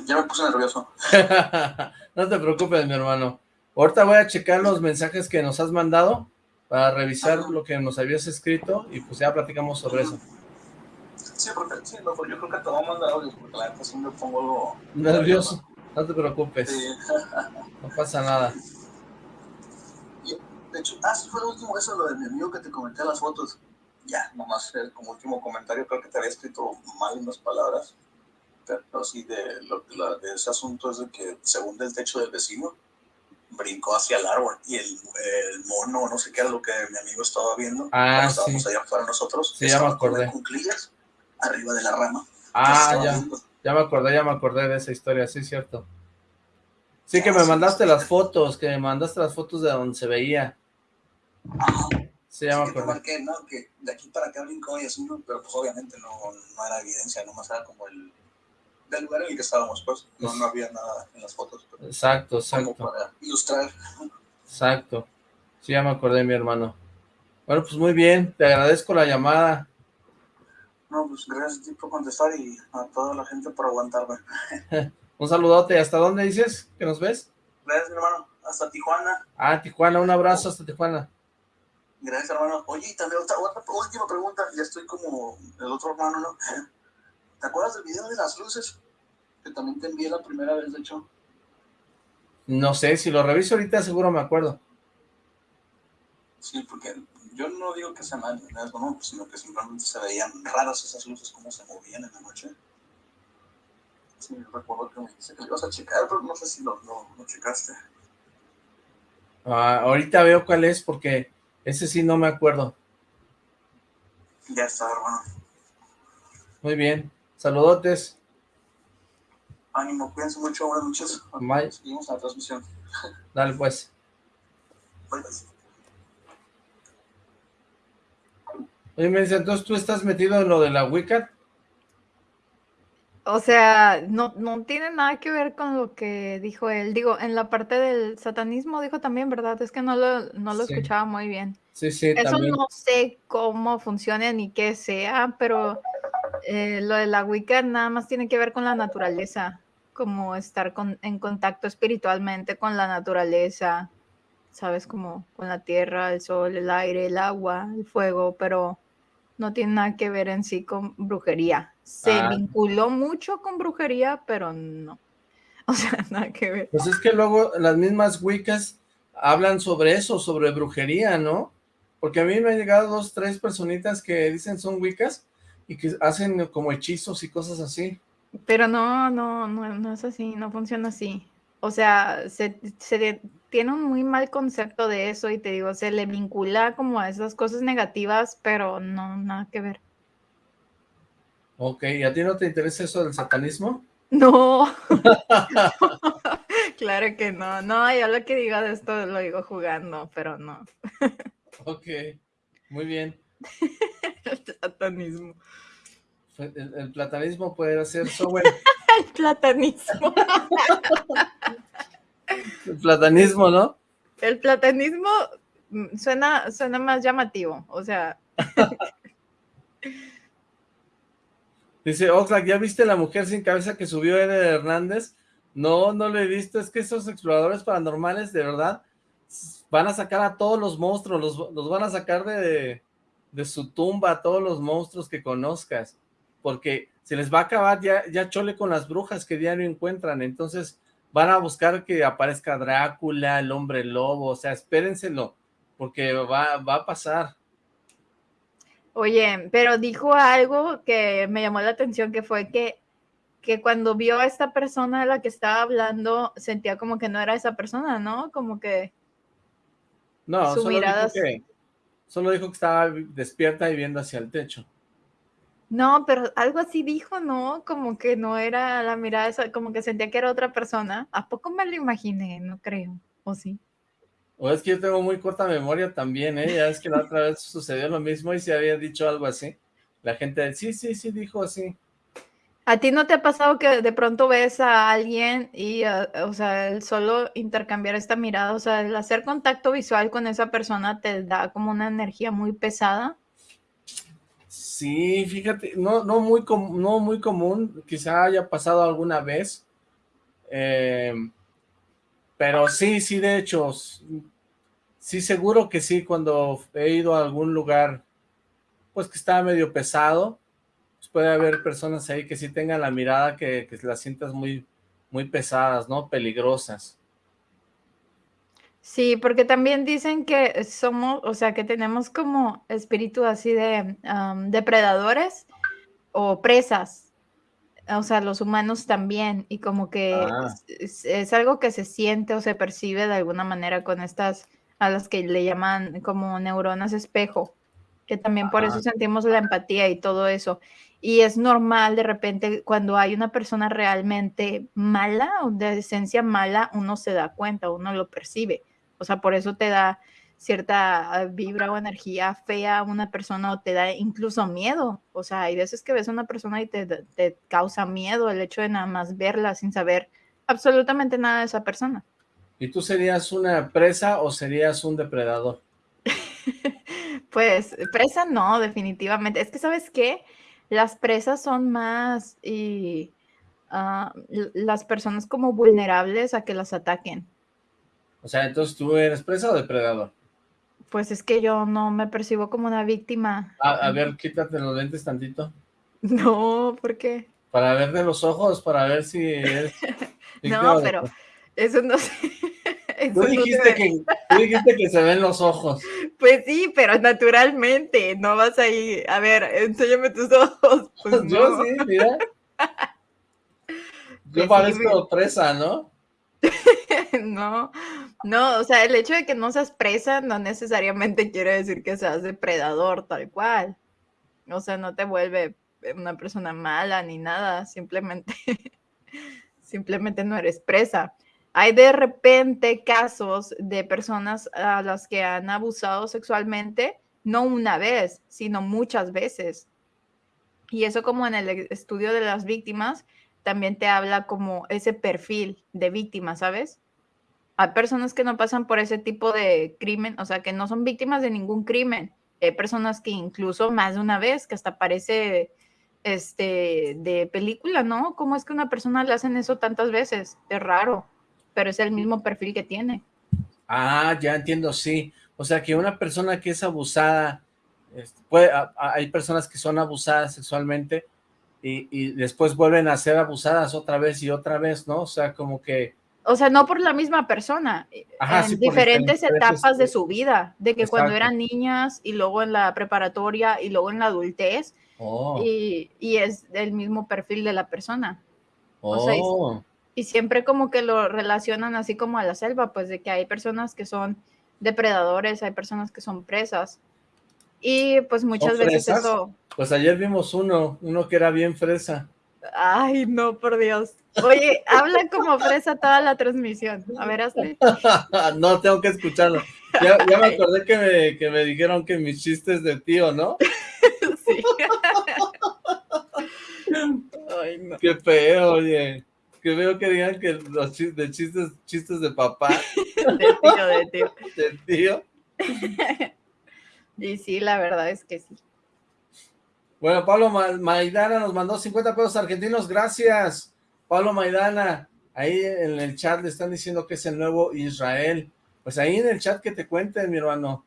ya me puse nervioso. no te preocupes, mi hermano. Ahorita voy a checar los mensajes que nos has mandado para revisar lo que nos habías escrito y pues ya platicamos sobre eso. Sí, porque sí, no, yo creo que te voy a mandar audios porque la neta me pongo... Nervioso, no te preocupes, sí. no pasa nada. Y, de hecho, ah, sí fue lo último eso, lo de mi amigo que te comenté las fotos. ya, nomás como último comentario, creo que te había escrito mal unas palabras, pero sí, de, lo, la, de ese asunto es de que según del techo del vecino, brincó hacia el árbol y el, el, mono, no sé qué era lo que mi amigo estaba viendo. Ah, estábamos sí. allá afuera nosotros. Sí, ya me acordé. Con cuclillas arriba de la rama. Ah, ya, ya me acordé, ya me acordé de esa historia, sí, cierto. Sí, que me mandaste las fotos, que me mandaste las fotos de donde se veía. Sí, ya me Sí, que ¿no? Que de aquí para acá brincó y así, ¿no? Pero pues obviamente no, no era evidencia, nomás era como el del lugar en el que estábamos, pues. No, no había nada en las fotos. Pero Exacto, como exacto, para ilustrar. exacto. Sí, ya me acordé, mi hermano. Bueno, pues muy bien, te agradezco la llamada. No, pues gracias a ti por contestar y a toda la gente por aguantarme. Un saludote, ¿hasta dónde dices que nos ves? Gracias, mi hermano. Hasta Tijuana. Ah, Tijuana, un abrazo hasta Tijuana. Gracias, hermano. Oye, y también otra, otra última pregunta. Ya estoy como el otro hermano, ¿no? ¿Te acuerdas del video de las luces? Que también te envié la primera vez, de hecho. No sé, si lo reviso ahorita seguro me acuerdo. Sí, porque yo no digo que sea mal, ¿no? Sino que simplemente se veían raras esas luces, cómo se movían en la noche. Sí, recuerdo que me dijiste que lo ibas a checar, pero no sé si lo, lo, lo checaste. Ah, ahorita veo cuál es porque ese sí no me acuerdo. Ya está, hermano. Muy bien, saludotes. Ánimo, cuídense mucho, buenas noches. Bye. Seguimos la transmisión. Dale pues. Bye, bye. Oye, me dice, entonces tú estás metido en lo de la Wicca. O sea, no, no tiene nada que ver con lo que dijo él. Digo, en la parte del satanismo dijo también, ¿verdad? Es que no lo, no lo Sí. escuchaba muy bien. Sí, sí, Eso también. no sé cómo funciona ni qué sea, pero eh, lo de la Wicca nada más tiene que ver con la naturaleza, como estar con- en contacto espiritualmente con la naturaleza, ¿sabes? Como con la tierra, el sol, el aire, el agua, el fuego, pero no tiene nada que ver en sí con brujería. Se Ah. vinculó mucho con brujería, pero no. O sea, nada que ver. Pues es que luego las mismas Wiccas hablan sobre eso, sobre brujería, ¿no? Porque a mí me han llegado dos, tres personitas que dicen son Wiccas y que hacen como hechizos y cosas así. Pero no, no, no, no es así, no funciona así. O sea, se, se tiene un muy mal concepto de eso y te digo, se le vincula como a esas cosas negativas, pero no, nada que ver. Ok, ¿y a ti no te interesa eso del satanismo? No, claro que no, no, yo lo que digo de esto lo digo jugando, pero no. Ok, muy bien. El platanismo. El, el platanismo puede ser software. El platanismo. El platanismo, ¿no? El platanismo mm, suena, suena más llamativo, o sea, Dice, Oxlack, ¿ya viste la mujer sin cabeza que subió Eder Hernández? No, no lo he visto, es que esos exploradores paranormales, de verdad, van a sacar a todos los monstruos, los, los van a sacar de, de su tumba, a todos los monstruos que conozcas, porque se les va a acabar ya, ya chole con las brujas que diario encuentran, entonces van a buscar que aparezca Drácula, el hombre lobo, o sea, espérenselo, porque va, va a pasar. Oye, pero dijo algo que me llamó la atención, que fue que, que cuando vio a esta persona de la que estaba hablando, sentía como que no era esa persona, ¿no? Como que, No, Su solo mirada dijo que, solo dijo que estaba despierta y viendo hacia el techo. no, pero algo así dijo, ¿no? Como que no era la mirada, como que sentía que era otra persona. ¿A poco me lo imaginé? No creo, ¿o sí? O es que yo tengo muy corta memoria también, ¿eh? Ya es que la otra vez sucedió lo mismo y se había dicho algo así. La gente, sí, sí, sí, dijo así. ¿A ti no te ha pasado que de pronto ves a alguien y, ah, o sea, el solo intercambiar esta mirada, o sea, el hacer contacto visual con esa persona te da como una energía muy pesada? Sí, fíjate, no, no, muy, com- no muy común, quizá haya pasado alguna vez, eh, pero sí, sí, de hecho, sí, seguro que sí, cuando he ido a algún lugar, pues que está medio pesado, puede haber personas ahí que sí tengan la mirada que, que las sientas muy, muy pesadas, ¿no? Peligrosas. Sí, porque también dicen que somos, o sea, que tenemos como espíritu así de am, depredadores o presas, o sea, los humanos también, y como que Ah. es, algo que se siente o se percibe de alguna manera con estas, a las que le llaman como neuronas espejo, que también por eso sentimos la empatía y todo eso. Y es normal de repente cuando hay una persona realmente mala o de esencia mala, uno se da cuenta, uno lo percibe. O sea, por eso te da cierta ah, vibra o energía fea a una persona o te da incluso miedo. O sea, hay veces que ves a una persona y te, te causa miedo el hecho de nada más verla sin saber absolutamente nada de esa persona. ¿Y tú serías una presa o serías un depredador? Pues presa no, definitivamente. Es que, ¿sabes qué? Las presas son más y ah, l- las personas como vulnerables a que las ataquen. O sea, entonces tú eres presa o depredador. Pues es que yo no me percibo como una víctima. A, a ver, quítate los lentes tantito. No, ¿por qué? Para ver de los ojos, para ver si eres No, pero eso no sé. Tú dijiste, que, tú dijiste que se ven los ojos. Pues sí, pero naturalmente, no vas ahí, a ver, enséñame tus ojos. Pues Yo no. sí, mira. Yo Pues sí, parezco presa, ¿no? No, no, o sea, el hecho de que no seas presa no necesariamente quiere decir que seas depredador tal cual. O sea, no te vuelve una persona mala ni nada, simplemente, simplemente no eres presa. Hay de repente casos de personas a las que han abusado sexualmente, no una vez, sino muchas veces. Y eso como en el e- estudio de las víctimas, también te habla como ese perfil de víctima, ¿sabes? Hay personas que no pasan por ese tipo de crimen, o sea, que no son víctimas de ningún crimen. Hay personas que incluso más de una vez, que hasta parece este, de película, ¿no? ¿Cómo es que una persona le hacen eso tantas veces? Es raro, pero es el mismo perfil que tiene. Ah, ya entiendo, sí. O sea, que una persona que es abusada, puede, a- a- hay personas que son abusadas sexualmente y, y después vuelven a ser abusadas otra vez y otra vez, ¿no? O sea, como que... O sea, no por la misma persona, Ajá, en sí, diferentes etapas de su vida, de que cuando eran niñas y luego en la preparatoria y luego en la adultez, Oh, y, y es el mismo perfil de la persona. o sea, oh. Y siempre como que lo relacionan así como a la selva, pues de que hay personas que son depredadores, hay personas que son presas. Y pues muchas veces fresas? eso, Pues ayer vimos uno, uno que era bien fresa. ay no, por Dios. Oye, habla como fresa toda la transmisión. A ver, hazle. no, tengo que escucharlo. Ya, ya me acordé que me, que me dijeron que mis chistes de tío, ¿no? Sí. Ay, no. Qué feo, oye. Que veo que digan que los chistes de chistes, chistes de papá, De tío, de tío. de tío. Y sí, la verdad es que sí. Bueno, Pablo Ma- Maidana nos mandó 50 pesos argentinos, gracias. Pablo Maidana, ahí en el chat le están diciendo que es el nuevo Israel. Pues ahí en el chat que te cuenten, mi hermano.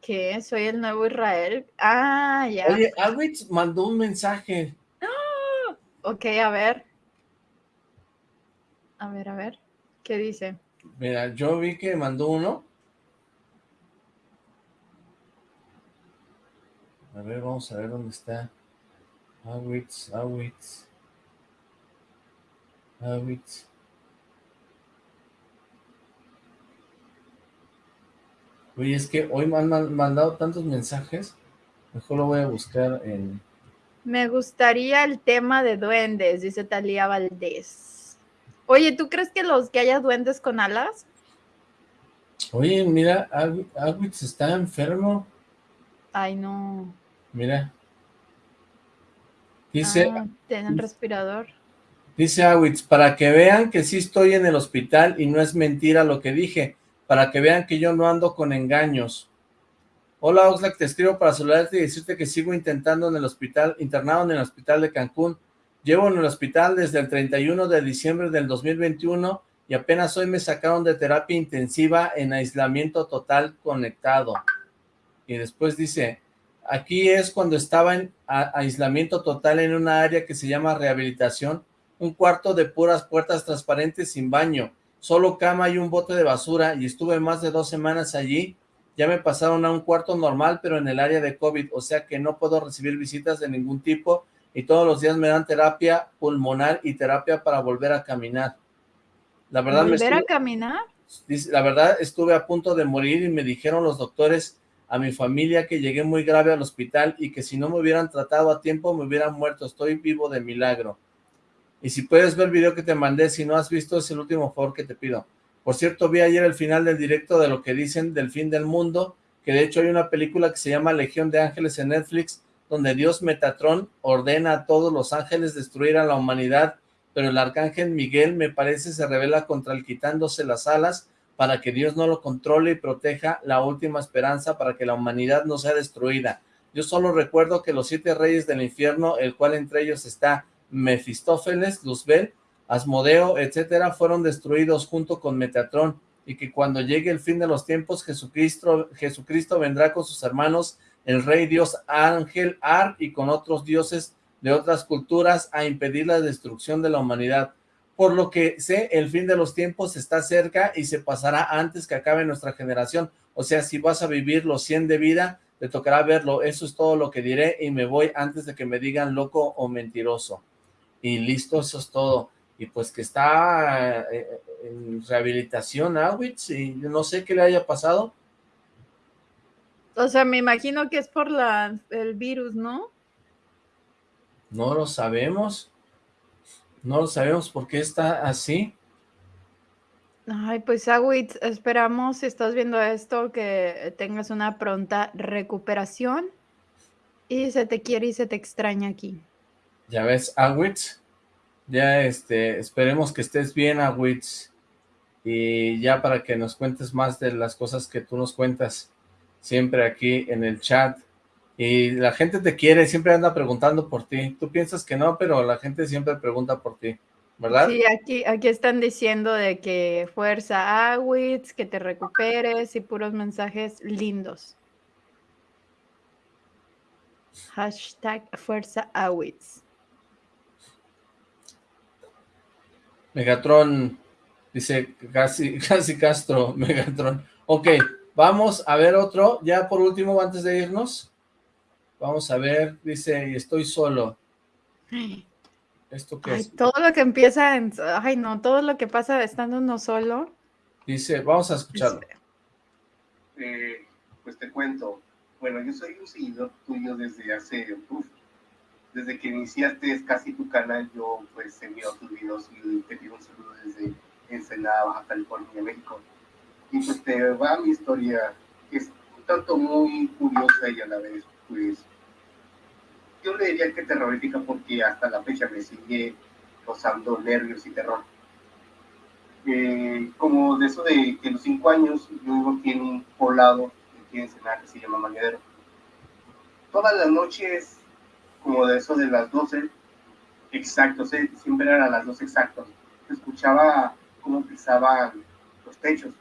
¿Qué? ¿Soy el nuevo Israel? Ah, ya. Oye, Alwitz mandó un mensaje. Ok, a ver. A ver, a ver. ¿Qué dice? Mira, yo vi que mandó uno. A ver, vamos a ver dónde está. Awitz, Awitz. Awitz. Oye, es que hoy me han man- mandado tantos mensajes. Mejor lo voy a buscar en... Me gustaría el tema de duendes, dice Talía Valdés. Oye, ¿tú crees que los que haya duendes con alas? Oye, mira, Awitz está enfermo. Ay, no. Mira. Dice, Ah, tienen respirador. Dice Awitz, para que vean que sí estoy en el hospital y no es mentira lo que dije, para que vean que yo no ando con engaños. Hola Oxlack, te escribo para saludarte y decirte que sigo intentando en el hospital, internado en el hospital de Cancún. Llevo en el hospital desde el 31 de diciembre del 2021 y apenas hoy me sacaron de terapia intensiva en aislamiento total conectado. Y después dice, aquí es cuando estaba en aislamiento total en una área que se llama rehabilitación, un cuarto de puras puertas transparentes sin baño. solo cama y un bote de basura y estuve más de dos semanas allí. Ya me pasaron a un cuarto normal, pero en el área de COVID, o sea que no puedo recibir visitas de ningún tipo y todos los días me dan terapia pulmonar y terapia para volver a caminar. La verdad ¿Volver a caminar? La verdad estuve a punto de morir y me dijeron los doctores a mi familia que llegué muy grave al hospital y que si no me hubieran tratado a tiempo me hubieran muerto. Estoy vivo de milagro. Y si puedes ver el video que te mandé, si no has visto, es el último favor que te pido. Por cierto, vi ayer el final del directo de lo que dicen del fin del mundo, que de hecho hay una película que se llama Legión de Ángeles en Netflix, donde Dios Metatron ordena a todos los ángeles destruir a la humanidad, pero el arcángel Miguel me parece se revela contra el quitándose las alas para que Dios no lo controle y proteja la última esperanza para que la humanidad no sea destruida. Yo solo recuerdo que los siete reyes del infierno, el cual entre ellos está Mefistófeles, Luzbel, Asmodeo, etcétera, fueron destruidos junto con Metatron, y que cuando llegue el fin de los tiempos, Jesucristo, Jesucristo vendrá con sus hermanos el rey dios Ángel Ar y con otros dioses de otras culturas a impedir la destrucción de la humanidad. Por lo que sé, el fin de los tiempos está cerca y se pasará antes que acabe nuestra generación. O sea, si vas a vivir los 100 de vida, te tocará verlo. Eso es todo lo que diré y me voy antes de que me digan loco o mentiroso. Y listo, eso es todo. Y pues que está eh, en rehabilitación Awitz y no sé qué le haya pasado o sea, me imagino que es por la, el virus, ¿no? No lo sabemos. No lo sabemos por qué está así. Ay, pues Agüit, esperamos, si estás viendo esto, que tengas una pronta recuperación. Y se te quiere y se te extraña aquí. Ya ves, Agüit, ya este, esperemos que estés bien, Agüit. Y ya para que nos cuentes más de las cosas que tú nos cuentas siempre aquí en el chat. Y la gente te quiere, siempre anda preguntando por ti. Tú piensas que no, pero la gente siempre pregunta por ti, ¿verdad? Sí, aquí, aquí están diciendo de que fuerza Awitz, que te recuperes y puros mensajes lindos. Hashtag fuerza Awitz. Megatron, dice casi, casi Castro, Megatron. Ok, Vamos a ver otro, ya por último, antes de irnos. Vamos a ver, dice, estoy solo. ¿Esto qué es? Todo lo que empieza en... Ay, no, todo lo que pasa estando uno solo. Dice, vamos a escucharlo. Eh, pues te cuento. Bueno, yo soy un seguidor tuyo desde hace... desde que iniciaste casi tu canal, yo pues he enviado tus videos y te pido un saludo desde Ensenada, Baja California, México pues te va mi historia, que es un tanto muy curiosa y a la vez, pues, yo le diría que terrorífica porque hasta la fecha me sigue causando nervios y terror. Eh, como de eso de que los cinco años yo vivo aquí en un poblado aquí en Ensenada que se llama Mañadero. Todas las noches, como de eso de las 12, exactos, siempre eran a las 12 exactos, escuchaba cómo pisaban los techos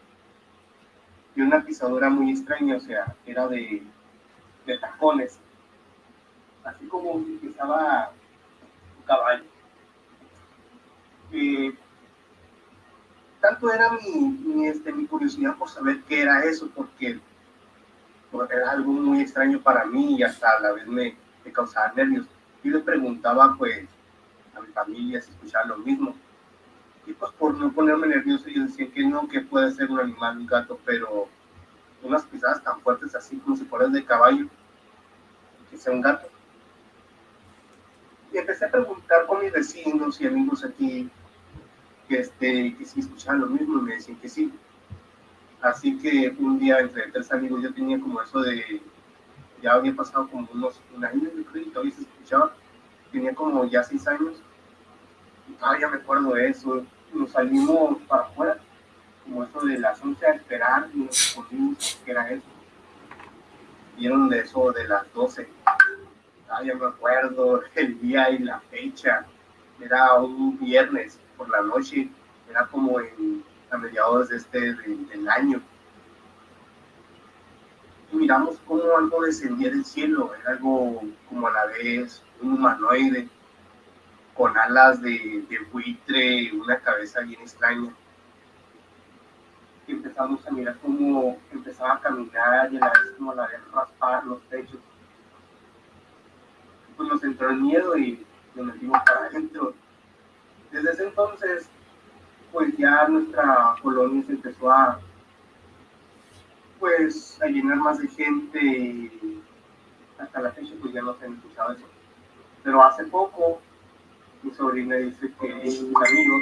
y una pisadora muy extraña, o sea, era de, de tacones, así como pisaba un caballo. Eh, tanto era mi, este, mi curiosidad por saber qué era eso, porque, era algo muy extraño para mí y hasta a la vez me, me causaba nervios. Y le preguntaba, pues, a mi familia si escuchaba lo mismo y pues por no ponerme nervioso ellos decían que no, que puede ser un animal, un gato, pero unas pisadas tan fuertes así como si fueras de caballo, que sea un gato. Y empecé a preguntar con mis vecinos y amigos aquí que, este, que si escuchaban lo mismo y me decían que sí. Así que un día entre tres amigos yo tenía como eso de, ya había pasado como unos un año, yo creo, y se escuchaba, tenía como ya seis años y todavía me acuerdo de eso, nos salimos para afuera, como eso de las 11 a esperar, y nos ponimos que era eso. Vieron de eso de las 12. Ah, ya me acuerdo el día y la fecha. Era un viernes por la noche, era como en, a mediados de este del año. Y miramos cómo algo descendía del cielo, era algo como a la vez un humanoide con alas de, buitre, una cabeza bien extraña. empezamos a mirar cómo empezaba a caminar y a la vez como la vez raspar los techos. Pues nos entró el miedo y nos metimos para adentro. Desde ese entonces, pues ya nuestra colonia se empezó a, pues, a llenar más de gente y hasta la fecha pues ya no se han escuchado eso. Pero hace poco mi sobrina dice que sus amigos,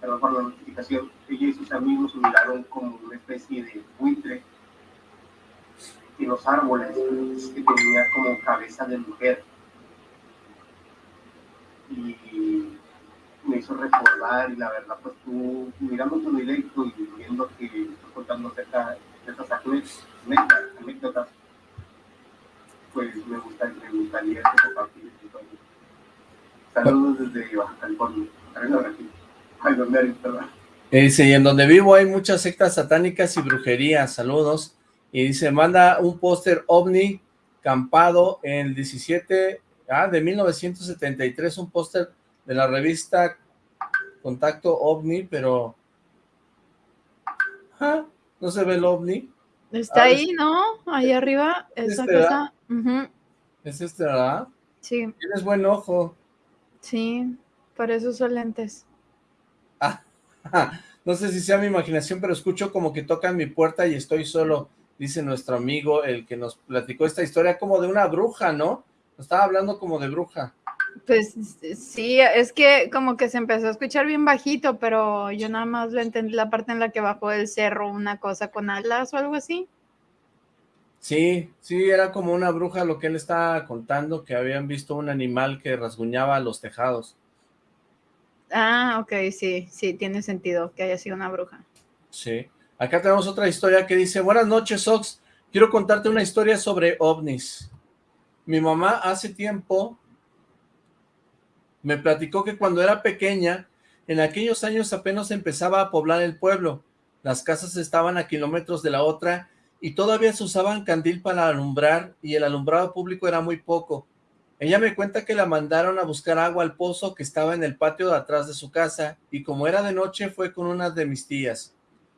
perdón por la notificación, ella y sus amigos miraron como una especie de buitre en los árboles que tenía como cabeza de mujer. Y me hizo recordar y la verdad pues tú mirando tu directo y viendo que estás contando estas anécdotas, pues me gustaría, me gustaría compartir Saludos desde Baja California. Ay, donde perdón. Dice, y en donde vivo hay muchas sectas satánicas y brujerías, saludos. Y dice, manda un póster ovni campado en el 17, ah, de 1973, un póster de la revista Contacto OVNI, pero... Ah, no se ve el OVNI. Está ah, ahí, ¿no? Ahí arriba, esa este, cosa. ¿Es este, verdad? Sí. Tienes buen ojo. Sí, por eso son lentes. Ah, no sé si sea mi imaginación, pero escucho como que tocan mi puerta y estoy solo, dice nuestro amigo, el que nos platicó esta historia, como de una bruja, ¿no? Estaba hablando como de bruja. Pues sí, es que como que se empezó a escuchar bien bajito, pero yo nada más lo entendí la parte en la que bajó del cerro una cosa con alas o algo así. Sí, sí, era como una bruja lo que él estaba contando, que habían visto un animal que rasguñaba los tejados. Ah, ok, sí, sí, tiene sentido que haya sido una bruja. Sí. Acá tenemos otra historia que dice, buenas noches, Ox, quiero contarte una historia sobre ovnis. Mi mamá hace tiempo me platicó que cuando era pequeña, en aquellos años apenas empezaba a poblar el pueblo. Las casas estaban a kilómetros de la otra y todavía se usaban candil para alumbrar y el alumbrado público era muy poco. Ella me cuenta que la mandaron a buscar agua al pozo que estaba en el patio de atrás de su casa y como era de noche fue con una de mis tías.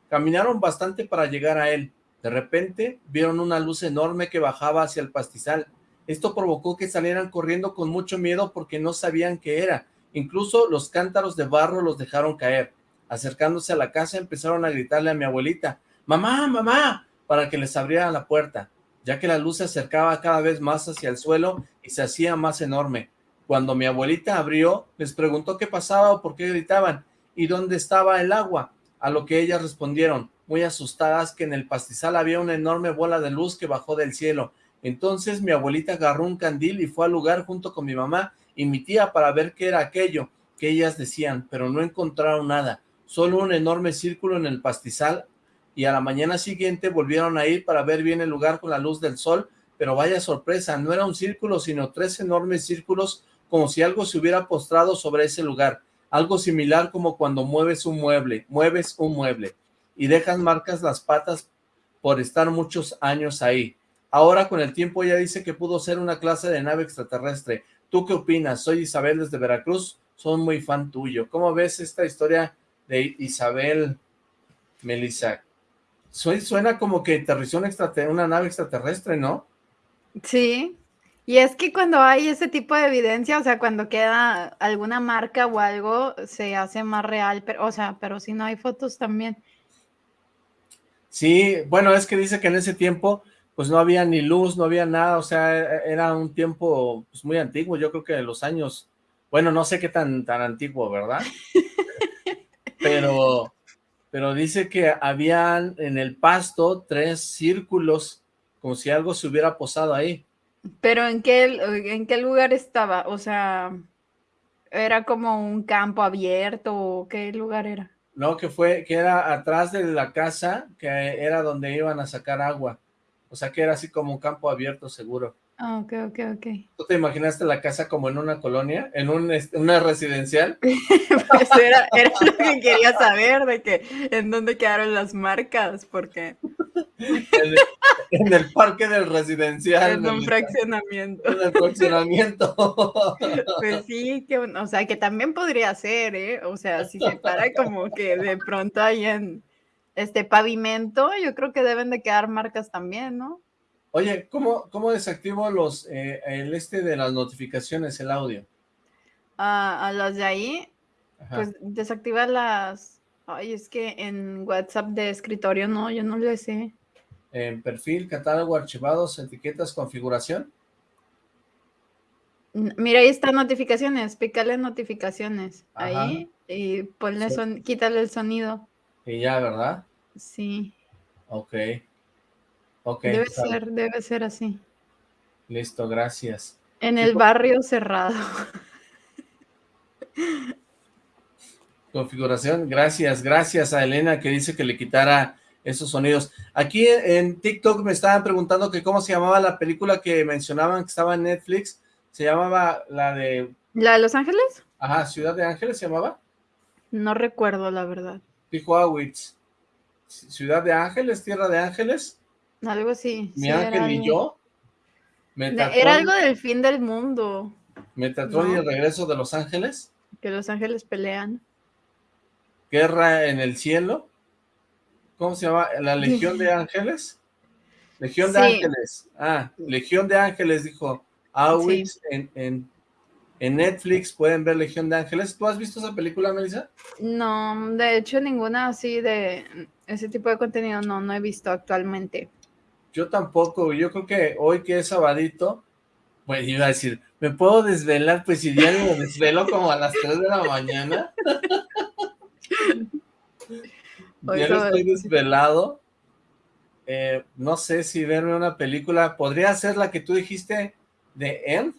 Caminaron bastante para llegar a él. De repente vieron una luz enorme que bajaba hacia el pastizal. Esto provocó que salieran corriendo con mucho miedo porque no sabían qué era. Incluso los cántaros de barro los dejaron caer. Acercándose a la casa empezaron a gritarle a mi abuelita, ¡Mamá, mamá! Para que les abriera la puerta, ya que la luz se acercaba cada vez más hacia el suelo y se hacía más enorme. Cuando mi abuelita abrió, les preguntó qué pasaba o por qué gritaban, y dónde estaba el agua, a lo que ellas respondieron, muy asustadas, que en el pastizal había una enorme bola de luz que bajó del cielo. Entonces mi abuelita agarró un candil y fue al lugar junto con mi mamá y mi tía para ver qué era aquello que ellas decían, pero no encontraron nada, solo un enorme círculo en el pastizal y a la mañana siguiente volvieron a ir para ver bien el lugar con la luz del sol, pero vaya sorpresa, no era un círculo, sino tres enormes círculos, como si algo se hubiera postrado sobre ese lugar, algo similar como cuando mueves un mueble, mueves un mueble, y dejan marcas las patas por estar muchos años ahí. Ahora con el tiempo ella dice que pudo ser una clase de nave extraterrestre. ¿Tú qué opinas? Soy Isabel desde Veracruz, soy muy fan tuyo. ¿Cómo ves esta historia de Isabel Melissa? Suena como que aterrizó una nave extraterrestre, ¿no? Sí, y es que cuando hay ese tipo de evidencia, o sea, cuando queda alguna marca o algo, se hace más real, pero, o sea, pero si no hay fotos también. Sí, bueno, es que dice que en ese tiempo, pues no había ni luz, no había nada, o sea, e-, era un tiempo pues, muy antiguo, yo creo que de los años, bueno, no sé qué tan, tan antiguo, ¿verdad? pero pero dice que habían en el pasto tres círculos, como si algo se hubiera posado ahí. ¿Pero en qué, en qué lugar estaba? O sea, ¿era como un campo abierto o qué lugar era? No, que fue, que era atrás de la casa, que era donde iban a sacar agua. O sea, que era así como un campo abierto seguro. Ah, ok, ok, ok. ¿Tú te imaginaste la casa como en una colonia? ¿En un, una residencial? pues era, era, lo que quería saber, de que en dónde quedaron las marcas, porque... en, el, parque del residencial. En un fraccionamiento. En el fraccionamiento. pues sí, que, o sea, que también podría ser, ¿eh? O sea, si se para como que de pronto hay en este pavimento, yo creo que deben de quedar marcas también, ¿no? Oye, ¿cómo, cómo desactivo los, eh, el este de las notificaciones, el audio? A, a las de ahí, Ajá. pues desactiva las... Ay, es que en WhatsApp de escritorio no, yo no le sé. En perfil, catálogo, archivados, etiquetas, configuración. Mira, ahí están notificaciones, pícale notificaciones Ajá. ahí y ponle Sí. son, quítale el sonido. Y ya, ¿verdad? Sí, Ok. Ok, debe ser, debe ser así. listo, gracias. En el barrio cerrado. Configuración, gracias, gracias a Elena que dice que le quitara esos sonidos. Aquí en TikTok me estaban preguntando que cómo se llamaba la película que mencionaban que estaba en Netflix. Se llamaba la de, ¿La de Los Ángeles? ajá, Ciudad de Ángeles se llamaba. No recuerdo, la verdad. Dijo Awitz. Ciudad de Ángeles, Tierra de Ángeles, Algo así. mi sí, ángel y algo- yo. Metatron, Era algo del fin del mundo, Metatron y el regreso de Los Ángeles. que Los Ángeles pelean. Guerra en el cielo. ¿Cómo se llama? ¿La Legión de Ángeles? Legión de Sí. Ángeles. Ah, Legión de Ángeles, dijo Awitz en, en, en Netflix. Pueden ver Legión de Ángeles. ¿Tú has visto esa película, Melissa? No, de hecho ninguna así de ese tipo de contenido no, no he visto actualmente. Yo tampoco. Yo creo que hoy que es sabadito, pues iba a decir, ¿me puedo desvelar? Pues si diario me desvelo como a las 3 de la mañana. Ya no estoy desvelado. Eh, no sé si verme una película. ¿Podría ser la que tú dijiste de End?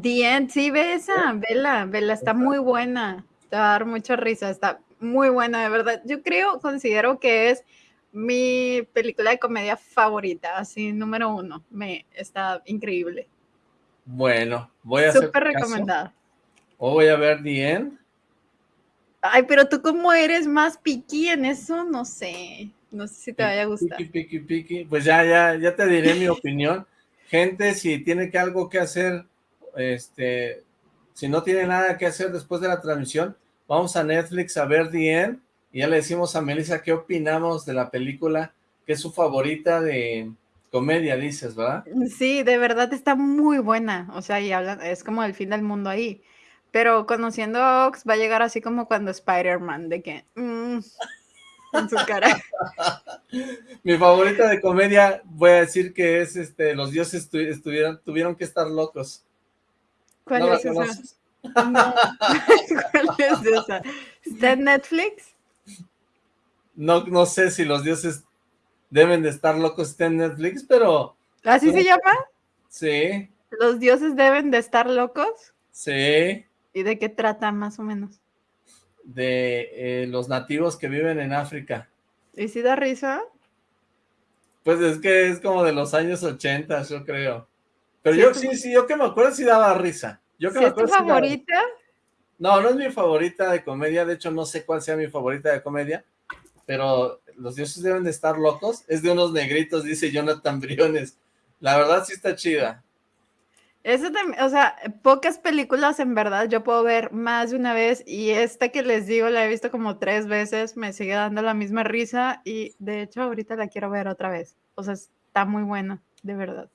The End, sí, ve esa, vela, vela, está muy buena. Te va a dar mucha risa, está muy buena, de verdad. Yo creo, considero que es mi película de comedia favorita, así, número uno. Me está increíble. Bueno, voy a Súper recomendada. O voy a ver The End. Ay, pero tú como eres más piqui en eso, no sé. No sé si te vaya a gustar. Piki, piki, piki. Pues ya, ya, ya te diré mi opinión. Gente, si tiene que algo que hacer, este, si no tiene nada que hacer después de la transmisión, vamos a Netflix a ver The End y ya le decimos a Melissa qué opinamos de la película, que es su favorita de comedia, dices, ¿verdad? Sí, de verdad está muy buena. O sea, y hablan, es como el fin del mundo ahí. Pero conociendo a Ox, va a llegar así como cuando Spider-Man, de que. mm, en su cara. Mi favorita de comedia, voy a decir que es este, los dioses tu- estuvieron, tuvieron que estar locos. ¿Cuál ¿No es esa? No. ¿Cuál es esa? ¿Está en Netflix? No, no sé si los dioses deben de estar locos está en Netflix, pero ¿Así se llama? sí, ¿Los dioses deben de estar locos? sí, ¿Y de qué trata más o menos? de eh, los nativos que viven en África. ¿Y si da risa? Pues es que es como de los años 80, yo creo. Pero Sí, yo sí, sí, yo que me acuerdo sí daba risa. Yo que ¿Sí me es tu daba- favorita? No, no es mi favorita de comedia, de hecho no sé cuál sea mi favorita de comedia, pero los dioses deben de estar locos. Es de unos negritos, dice Jonathan Briones. La verdad sí está chida. Eso también, o sea, pocas películas en verdad yo puedo ver más de una vez y esta que les digo la he visto como tres veces, me sigue dando la misma risa y de hecho ahorita la quiero ver otra vez. O sea, está muy buena, de verdad.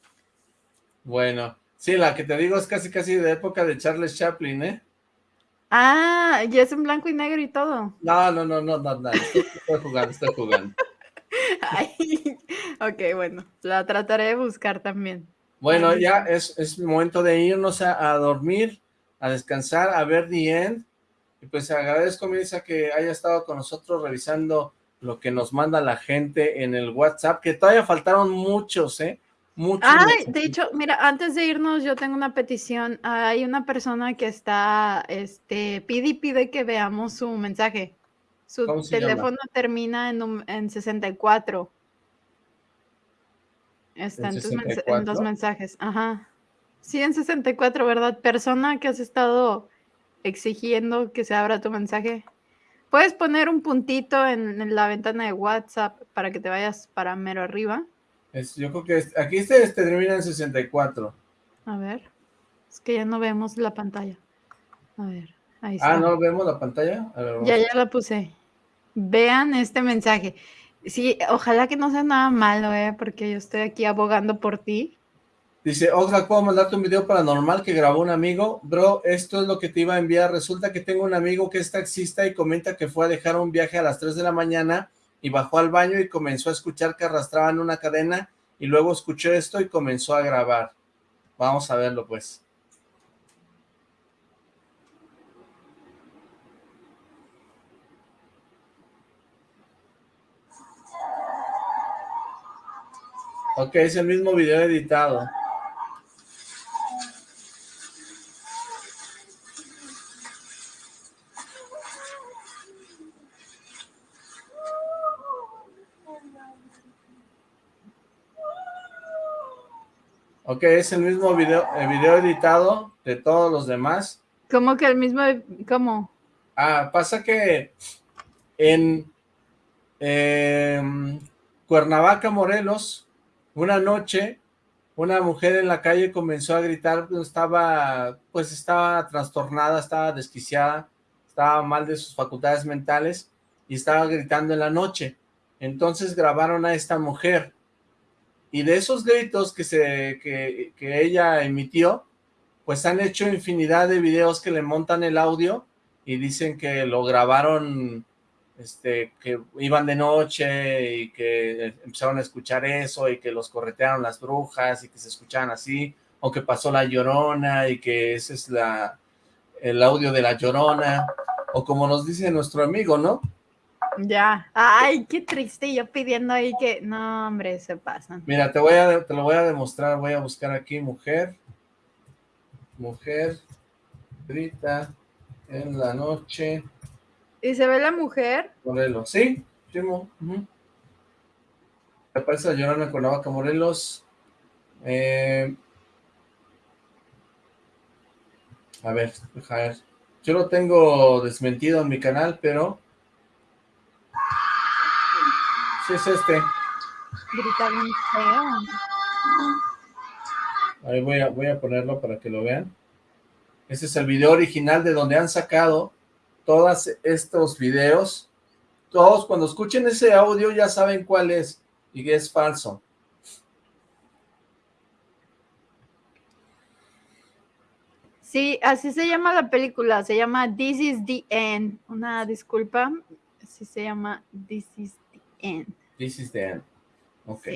Bueno, sí, la que te digo es casi casi de época de Charles Chaplin, ¿eh? Ah, y es en blanco y negro y todo. No, no, no, no, no, no, estoy, estoy jugando, estoy jugando. Ay, ok, bueno, la trataré de buscar también. Bueno, Ay, ya es, es momento de irnos a, a dormir, a descansar, a ver The End. Y pues agradezco, Melissa, que haya estado con nosotros revisando lo que nos manda la gente en el WhatsApp, que todavía faltaron muchos, ¿eh? Mensajes. de hecho, mira, antes de irnos, yo tengo una petición. Hay una persona que está, este, pide y pide que veamos su mensaje. Su teléfono termina en, num- en 64. Está ¿En en, tus en 64? los mensajes. Ajá. Sí, en 64, ¿verdad? Persona que has estado exigiendo que se abra tu mensaje. Puedes poner un puntito en, en la ventana de WhatsApp para que te vayas para mero arriba. Es- yo creo que es- aquí este, este termina en 64. A ver. Es que ya no vemos la pantalla. A ver, ahí está. Ah, ¿no vemos la pantalla? A ver, vamos. Ya, ya la puse. Vean este mensaje. Sí, ojalá que no sea nada malo, ¿eh? Porque yo estoy aquí abogando por ti. Dice, Oxlack, ¿puedo mandarte un video paranormal que grabó un amigo? Bro, esto es lo que te iba a enviar. Resulta que tengo un amigo que es taxista y comenta que fue a dejar un viaje a las 3 de la mañana y bajó al baño y comenzó a escuchar que arrastraban una cadena y luego escuchó esto y comenzó a grabar. Vamos a verlo, pues. Ok, es el mismo video editado. Ok, es el mismo video, el video editado de todos los demás. ¿Cómo que el mismo? ¿Cómo? Ah, pasa que en em, Cuernavaca, Morelos, una noche, una mujer en la calle comenzó a gritar, estaba, pues estaba trastornada, estaba desquiciada, estaba mal de sus facultades mentales y estaba gritando en la noche. Entonces grabaron a esta mujer y de esos gritos que, se, que, que ella emitió, pues han hecho infinidad de videos que le montan el audio y dicen que lo grabaron este, que iban de noche y que empezaron a escuchar eso y que los corretearon las brujas y que se escuchaban así, o que pasó la llorona y que ese es la, el audio de la llorona, o como nos dice nuestro amigo, ¿no? Ya, ay, qué triste, yo pidiendo ahí que, no, hombre, se pasan. Mira, te voy a, te lo voy a demostrar, voy a buscar aquí mujer, mujer, grita en la noche, ¿Y se ve la mujer? Morelos, sí, Chimo. Aparece la Llorona Cuernavaca, Morelos. Eh, a ver, a ver. Yo lo tengo desmentido en mi canal, pero... Sí, es este. Grita bien feo. Ahí voy a, voy a ponerlo para que lo vean. Este es el video original de donde han sacado todos estos videos, todos cuando escuchen ese audio ya saben cuál es y que es falso. Sí, así se llama la película, se llama This is the End. Una disculpa, así se llama This is the End. This is the End. Ok.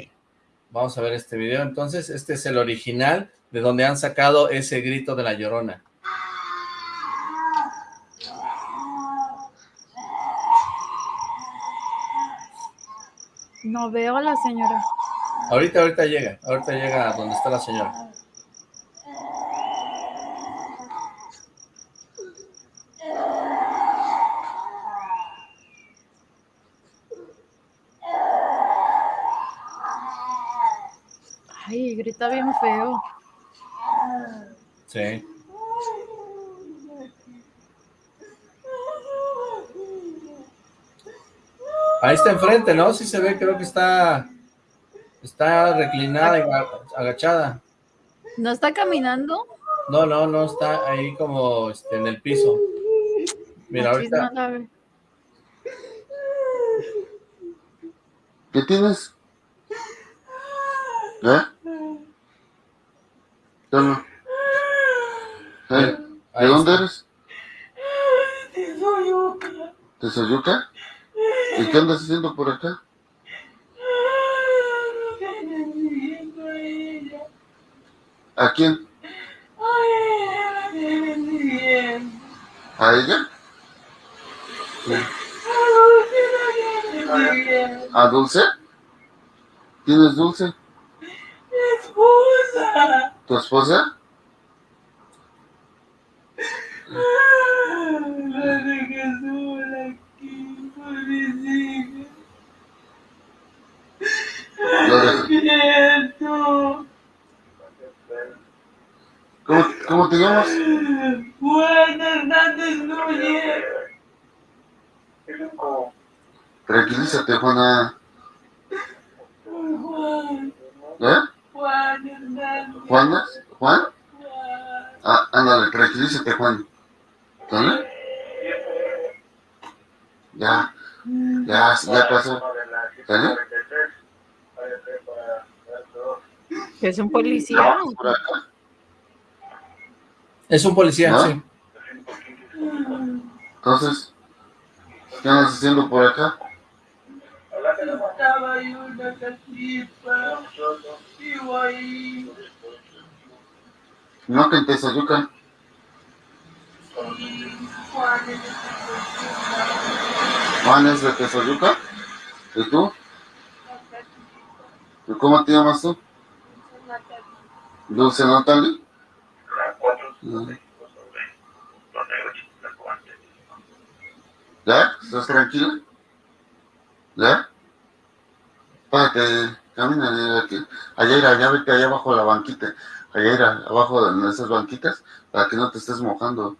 Vamos a ver este video. Entonces, este es el original de donde han sacado ese grito de la llorona. No veo a la señora. Ahorita, ahorita llega. Ahorita llega a donde está la señora. Grita bien feo. Sí. Ahí está enfrente, ¿no? Sí se ve, creo que está está reclinada y agachada. ¿No está caminando? No, no, no, está ahí como este, en el piso. Mira, ahorita... ¿Qué tienes? ¿Eh? ¿Cómo? ¿Eh? ¿De dónde eres? De Soyuca. ¿De Soyuca? ¿Y qué andas haciendo por acá? ¿A quién? ¿A ella? Sí. ¿A Dulce? ¿Tienes Dulce? Esposa. ¿Tu esposa? ¿Cómo, ¿Cómo te llamas? Juan Hernández Núñez. Tranquilízate, Juana. Juan. ¿Eh? Juan. ¿Juana? ¿Juan? Ah, ándale, tranquilízate, Juan. ¿Dónde? Ya, ya, ya pasó. ¿Serio? Es un policía. Por acá. Es un policía, ¿No? sí. Entonces, ¿qué andas haciendo por acá? Casita. Vivo ahí. No que en Tezayuca. Y Juan es de Tezayuca. ¿Y tú? ¿Y cómo te llamas tú? Dulce Natalie. Ah. ¿Ya? ¿Estás tranquila? ¿Ya? Párate, camina, aquí. Allá ir, allá vete allá abajo la banquita. Allá ir, abajo de esas banquitas, para que no te estés mojando.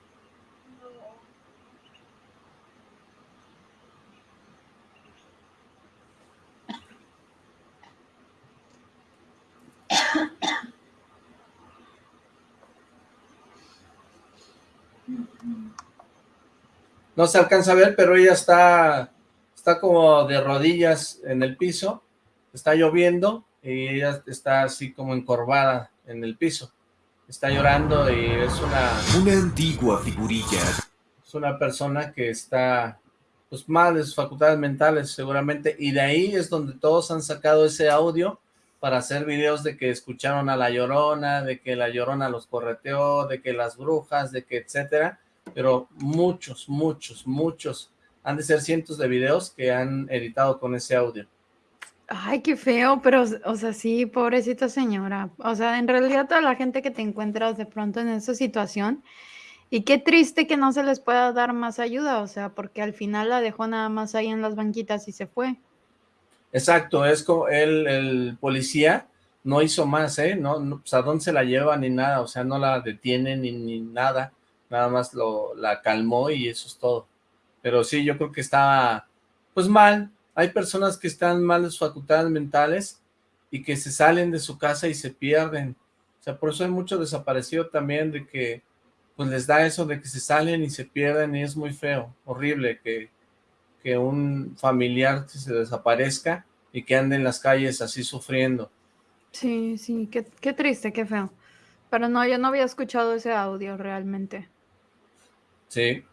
No se alcanza a ver, pero ella está, está como de rodillas en el piso, está lloviendo y ella está así como encorvada en el piso. Está llorando y es una, Una antigua figurilla. es una persona que está pues mal de sus facultades mentales seguramente y de ahí es donde todos han sacado ese audio para hacer videos de que escucharon a La Llorona, de que La Llorona los correteó, de que las brujas, de que etcétera, pero muchos, muchos, muchos, han de ser cientos de videos que han editado con ese audio. Ay, qué feo, pero, o sea, sí, pobrecita señora. O sea, en realidad toda la gente que te encuentras de pronto en esa situación, y qué triste que no se les pueda dar más ayuda, o sea, porque al final la dejó nada más ahí en las banquitas y se fue. Exacto, es como el, el policía no hizo más, ¿eh? No, no, pues a dónde se la lleva ni nada, o sea, no la detiene ni, ni nada, nada más lo, la calmó y eso es todo. Pero sí, yo creo que estaba, pues mal, hay personas que están mal de sus facultades mentales y que se salen de su casa y se pierden. O sea, por eso hay mucho desaparecido también de que, pues les da eso de que se salen y se pierden y es muy feo, horrible que, que un familiar se desaparezca y que ande en las calles así sufriendo. Sí, sí, qué, qué triste, qué feo. Pero no, yo no había escuchado ese audio realmente. Sí.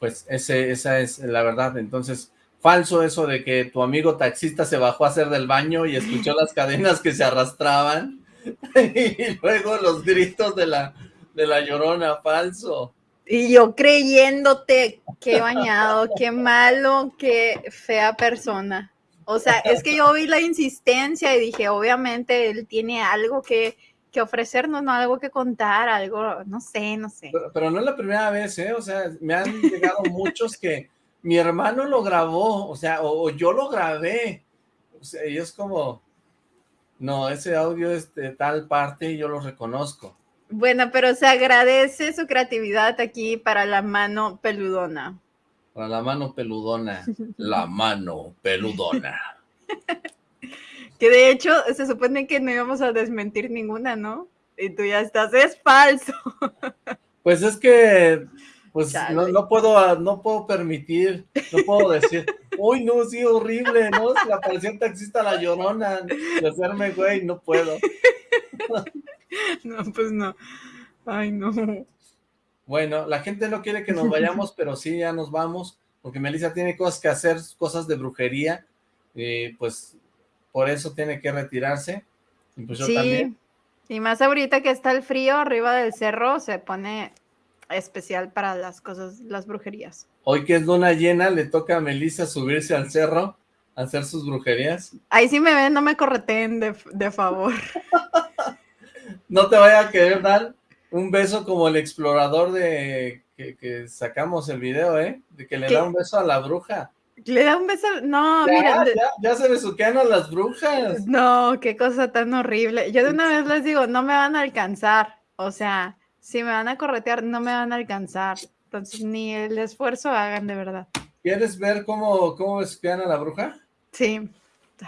Pues ese, esa es la verdad. Entonces, falso eso de que tu amigo taxista se bajó a hacer del baño y escuchó las cadenas que se arrastraban y luego los gritos de la, de la llorona, falso. Y yo creyéndote, qué bañado, qué malo, qué fea persona. O sea, es que yo vi la insistencia y dije, obviamente él tiene algo que, que ofrecernos, no algo que contar, algo, no sé, no sé. Pero, pero no es la primera vez, ¿eh? O sea, me han llegado muchos que mi hermano lo grabó, o sea, o, o yo lo grabé. O sea, y es como, no, ese audio es de tal parte y yo lo reconozco. Bueno, pero se agradece su creatividad aquí para la mano peludona. Para la mano peludona, la mano peludona. Que de hecho se supone que no íbamos a desmentir ninguna, ¿no? Y tú ya estás, es falso. Pues es que, pues no, no puedo, no puedo permitir, no puedo decir, uy, no, sí, horrible, ¿no? Se le apareció un taxista la llorona, de hacerme güey, no puedo. No, pues no. Ay, no. Bueno, la gente no quiere que nos vayamos, pero sí, ya nos vamos, porque Melissa tiene cosas que hacer, cosas de brujería, y pues por eso tiene que retirarse, y pues yo también. Sí, y más ahorita que está el frío arriba del cerro, se pone especial para las cosas, las brujerías. Hoy que es luna llena, le toca a Melissa subirse al cerro a hacer sus brujerías. Ahí sí me ven, no me correteen de, de favor. No te vaya a querer dar un beso como el explorador de que, que sacamos el video, ¿eh? De que le ¿Qué? da un beso a la bruja. Le da un beso, no, ya, mira, ya, ya se besuquean a las brujas. no, qué cosa tan horrible. Yo de una vez les digo, no me van a alcanzar. O sea, si me van a corretear, no me van a alcanzar. Entonces, ni el esfuerzo hagan de verdad. ¿Quieres ver cómo, cómo a la bruja? Sí.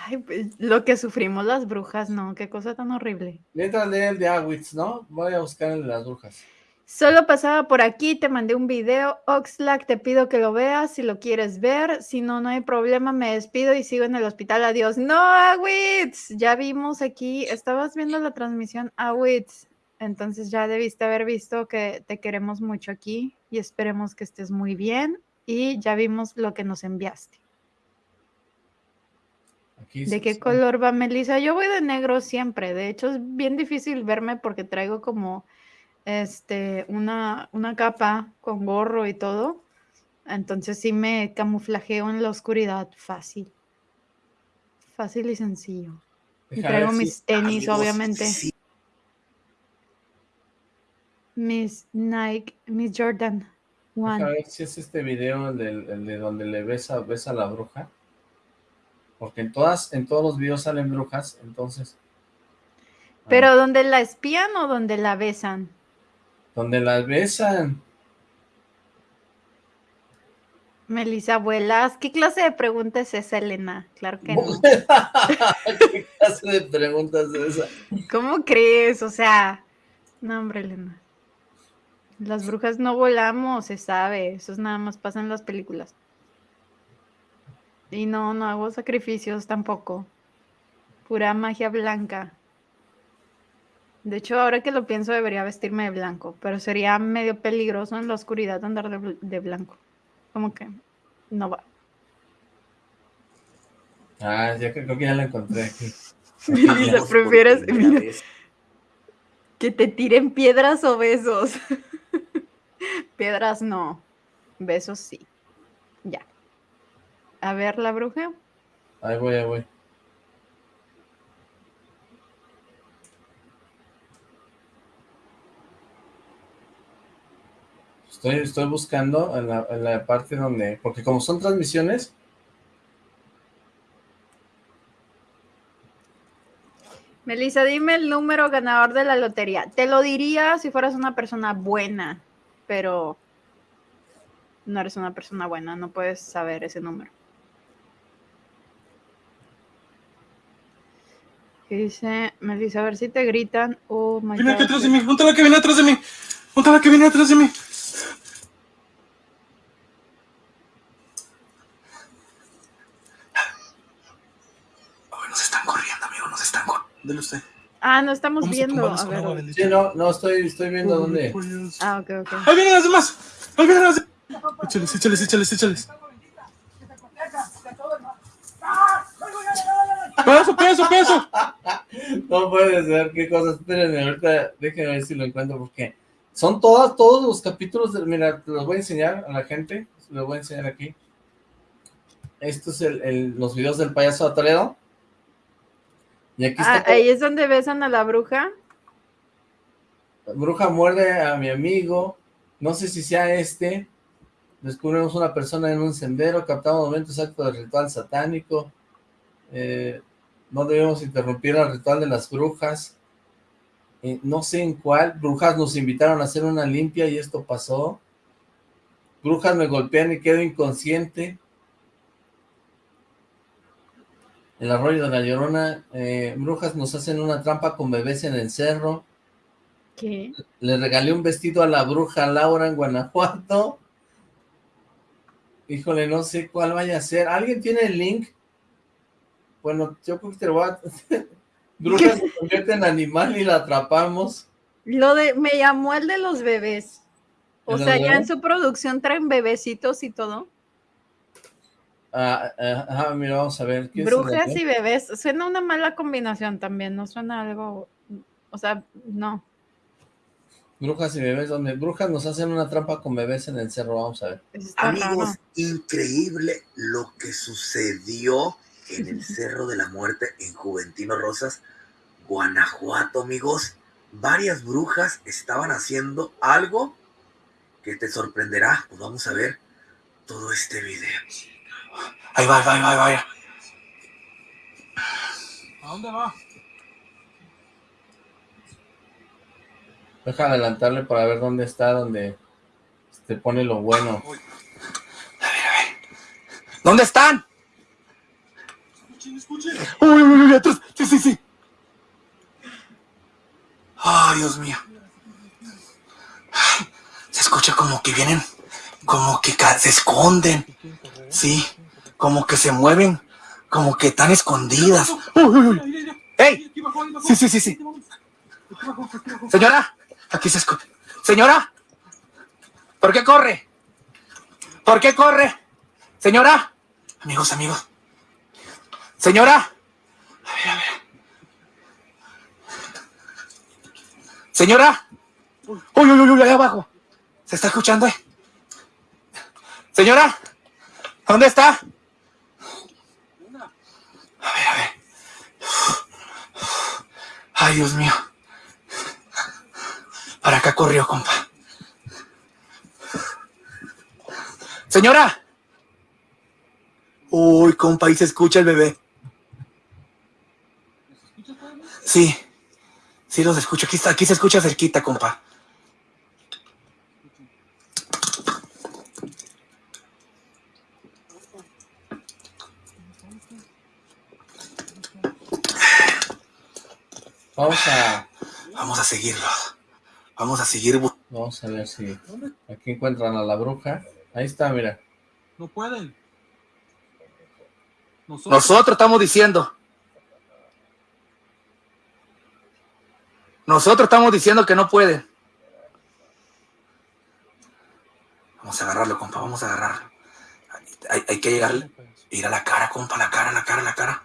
Ay, pues, lo que sufrimos las brujas, no, qué cosa tan horrible. Mientras lee el de Awitz, ¿no? Voy a buscar el de las brujas. Solo pasaba por aquí, te mandé un video. Oxlack, te pido que lo veas si lo quieres ver. Si no, no hay problema, me despido y sigo en el hospital. Adiós. No, Awitz. Ya vimos aquí, estabas viendo la transmisión Awitz. Entonces ya debiste haber visto que te queremos mucho aquí y esperemos que estés muy bien. Y ya vimos lo que nos enviaste. Aquí ¿De qué sí. color va Melissa? Yo voy de negro siempre. De hecho, es bien difícil verme porque traigo como este una, una capa con gorro y todo. Entonces sí me camuflajeo en la oscuridad fácil. Fácil y sencillo. Y traigo si- mis tenis, Amigos, obviamente. Mis Nike, mis Jordan One. Deja ver si es este video el, de donde le besa, besa a la bruja. Porque en todas, en todos los videos salen brujas, entonces, Pero donde la espían o donde la besan. donde las besan. Melissa, abuelas, ¿qué clase de pregunta es esa, Elena? Claro que no. ¿Qué clase de preguntas es esa? ¿Cómo crees? O sea, no, hombre, Elena. Las brujas no volamos, se sabe. Eso es nada más pasa en las películas. Y no, no hago sacrificios tampoco. Pura magia blanca. De hecho, ahora que lo pienso, debería vestirme de blanco, pero sería medio peligroso en la oscuridad andar de, bl- de blanco. Como que no va. Ah, ya creo creo que ya la encontré aquí. Prefieres mira, que te tiren piedras o besos. Piedras no, besos sí. Ya. A ver, la bruja. Ahí voy, ahí voy. Estoy, estoy buscando en la, en la parte donde, porque como son transmisiones, Melissa, dime el número ganador de la lotería. Te lo diría si fueras una persona buena, pero no eres una persona buena, no puedes saber ese número. ¿Qué dice Melissa? A ver si te gritan. Oh my Viene acá atrás de mí. La que viene atrás de mí. La que viene atrás de mí. Oh, nos están corriendo, amigo. Nos están corriendo. Dele usted. Ah, no estamos viendo. A ver. agua sí, no, no, estoy, estoy viendo dónde. Ah, ok, ok. Ahí vienen las demás. Ahí vienen las demás. Échales, échales, échales, échales. Peso, peso, peso. No puede ser, qué cosas. Espérenme, ahorita déjenme ver si lo encuentro, porque son todas, todos los capítulos. De, mira, te los voy a enseñar a la gente. Los voy a enseñar aquí. Estos es el, el- los videos del payaso de Toledo. Y aquí Ah, ahí es donde besan a la bruja. Bruja muerde a mi amigo. No sé si sea este. Descubrimos una persona en un sendero. Captamos momentos exactos del ritual satánico. Eh, no debemos interrumpir el ritual de las brujas. Eh, no sé en cuál. Brujas nos invitaron a hacer una limpia y esto pasó. Brujas me golpean y quedo inconsciente. El arroyo de la Llorona. eh, brujas nos hacen una trampa con bebés en el cerro. ¿Qué? Le regalé un vestido a la bruja Laura en Guanajuato. Híjole, no sé cuál vaya a ser. ¿Alguien tiene el link? Bueno, yo creo que te lo voy a... bruja se convierte en animal y la atrapamos. Lo de, me llamó el de los bebés. O ¿El de sea, ya en su producción traen bebecitos y todo. Ah, ah, mira, vamos a ver. ¿qué es el Brujas y bebés. Suena una mala combinación también, no suena algo. O sea, no. Brujas y bebés, donde brujas nos hacen una trampa con bebés en el cerro, vamos a ver. Está Amigos, raro. increíble lo que sucedió en el Cerro de la Muerte en Juventino Rosas, Guanajuato, amigos. Varias brujas estaban haciendo algo que te sorprenderá. Pues vamos a ver todo este video. Ahí va, ahí va, ahí va, ahí va. ¿A dónde va? Deja adelantarle para ver dónde está, donde te pone lo bueno. ¿Dónde están? Uy, uy, uy, atrás. Sí, sí, sí. Ay, Dios mío. escucha como que vienen, como que se esconden, sí, como que se mueven, como que están escondidas. Uy, uy, uy. ¡Ey! Sí, sí, sí, sí. Señora, aquí se escucha. Señora, ¿por qué corre? ¿Por qué corre? Señora, amigos, amigos. Señora, a ver, a ver. Señora, uy, uy, uy, uy, ahí abajo. ¿Se está escuchando? eh? Señora, ¿dónde está? A ver, a ver. Ay, Dios mío. Para acá corrió, compa. Señora. Uy, compa, ahí se escucha el bebé. Sí. Sí los escucho. Aquí, está, aquí se escucha cerquita, compa. Vamos a... Vamos a seguirlo. Vamos a seguir. Vamos a ver si aquí encuentran a la bruja. Ahí está, mira. No pueden. Nosotros estamos diciendo. Nosotros estamos diciendo que no pueden. Vamos a agarrarlo, compa, vamos a agarrarlo. Hay, hay que llegar, ir a la cara, compa, la cara, la cara, la cara.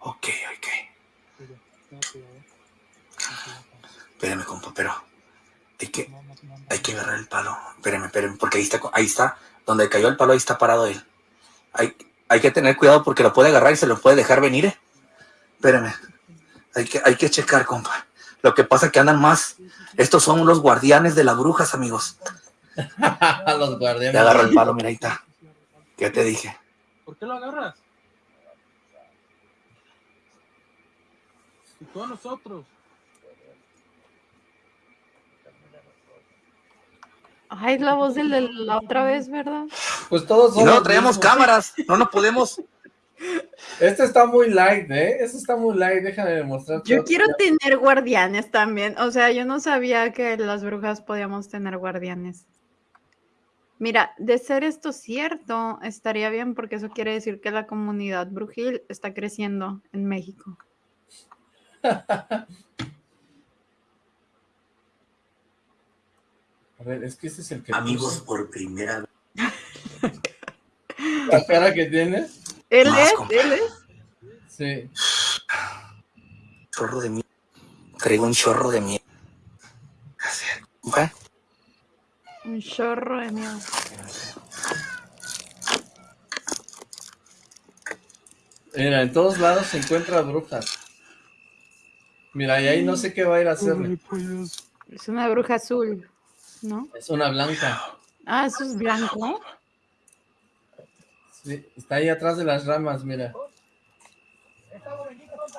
Ok, ok. Espérame, compa, pero hay que, hay que agarrar el palo. Espérame, espérame, porque ahí está, ahí está, donde cayó el palo, ahí está parado él. Hay, hay que tener cuidado porque lo puede agarrar y se lo puede dejar venir, ¿eh? Espérame. Hay que, hay que checar, compa. Lo que pasa es que andan más. Estos son los guardianes de las brujas, amigos. Los guardianes. Te agarro el palo, mira, ahí está. ¿Qué te dije? ¿Por qué lo agarras? Todos nosotros. Ay, es la voz del de la otra vez, ¿verdad? Pues todos Y son no mismos. cámaras, no nos podemos. Este está muy light, ¿eh? Este está muy light, déjame demostrar. Yo quiero tener guardianes también. O sea, yo no sabía que las brujas podíamos tener guardianes. Mira, de ser esto cierto, estaría bien porque eso quiere decir que la comunidad brujil está creciendo en México. A ver, es que este es el que... Amigos, por primera vez. La cara que tiene. ¿Él Más, es? ¿Él es? Sí. Chorro de miedo. Traigo un chorro de miedo. ¿Va? Un chorro de miedo. Mira, en todos lados se encuentra brujas. Mira, y ahí no sé qué va a ir a hacerle. Es una bruja azul, ¿no? Es una blanca. Ah, eso es blanco. Sí, está ahí atrás de las ramas, mira.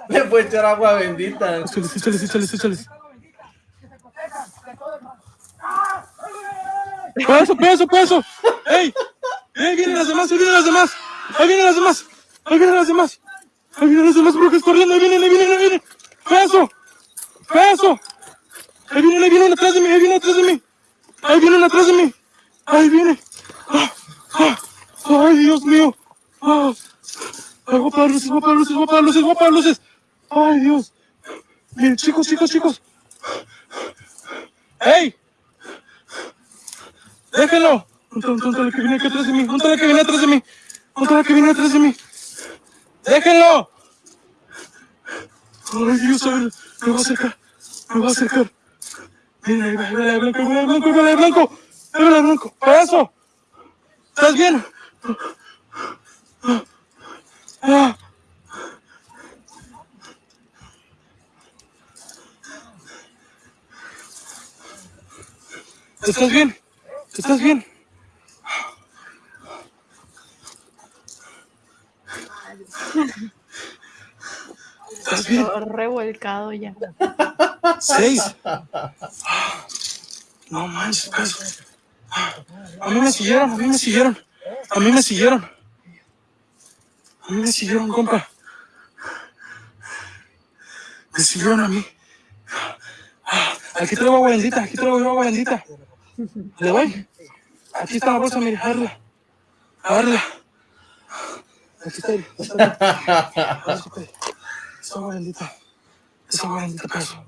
Le puede echar agua bendita. Échales, échales, échales, échales. ¡Peso, peso, peso! ¡Ey! ¡Ey, vienen las demás! ¡Ahí vienen las demás! ¡Ahí vienen las demás! ¡Ahí vienen las demás! ¡Ahí vienen las demás brujas corriendo! ¡Ahí vienen, ahí vienen, ahí vienen! ¡Peso! ¡Peso! ¡Ahí vienen, ahí vienen atrás de mí! ¡Ahí vienen atrás de mí! ¡Ahí vienen atrás de mí! ¡Ahí vienen! ¡Ah! ¡Ah! ¡Ay, Dios mío! ¡Ah! ¡Ay, voy a apagar luces, voy a apagar luces, voy a apagar luces, voy a apagar luces! ¡Ay, Dios! Miren, chicos, chicos, chicos. ¡Ey! ¡Déjenlo! ¿Dónde la que viene aquí atrás de mí? ¿Dónde la que viene atrás de mí? ¿Dónde la que viene atrás de mí? ¡Déjenlo! ¡Ay, Dios! A ver, me va a acercar. Me va a acercar. Miren, ahí va, ahí va blanco, ahí blanco, blanco. Ahí blanco. ¡Payaso! ¿Estás bien? Ah. ¿Estás bien? ¿Estás bien? ¿Estás bien? Todo revolcado ya. Seis. No manches, pues. A mí me siguieron, a mí me siguieron. A mí me siguieron. A mí me siguieron, compa. Me siguieron a mí. Aquí traigo agua bendita, aquí traigo agua bendita. ¿Le doy? Aquí está la bolsa, mire, agárrala. Agárrala. Aquí está. ahí, está ahí. Es agua bendita. Es agua bendita, peso.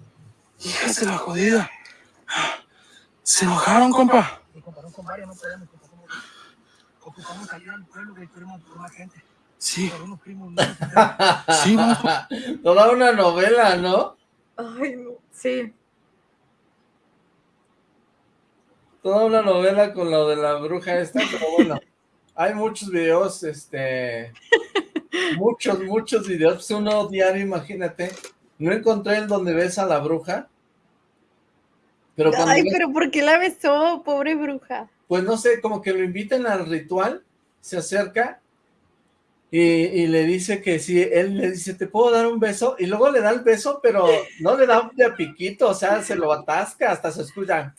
Hijas de la jodida. Se enojaron, compa. Sí. Sí, vamos. Toda una novela, ¿no? Ay, no. Sí. Toda una novela con lo de la bruja esta, pero bueno, hay muchos videos, este, muchos, muchos videos, pues uno diario, imagínate, no encontré el donde ves a la bruja, pero cuando Ay, ves- pero ¿por qué la besó? Pobre bruja. pues no sé, como que lo invitan al ritual, se acerca y, y le dice que sí, él le dice, ¿te puedo dar un beso? Y luego le da el beso, pero no le da de a piquito, o sea, se lo atasca, hasta se escucha.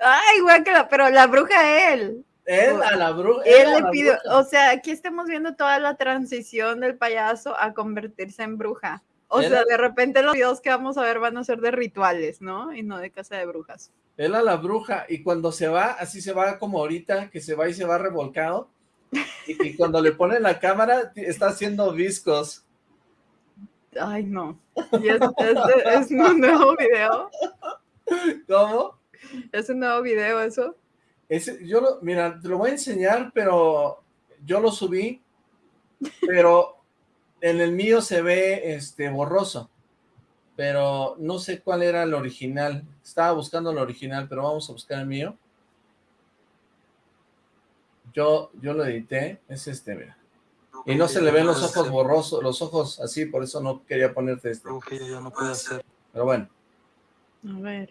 Ay, guácala, pero la bruja él. Él a la bruja. Él le pidió, bruja. o sea, aquí estamos viendo toda la transición del payaso a convertirse en bruja. O Él sea, a- de repente los videos que vamos a ver van a ser de rituales, ¿no? Y no de casa de brujas. Él a la bruja, y cuando se va, así se va como ahorita, que se va y se va revolcado, y, y cuando le pone la cámara, está haciendo viscos. Ay, no. ¿Y es, es- es un nuevo video? ¿Cómo? ¿Es un nuevo video eso? Ese, yo lo, mira, te lo voy a enseñar, pero yo lo subí, pero en el mío se ve este borroso, pero no sé cuál era el original. Estaba buscando el original, pero vamos a buscar el mío. Yo, yo lo edité, es este, mira. Y no se le ven los ojos borrosos, los ojos así, por eso no quería ponerte este. ya no puede hacer. Pero bueno, A ver.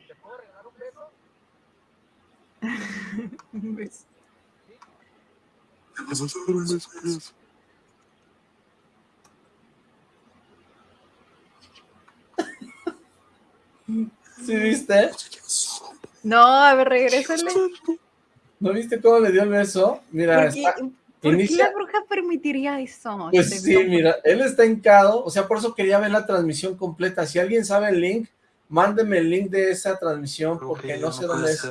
Un beso. ¿Le vas a dar un beso, payaso? ¿sí viste? No, a ver, regrésale. ¿No viste cómo le dio el beso? Mira, ¿Por qué, está, por qué inicia, la bruja permitiría eso? Pues Este, sí, mira, él está hincado, o sea, por eso quería ver la transmisión completa. Si alguien sabe el link, mándeme el link de esa transmisión, porque no sé dónde es.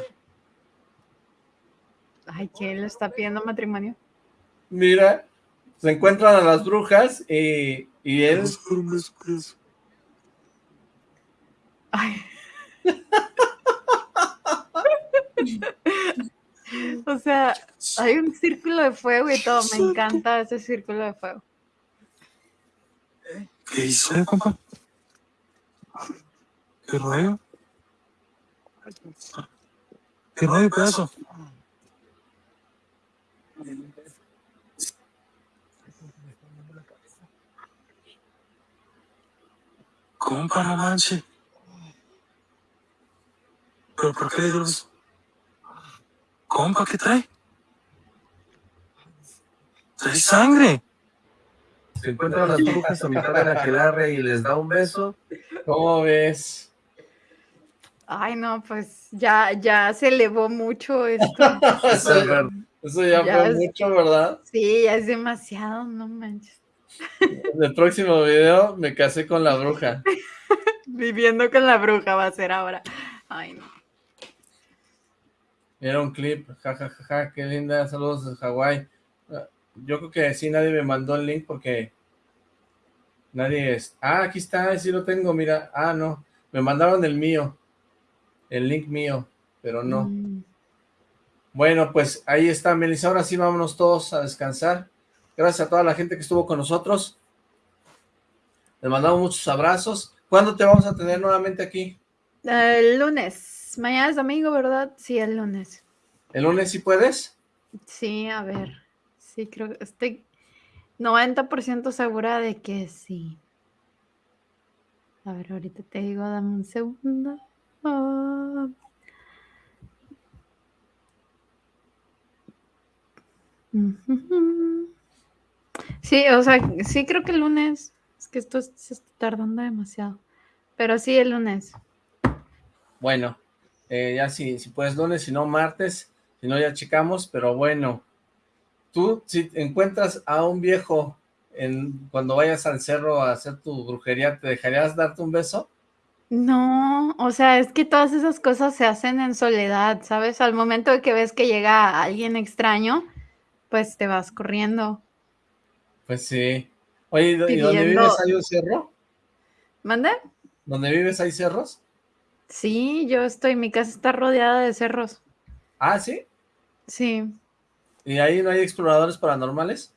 Ay, ¿quién le está pidiendo matrimonio? Mira, se encuentran a las brujas y, y él... O sea, hay un círculo de fuego y todo. Me encanta ese círculo de fuego. ¿Qué hizo, eh, compa? ¿Qué rollo? ¿Qué rollo, pedazo? Compa, no manches. ¿Pero por qué le dio el beso? Compa, ¿qué trae? Trae sangre. Se encuentran las brujas a mitad de la aquelarre y les da un beso. ¿Cómo ves? Ay, no, pues ya, ya se elevó mucho esto. eso, ya- eso ya, Ya fue es- mucho, ¿verdad? Sí, ya es demasiado, no manches. En el próximo video me casé con la bruja. Viviendo con la bruja va a ser ahora. Ay, no. Era un clip, jajajaja, qué linda, saludos de Hawái. Ah, Yo creo que sí, nadie me mandó el link porque nadie es... Ah, aquí está, sí lo tengo, mira. Ah, no, me mandaron el mío, el link mío, pero no. Mm. Bueno, pues ahí está, Melissa. Ahora sí, vámonos todos a descansar. Gracias a toda la gente que estuvo con nosotros. Les mandamos muchos abrazos. ¿Cuándo te vamos a tener nuevamente aquí? El lunes. Mañana es domingo, ¿verdad? Sí, el lunes. ¿El lunes sí puedes? Sí, a ver. Sí, creo que estoy 90% segura de que sí. A ver, ahorita te digo, dame un segundo. Ah. Ujujú. Sí, o sea, sí creo que el lunes. Es que esto es- se está tardando demasiado. Pero sí, el lunes. Bueno, eh, ya si, si puedes lunes, si no martes, si no ya checamos, pero bueno. Tú, si encuentras a un viejo en, cuando vayas al cerro a hacer tu brujería, ¿te dejarías darte un beso? No, o sea, es que todas esas cosas se hacen en soledad, ¿sabes? Al momento de que ves que llega alguien extraño, pues te vas corriendo. Pues sí. Oye, ¿y do- ¿y dónde vives hay un cerro? ¿Mande? ¿Dónde vives hay cerros? Sí, yo estoy, mi casa está rodeada de cerros. Ah, ¿sí? Sí, ¿Y ahí no hay exploradores paranormales?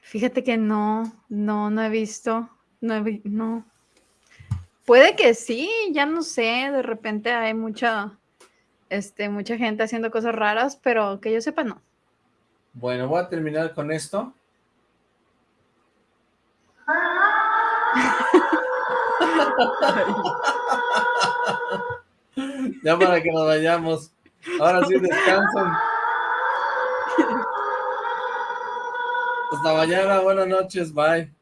fíjate que no, no, no he visto, no he no. Puede que sí, ya no sé, de repente hay mucha, este, mucha gente haciendo cosas raras, pero que yo sepa no. Bueno, voy a terminar con esto. ya para que nos vayamos. Ahora sí descansen. Hasta mañana, buenas noches, bye.